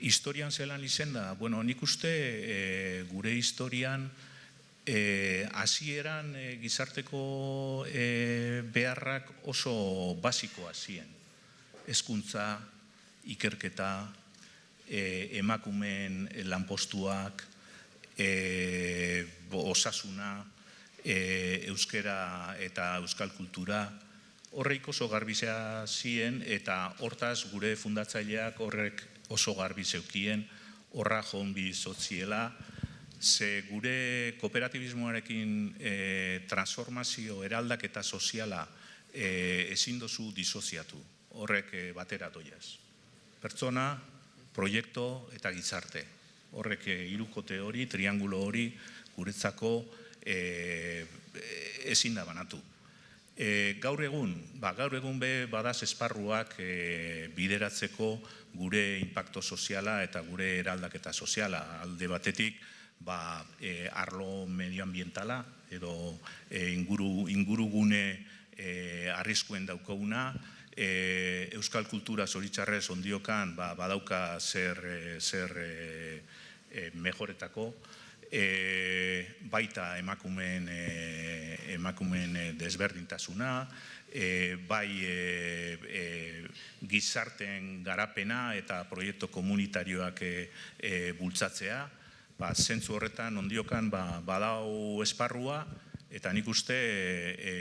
Historian zelan izen da, bueno, nik uste e, gure historian hasieran e, gizarteko e, beharrak oso basikoa ziren. Hezkuntza, ikerketa, e, emakumen lanpostuak, e, osasuna, e, euskera eta euskal kultura, horreik oso garbizea ziren eta hortaz gure fundatzaileak horrek oso garbi zeukien, horra jonbi sotziela, ze gure kooperatibismoarekin e, transformazio eraldak eta soziala e, ezin dozu disoziatu, horrek e, batera doiaz. Pertsona, proiektu eta gizarte. Horrek e, irukote hori, triangulo hori, guretzako e, ezin da banatu. E, gaur egun, ba, gaur egun be badaz esparruak e, bideratzeko gure impacto soziala eta gure eraldaketa soziala. Alde batetik, ba, e, arlo medioambientala edo e, inguru, ingurugune e, arriskuen daukaguna, e, euskal kultura zoritzarrez ondiokan ba, badauka zer, e, zer e, e, mejoretako, e, baita emakumen, e, emakumen e, desberdintasuna, e, bai e, e, gizarten garapena eta proiektu komunitarioak e, e, bultzatzea, ba, zentzu horretan ondiokan ba, badau esparrua, eta nik uste e,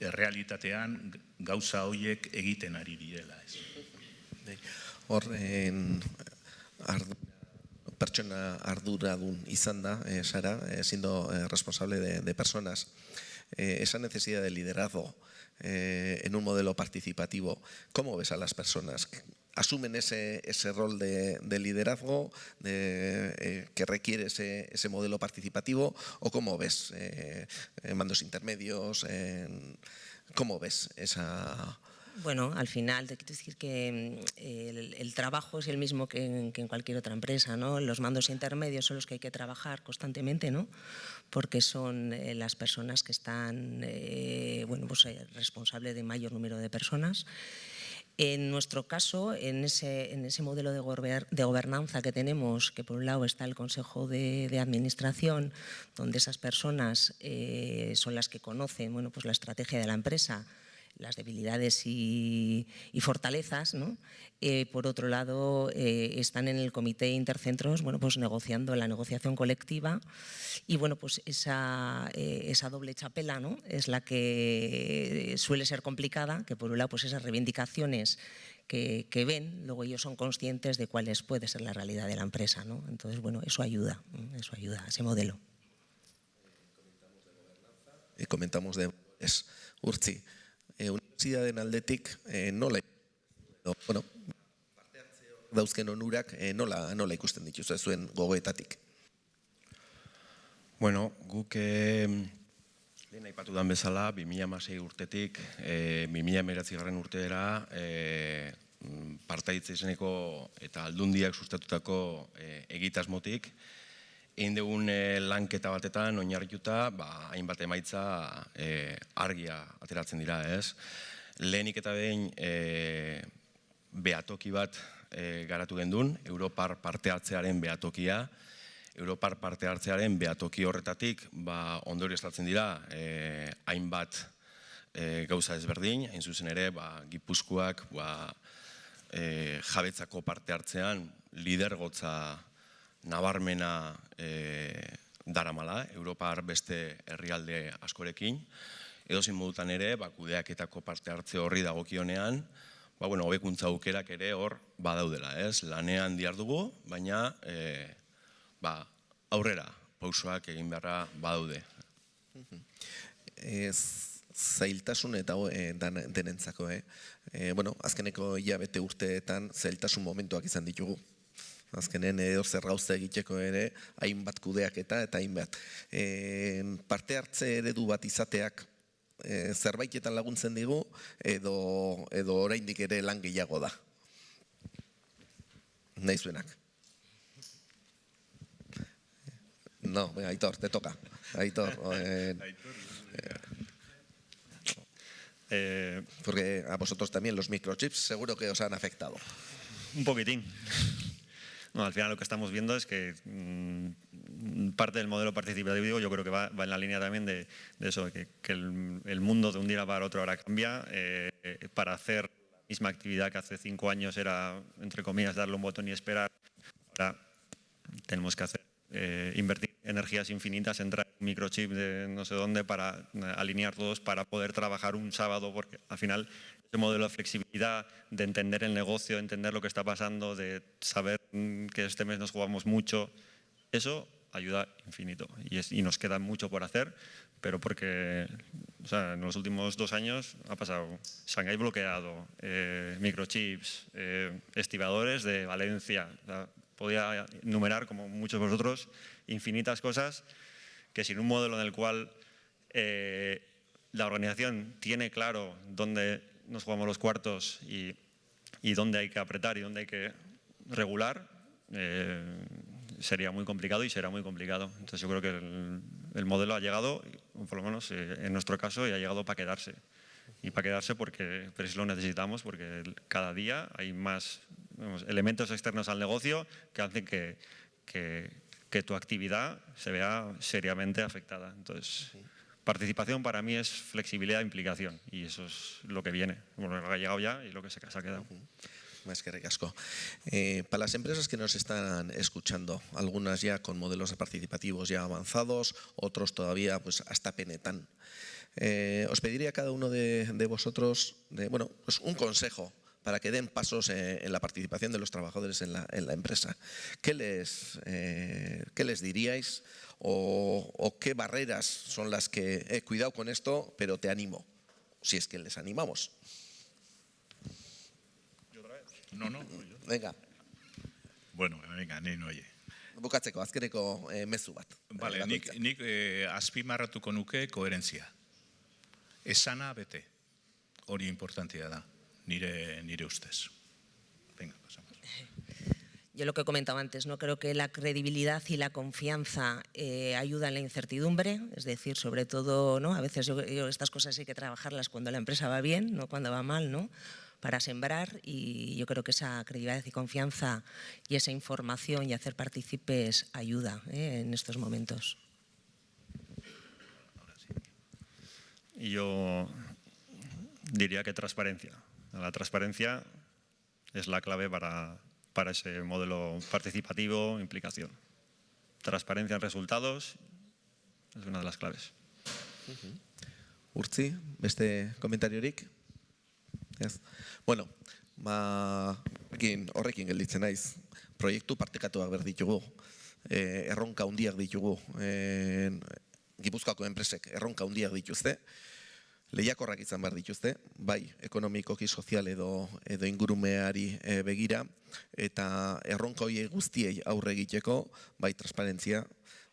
e, realitatean gauza horiek egiten ari direla. Ez. Horren, pertsona arduradun izan da, eh, Sara, eh, siendo eh, responsable de, de personas. Eh, esa necesidad de liderazgo eh, en un modelo participativo, ¿cómo ves a las personas? ¿Asumen ese, ese rol de, de liderazgo de, eh, que requiere ese, ese, modelo participativo o cómo ves eh, mandos intermedios? ¿Cómo ves esa bueno, al final te quiero decir que mm, el, trabajo es el mismo que en, cualquier otra empresa, ¿no? Los mandos intermedios son los que hay que trabajar constantemente, ¿no? Porque son eh, las personas que están, eh, bueno, pues responsables de mayor número de personas. En nuestro caso, en ese, en ese modelo de, gober, de, gobernanza que tenemos, que por un lado está el Consejo de, de Administración, donde esas personas eh, son las que conocen bueno, pues la estrategia de la empresa, las debilidades y, fortalezas, eh, por otro lado eh, están en el comité intercentros bueno, pues negociando la negociación colectiva y bueno, pues esa, eh, esa doble chapela ¿no? es la que suele ser complicada, que por un lado pues esas reivindicaciones que, ven, luego ellos son conscientes de cuáles puede ser la realidad de la empresa. ¿no? Entonces, bueno, eso ayuda, eso ayuda a ese modelo. Y comentamos de es, Urtzi, e, universidaden aldetik e, nola bueno, parte dauzken onurak e, nola, nola ikusten dituzu zuen gogoetatik? Bueno, guk e, lehen aipatu dan bezala, 2006 urtetik, e, 2000 garren urteera, e, partaitze izeneko eta aldundiak sustatutako e, egitasmotik, egin dugun e, lanketa batetan oinarrituta, ba, hainbat emaitza e, argia ateratzen dira, ez? Lehenik eta behin e, behatoki bat e, garatu gendun, Europar parte hartzearen behatokia, Europar parte hartzearen behatoki horretatik, ba, ondori estatzen dira, e, hainbat e, gauza ezberdin, hain zuzen ere, ba, gipuzkoak ba, e, jabetzako parte hartzean lidergotza nabarmena e, daramala, Europar beste herrialde askorekin, edo zin modutan ere, ba, kudeaketako parte hartze horri dagokionean, ba, bueno, hobekuntza aukerak ere hor badaudela, ez? Lanean diar dugu, baina e, ba, aurrera pausoak egin beharra badaude. Ez zailtasun eta e, dan, denentzako, eh? E, bueno, azkeneko hilabete urteetan zailtasun momentuak izan ditugu. Azkenen edo zer gauza egiteko ere, hainbat kudeak eta eta hainbat. E, parte hartze eredu bat izateak e, zerbaitetan laguntzen digu edo, edo oraindik ere lan gehiago da. Nahi zuenak. No, venga, Aitor, te toca. Aitor. Eh, Eh, porque a vosotros también los microchips seguro que os han afectado. un poquitín. Al final lo que estamos viendo es que mm, parte del modelo participativo yo creo que va, en la línea también de, eso, que, el, mundo de un día para otro ahora cambia. Eh, para hacer la misma actividad que hace cinco años era, entre comillas, darle un botón y esperar, ahora tenemos que hacer eh, invertir energías infinitas, en un microchip de no sé dónde para eh, alinear todos para poder trabajar un sábado, porque al final ese modelo de flexibilidad, de entender el negocio, de entender lo que está pasando, de saber mm, que este mes nos jugamos mucho, eso ayuda infinito y, es, y nos queda mucho por hacer, pero porque o sea, en los últimos dos años ha pasado Shanghái bloqueado, eh, microchips, eh, estibadores de Valencia, o sea, podía enumerar, como muchos de vosotros, infinitas cosas que sin un modelo en el cual eh, la organización tiene claro dónde nos jugamos los cuartos y, dónde hay que apretar y dónde hay que regular, eh, sería muy complicado y será muy complicado. Entonces yo creo que el, el modelo ha llegado, por lo menos eh, en nuestro caso, y ha llegado para quedarse. Y para quedarse porque pero lo necesitamos, porque cada día hay más elementos externos al negocio que hacen que, que, tu actividad se vea seriamente afectada. Entonces, participación para mí es flexibilidad e implicación y eso es lo que viene, bueno, lo que ha llegado ya y lo que se, se ha quedado. Más que recasco. Eh, para las empresas que nos están escuchando, algunas ya con modelos participativos ya avanzados, otros todavía pues hasta penetan. Eh, os pediría a cada uno de, de vosotros de, bueno, pues un consejo para que den pasos en la participación de los trabajadores en la, en la empresa. ¿Qué les, eh, ¿Qué les diríais o, o, qué barreras son las que, eh, cuidado con esto, pero te animo, si es que les animamos? No, no. Venga. Bueno, venga, ni no oye. Bukatzeko, azkeneko eh, mezu bat. Vale, nik, nik eh, azpimarratuko nuke koherentzia. Esana bete. Hori importantia da. Nire, nire ustez. Venga, pasamos. Yo lo que comentaba antes, no creo que la credibilidad y la confianza eh, ayudan en la incertidumbre, es decir, sobre todo, ¿no? A veces yo, yo, estas cosas hay que trabajarlas cuando la empresa va bien, no cuando va mal, ¿no? Para sembrar y yo creo que esa credibilidad y confianza y esa información y hacer partícipes ayuda ¿eh? en estos momentos. Y yo diría que transparencia. La transparencia es la clave para, para ese modelo participativo, implicación. Transparencia en resultados es una de las claves. Uh -huh. Urtzi, beste komentariorik? Ez. Bueno, ba, ekin, horrekin gelditzen naiz. Proiektu partekatuak behar ditugu. E, erronka hundiak ditugu. E, Gipuzkoako enpresek erronka hundiak dituzte lehiakorrak izan behar dituzte, bai ekonomikoki sozial edo, edo ingurumeari e, begira, eta erronka horiek guztiei aurre egiteko, bai transparentzia,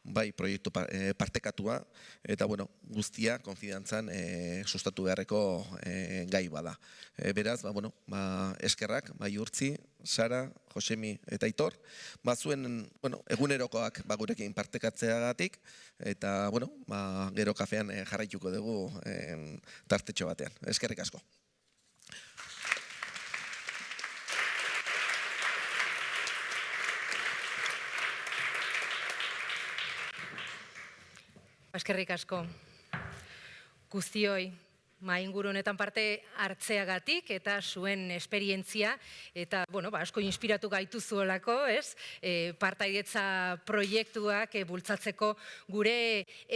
bai proiektu e, partekatua, eta bueno, guztia konfidantzan e, sustatu beharreko e, gai bada. E, beraz, ba, bueno, ba, eskerrak, bai urtzi, Sara, Josemi eta Aitor, ba, zuen bueno, egunerokoak ba, gurekin partekatzeagatik, eta bueno, ba, gero kafean jarraituko dugu e, tartetxo batean. Eskerrik asko. Eskerrik asko. Guztioi, mainguru honetan parte hartzeagatik eta zuen esperientzia eta bueno, ba, asko inspiratu gaitu zuolako, ez? E, partaidetza proiektuak e, bultzatzeko gure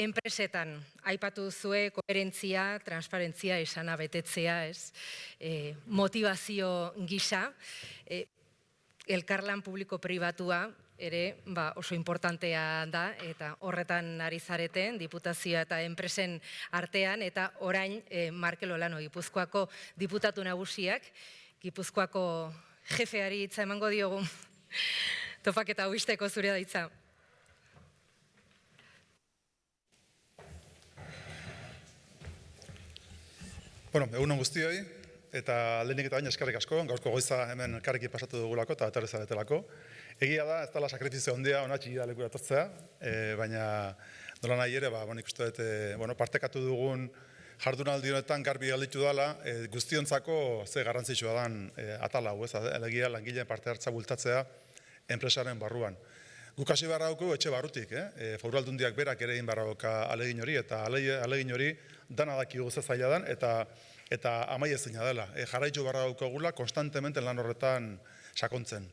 enpresetan. Aipatu zue koherentzia, transparentzia, esana betetzea, ez? E, motivazio gisa. E, elkarlan publiko pribatua ere ba, oso importantea da eta horretan ari zareten diputazioa eta enpresen artean eta orain e, Markel Olano Gipuzkoako diputatu nagusiak Gipuzkoako jefeari hitza emango diogu topak eta uisteko zure da hitza. Bueno, egunon guztioi, eta lehenik eta baina eskarrik asko, gaurko goiza hemen elkarrekin pasatu dugulako eta aterreza betelako. Egia da, ez dela sakrifizio handia ona txigida leku datortzea, e, baina nola nahi ere, ba, bon, ikustu dut, e, bueno, partekatu dugun jardunaldi honetan garbi galditu dela, e, guztiontzako ze garrantzitsua dan e, atala hau, ez, elegia langileen parte hartza bultatzea enpresaren barruan. Guk hasi barra etxe barrutik, eh? e, aldundiak berak ere egin barra alegin hori, eta alegin hori dana daki guze zaila dan, eta eta amai ezina dela. E, jarraitu barra daukagula, konstantemente lan horretan sakontzen.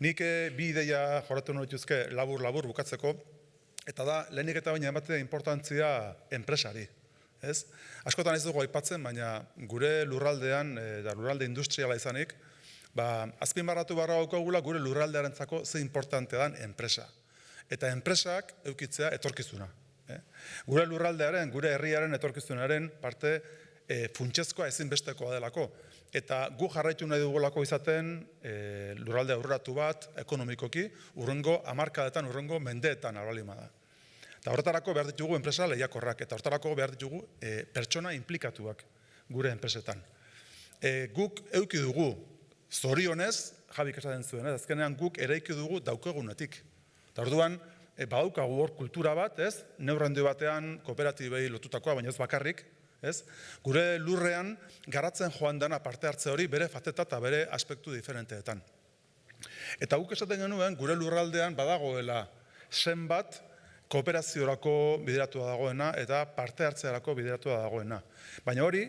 Nik e, bi ideia joratu nuen dituzke labur-labur bukatzeko, eta da, lehenik eta baina ematea importantzia enpresari. Ez? Askotan ez dugu aipatzen, baina gure lurraldean, e, da lurralde industriala izanik, ba, azpin barratu barra daukagula gure lurraldearen zako ze importante dan enpresa. Eta enpresak eukitzea etorkizuna. Eh? Gure lurraldearen, gure herriaren etorkizunaren parte e, funtsezkoa ezinbestekoa delako. Eta gu jarraitu nahi dugulako izaten e, lurralde aurreratu bat, ekonomikoki, urrengo amarkadetan, urrengo mendeetan albalima da. Eta horretarako behar ditugu enpresa lehiakorrak, eta horretarako behar ditugu e, pertsona implikatuak gure enpresetan. E, guk euki dugu, zorionez, jabik esaten zuen, ez, azkenean guk ereiki dugu daukegunetik. Eta orduan, e, badaukagu hor kultura bat, ez, neurrendu batean kooperatibei lotutakoa, baina ez bakarrik, ez? Gure lurrean garatzen joan dena parte hartze hori bere fateta eta bere aspektu diferenteetan. Eta guk esaten genuen gure lurraldean badagoela zenbat kooperaziorako bideratua dagoena eta parte hartzearako bideratua dagoena. Baina hori,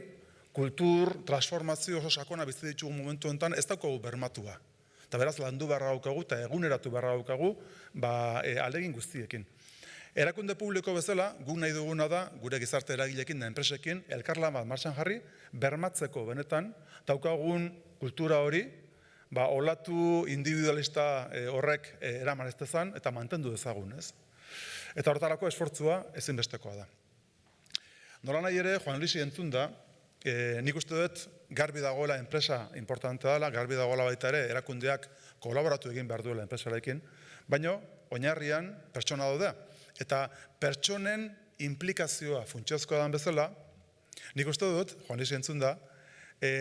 kultur, transformazio oso sakona bizi ditugu momentu honetan ez daukagu bermatua. Eta beraz landu beharra daukagu eta eguneratu beharra daukagu ba, e, alegin guztiekin. Erakunde publiko bezala, guk nahi duguna da, gure gizarte eragilekin da enpresekin, elkarlan bat martxan jarri, bermatzeko benetan, daukagun kultura hori, ba, olatu individualista e, horrek e, eraman ez dezan, eta mantendu dezagun, ez? Eta hortarako esfortzua ezinbestekoa da. Nola nahi ere, Juan Luisi entzun da, e, nik uste dut garbi dagoela enpresa importante dela, garbi dagoela baita ere, erakundeak kolaboratu egin behar duela enpresarekin, baino, oinarrian pertsona daudea. Eta pertsonen implikazioa funtsiozkoa dan bezala, nik uste dut, Juan Lisi entzun da, e,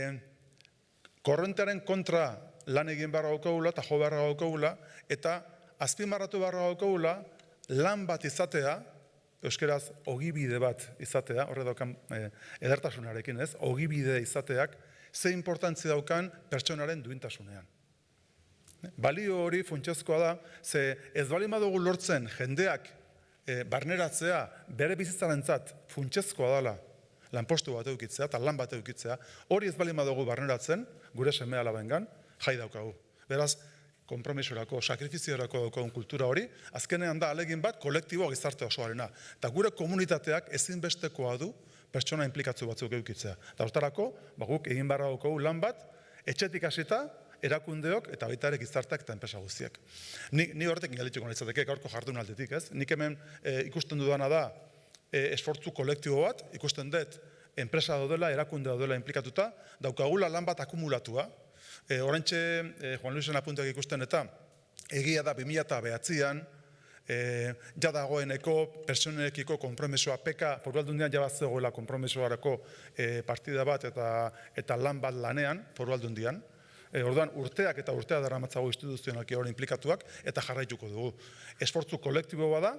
korrentearen kontra lan egin barra gaukagula eta jo barra gaukagula, eta azpimarratu barra gaukagula lan bat izatea, euskeraz ogibide bat izatea, horre daukan e, edertasunarekin ez, ogibide izateak, ze importantzi daukan pertsonaren duintasunean. Balio hori funtsiozkoa da, ze ez bali madugu lortzen jendeak e, barneratzea bere bizitzarentzat funtsezkoa dela lanpostu bat eukitzea eta lan bat eukitzea, hori ez bali madugu barneratzen, gure seme alabengan, jai daukagu. Beraz, kompromisorako, sakrifiziorako daukagun kultura hori, azkenean da alegin bat kolektibo gizarte osoarena. Eta gure komunitateak ezinbestekoa du pertsona implikatzu batzuk eukitzea. Eta hortarako, ba, guk egin barra daukagu lan bat, etxetik hasita, erakundeok eta baita ere gizarteak eta enpresa guztiak. Ni, ni horrekin galituko nahitzateke gaurko jardun aldetik, ez? Nik hemen e, ikusten dudana da e, esfortzu kolektibo bat, ikusten dut enpresa daudela, erakunde daudela implikatuta, daukagula lan bat akumulatua. E, Horentxe, e, Juan Luisen apuntak ikusten eta, egia da 2000 behatzean, e, ja dagoeneko personekiko kompromisoa peka, foru aldundian jabaz zegoela kompromisoarako e, partida bat eta, eta lan bat lanean, foru aldundian, E, orduan, urteak eta urtea dara matzago instituzionalki hori implikatuak eta jarraituko dugu. Esfortzu kolektibo bada,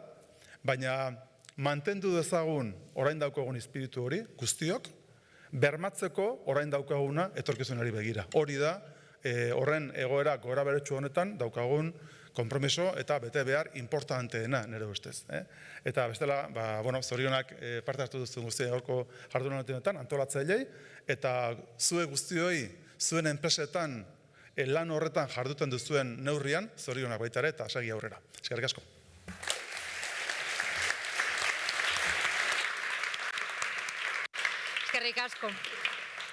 baina mantendu dezagun orain daukagun espiritu hori, guztiok, bermatzeko orain daukaguna etorkizunari begira. Hori da, e, horren egoera gora beretsu honetan daukagun kompromiso eta bete behar importanteena nire ustez. Eh? Eta bestela, ba, bueno, zorionak eh, parte hartu duzu guztia gaurko jardunatetan antolatzailei, eta zue guztioi, zuen enpresetan, eh, lan horretan jarduten duzuen neurrian, zorionak baita ere, eta segi aurrera. Eskerrik asko. Eskerrik asko.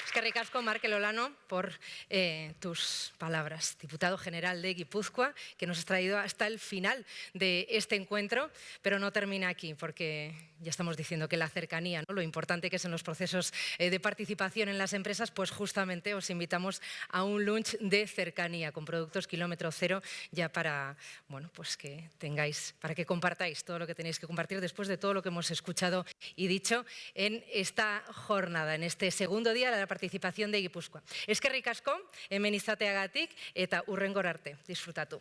Eskerrik asko, Markel Olano, por eh, tus palabras. Diputado General de Guipúzcoa, que nos has traído hasta el final de este encuentro, pero no termina aquí, porque ya estamos diciendo que la cercanía, ¿no? lo importante que es en los procesos eh, de participación en las empresas, pues justamente os invitamos a un lunch de cercanía con productos kilómetro cero, ya para, bueno, pues que tengáis, para que compartáis todo lo que tenéis que compartir después de todo lo que hemos escuchado y dicho en esta jornada, en este segundo día de la participación de Guipúzcoa. Eskerrik asko, hemen izateagatik eta urrengor arte. Disfrutatu.